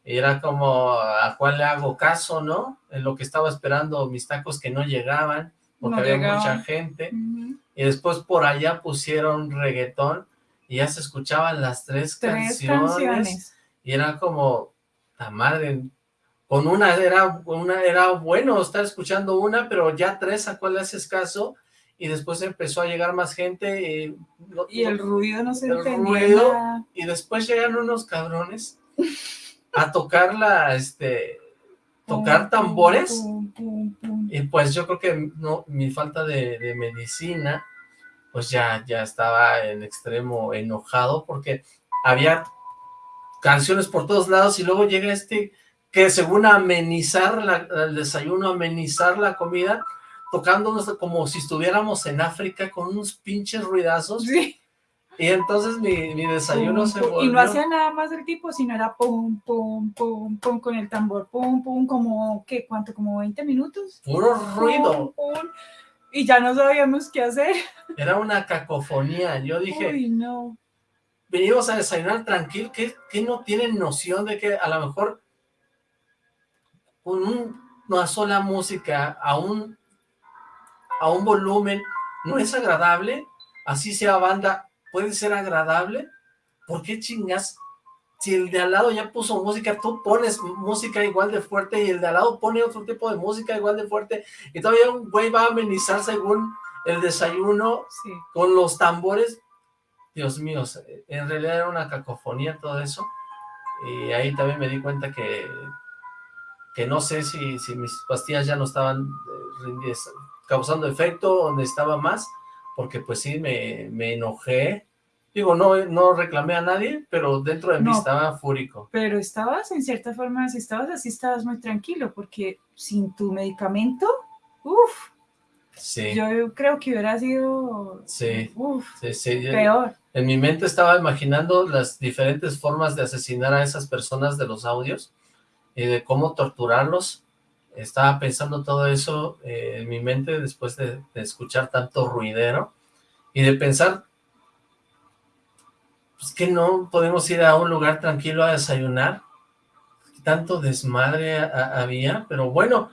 y era como, ¿a cuál le hago caso, no? En lo que estaba esperando mis tacos que no llegaban, porque había mucha gente, y después por allá pusieron reggaetón, y ya se escuchaban las tres, canciones, y era como, la madre, con una era, una era bueno estar escuchando una, pero ya tres, ¿a cuál le haces caso? Y después empezó a llegar más gente, y, y el ruido no se entendía. y después llegaron unos cabrones a tocar la, este, tocar tambores, y pues yo creo que no, mi falta de, medicina, pues ya, ya estaba en extremo enojado, porque había canciones por todos lados, y luego llega este, que según amenizar la, el desayuno, amenizar la comida, tocándonos como si estuviéramos en África con unos pinches ruidazos, sí. Y entonces mi, mi desayuno se volvió... Y no hacía nada más del tipo, sino era pum, pum, pum, pum, con el tambor, pum, pum, como, ¿qué? ¿Cuánto? ¿Como 20 minutos? Puro ruido. y ya no sabíamos qué hacer. Era una cacofonía, yo dije... Uy, no. Venimos a desayunar tranquilo, que, que no tienen noción de que a lo mejor con una sola música a un, a un volumen, ¿no es agradable? Así sea banda, ¿puede ser agradable? ¿Por qué chingas? Si el de al lado ya puso música, tú pones música igual de fuerte y el de al lado pone otro tipo de música igual de fuerte y todavía un güey va a amenizar según el desayuno con los tambores. Dios mío, en realidad era una cacofonía todo eso. Y ahí también me di cuenta que, que no sé si, si mis pastillas ya no estaban eh, causando efecto o necesitaba más, porque pues sí, me, me enojé. Digo, no, no reclamé a nadie, pero dentro de mí estaba fúrico. Pero estabas, en cierta forma, si estabas así, estabas muy tranquilo, porque sin tu medicamento, uff, Sí. Yo creo que hubiera sido sí. peor. En mi mente estaba imaginando las diferentes formas de asesinar a esas personas de los audios y de cómo torturarlos. Estaba pensando todo eso eh, en mi mente después de, escuchar tanto ruidero y de pensar pues que no podemos ir a un lugar tranquilo a desayunar. Tanto desmadre había, pero bueno,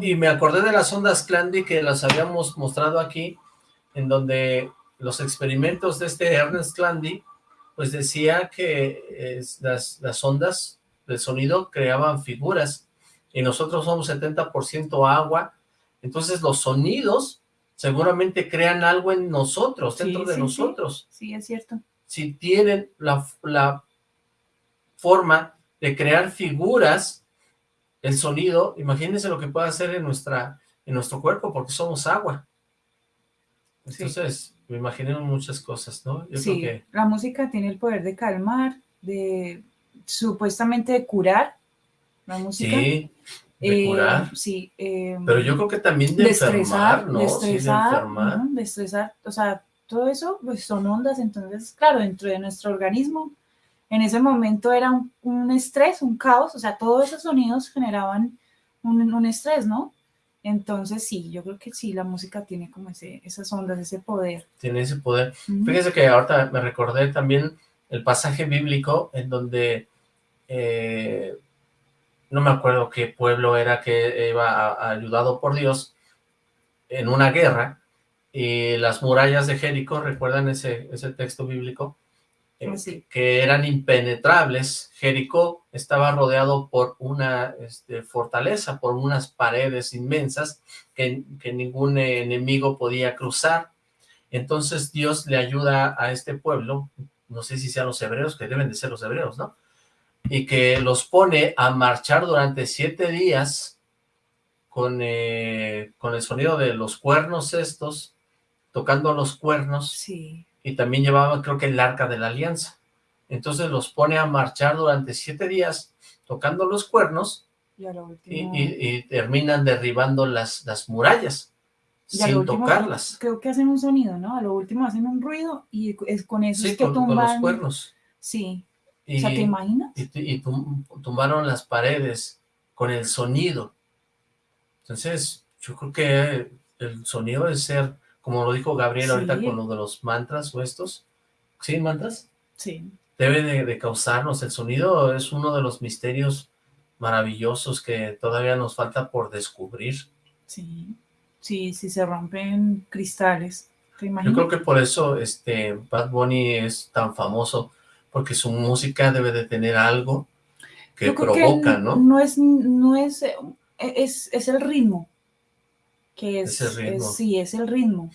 y me acordé de las ondas Clandy que las habíamos mostrado aquí, en donde los experimentos de este Ernest Clandy, pues decía que las, las ondas del sonido creaban figuras, y nosotros somos 70% agua, entonces los sonidos seguramente crean algo en nosotros, dentro de nosotros. Sí. es cierto. Si tienen la, la forma de crear figuras, el sonido, imagínense lo que puede hacer en, nuestra, en nuestro cuerpo, porque somos agua. Entonces, me imaginé muchas cosas, ¿no? sí, la música tiene el poder de calmar, de supuestamente de curar, la música. Sí, de eh, curar. Sí. Eh, Pero yo creo que también de, enfermar, ¿no? De estresar, de estresar, o sea, todo eso pues son ondas, entonces, claro, dentro de nuestro organismo en ese momento era un, estrés, un caos, o sea, todos esos sonidos generaban un, estrés, ¿no? Entonces sí, yo creo que sí, la música tiene como ese, esas ondas, ese poder. Tiene ese poder. Fíjese que ahorita me recordé también el pasaje bíblico en donde, eh, no me acuerdo qué pueblo era que iba ayudado por Dios en una guerra, y las murallas de Jericó, ¿recuerdan ese, ese texto bíblico? Eh, que eran impenetrables. Jericó estaba rodeado por una este, fortaleza, por unas paredes inmensas que, ningún enemigo podía cruzar. Entonces Dios le ayuda a este pueblo, no sé si sean los hebreos, que deben de ser los hebreos, ¿no? Y que los pone a marchar durante siete días con, eh, con el sonido de los cuernos estos, tocando los cuernos. Sí y también llevaba creo que el arca de la alianza. Entonces los pone a marchar durante siete días tocando los cuernos y, terminan derribando las, las murallas sin tocarlas. Creo que hacen un sonido, ¿no? A lo último hacen un ruido y es con eso es que tumban. Con los cuernos. Sí. O sea, ¿te imaginas? Y, tumbaron las paredes con el sonido. Entonces, yo creo que el sonido debe ser como lo dijo Gabriel ahorita con lo de los mantras o estos. ¿Sí, mantras? Sí. Debe de, causarnos, el sonido es uno de los misterios maravillosos que todavía nos falta por descubrir. Sí, sí, sí se rompen cristales. Yo creo que por eso este Bad Bunny es tan famoso, porque su música debe de tener algo que provoca, ¿no? No es, no es, es, es el ritmo, que es, sí, es el ritmo.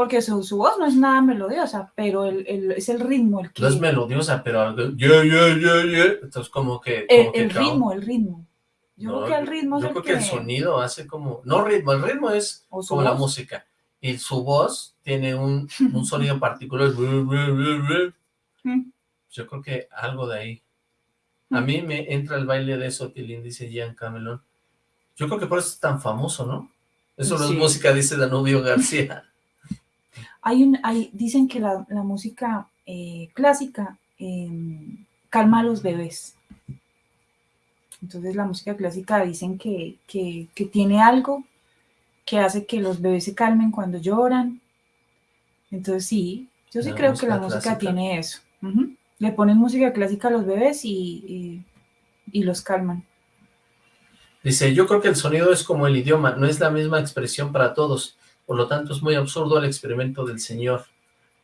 Porque su, voz no es nada melodiosa, pero el, es el ritmo el que... No es melodiosa, pero. Yeah, yeah, yeah, yeah. Entonces como que... el, ritmo, el ritmo. Yo creo que el ritmo es Yo creo que... el sonido hace como... No ritmo, el ritmo es como la música. Y su voz tiene un, un sonido particular. Yo creo que algo de ahí. A mí me entra el baile de eso, Tilín, dice Ian Camelon. Yo creo que por eso es tan famoso, ¿no? Eso no es música, dice Danubio García. hay un, hay, dicen que la, música eh, clásica em, calma a los bebés. Entonces la música clásica dicen que, tiene algo que hace que los bebés se calmen cuando lloran. Entonces sí, yo sí creo que la música tiene eso. Le ponen música clásica a los bebés y, y los calman. Dice, yo creo que el sonido es como el idioma, no es la misma expresión para todos, por lo tanto es muy absurdo el experimento del señor.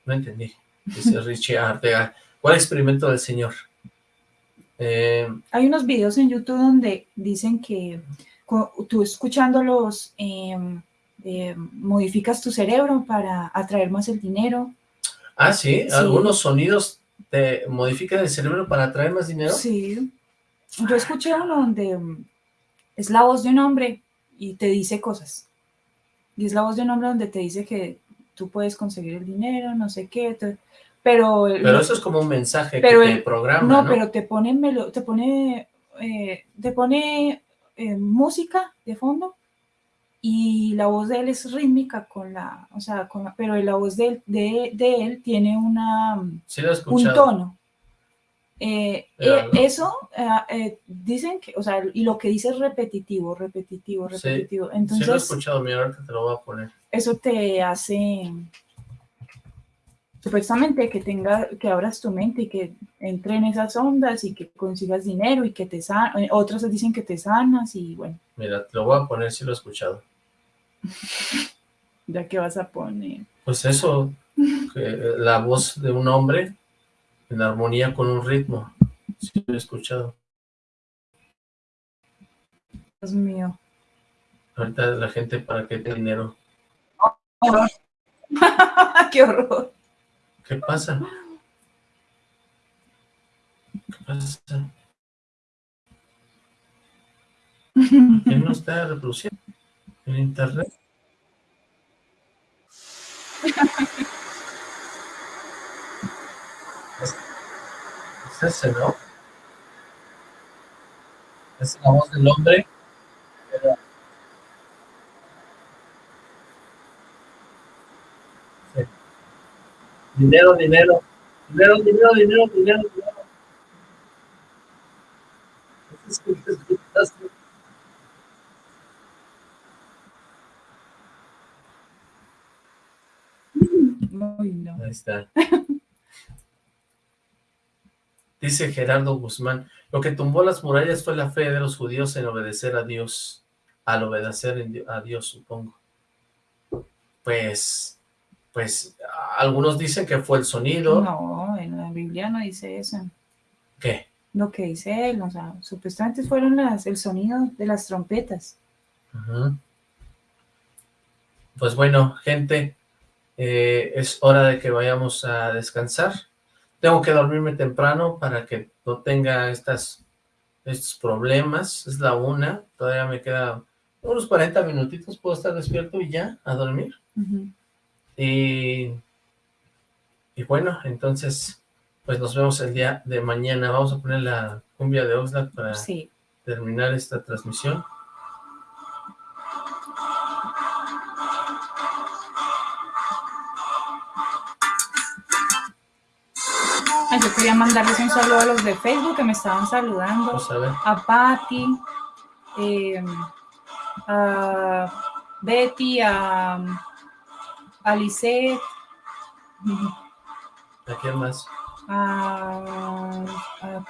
No entendí, dice Richie Artega. ¿Cuál experimento del señor? Eh, Hay unos videos en YouTube donde dicen que tú escuchándolos em, em, modificas tu cerebro para atraer más el dinero. Ah, ¿sí? ¿Algunos sonidos te modifican el cerebro para atraer más dinero? Sí. Yo escuché uno donde em, es la voz de un hombre y te dice cosas. Y es la voz de un hombre donde te dice que tú puedes conseguir el dinero, no sé qué. pero, pero eso es como un mensaje que te programa, ¿no? pero te pone, te pone, eh, te pone eh, música de fondo y la voz de él es rítmica con la, o sea, con pero la voz de, de, de él tiene una, un tono. Eh, eso dicen que, o sea, y lo que dice es repetitivo, repetitivo, repetitivo. Entonces, sí lo he escuchado, mira, ahorita te lo voy a poner. Eso te hace supuestamente que tenga, que abras tu mente y que entre en esas ondas y que consigas dinero y que te sanas, eh, otros dicen que te sanas y bueno. Mira, te lo voy a poner si lo he escuchado. ¿Ya que vas a poner? Pues eso, la voz de un hombre en armonía con un ritmo, sí lo he escuchado. Dios mío. Ahorita la gente para qué tiene dinero. ¡Qué horror! ¿Qué pasa? ¿Qué pasa? ¿Quién no está reproduciendo en internet? Es ese, ¿no? Es la voz del hombre. Dinero, dinero. Dinero, dinero, dinero, dinero, dinero. Ahí está. Dice Gerardo Guzmán, lo que tumbó las murallas fue la fe de los judíos en obedecer a Dios, al obedecer a Dios, supongo. Pues, pues algunos dicen que fue el sonido. No, en la Biblia no dice eso. ¿Qué? Lo que dice él, o sea, supuestamente fueron las, el sonido de las trompetas. Pues bueno, gente, eh, es hora de que vayamos a descansar. Tengo que dormirme temprano para que no tenga estas, estos problemas. Es la una, todavía me queda unos 40 minutitos, puedo estar despierto y ya, a dormir. Y, y bueno, entonces, pues nos vemos el día de mañana. Vamos a poner la cumbia de Oxlack para terminar esta transmisión. Yo quería mandarles un saludo a los de Facebook que me estaban saludando. Pues a, a Patti, eh, a Betty, a Alice. ¿A quién más? ¿A,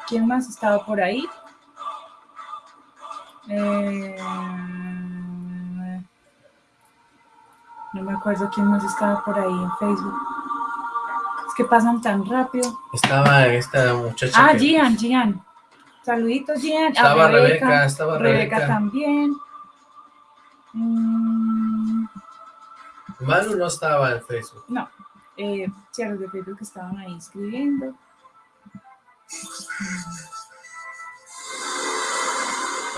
quién más estaba por ahí? Eh, no me acuerdo quién más estaba por ahí en Facebook. Que pasan tan rápido. Estaba esta muchacha. Ah, Gian, Gian. Saluditos, Gian. Estaba Rebeca, estaba Rebeca. Rebeca también. Manu no estaba en Facebook. No, eh, sí, los de Facebook estaban ahí escribiendo.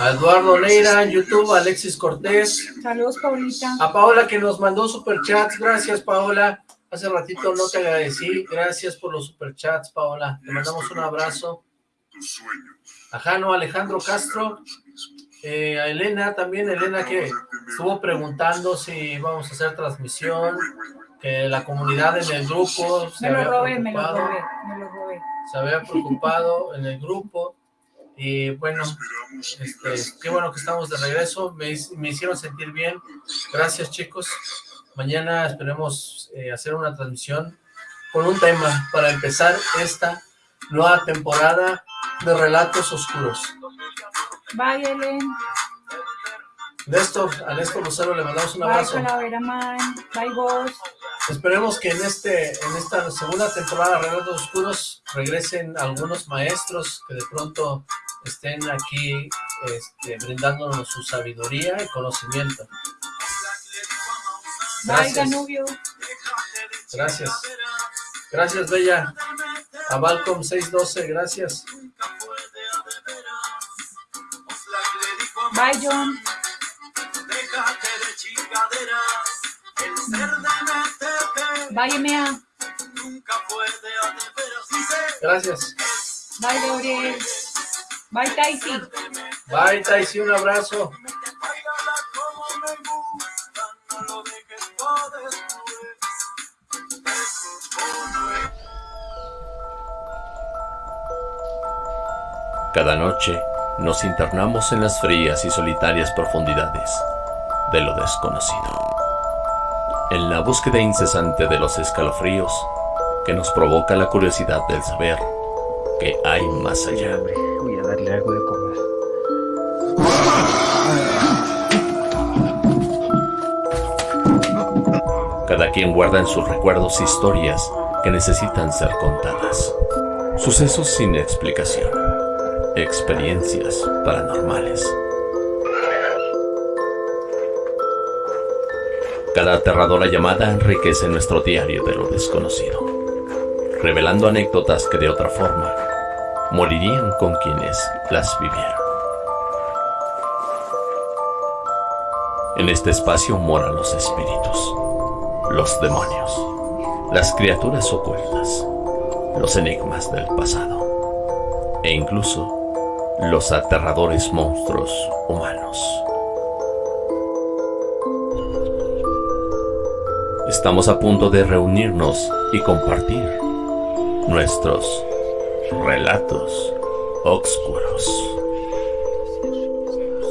Eduardo Neira en YouTube, Alexis Cortés. Saludos, Paulita. A Paola que nos mandó superchats. Gracias, Paola. Hace ratito no te agradecí. Gracias por los superchats, Paola. Te mandamos un abrazo. A Jano Alejandro Castro. Eh, a Elena también, Elena que estuvo preguntando si vamos a hacer transmisión, que la comunidad en el grupo se me lo había robé, preocupado, me lo robé, se había preocupado en el grupo y bueno, este, qué bueno que estamos de regreso, me, me hicieron sentir bien, gracias chicos, mañana esperemos eh, hacer una transmisión con un tema para empezar esta nueva temporada de Relatos Oscuros. Bye, Ellen. Néstor, a Néstor Lucero le mandamos un Bye, abrazo. Calavera Man. Bye, Ghost. Esperemos que en este en esta segunda temporada de Relatos Oscuros regresen algunos maestros que de pronto estén aquí este, brindándonos su sabiduría y conocimiento. Bye, Gracias. Danubio. Gracias. Gracias, Bella. A Balcom 612, gracias. Bye, John. Bye, Emea. Gracias. Bye, Gabriel. Bye, Taisi. Bye, Taisi, un abrazo. Cada noche nos internamos en las frías y solitarias profundidades de lo desconocido. En la búsqueda incesante de los escalofríos que nos provoca la curiosidad del saber que hay más allá. Voy a darle algo Cada quien guarda en sus recuerdos historias que necesitan ser contadas. Sucesos sin explicación. Experiencias paranormales. Cada aterradora llamada enriquece nuestro diario de lo desconocido, revelando anécdotas que de otra forma morirían con quienes las vivieron. En este espacio moran los espíritus, los demonios, las criaturas ocultas, los enigmas del pasado e incluso los aterradores monstruos humanos. Estamos a punto de reunirnos y compartir nuestros relatos oscuros.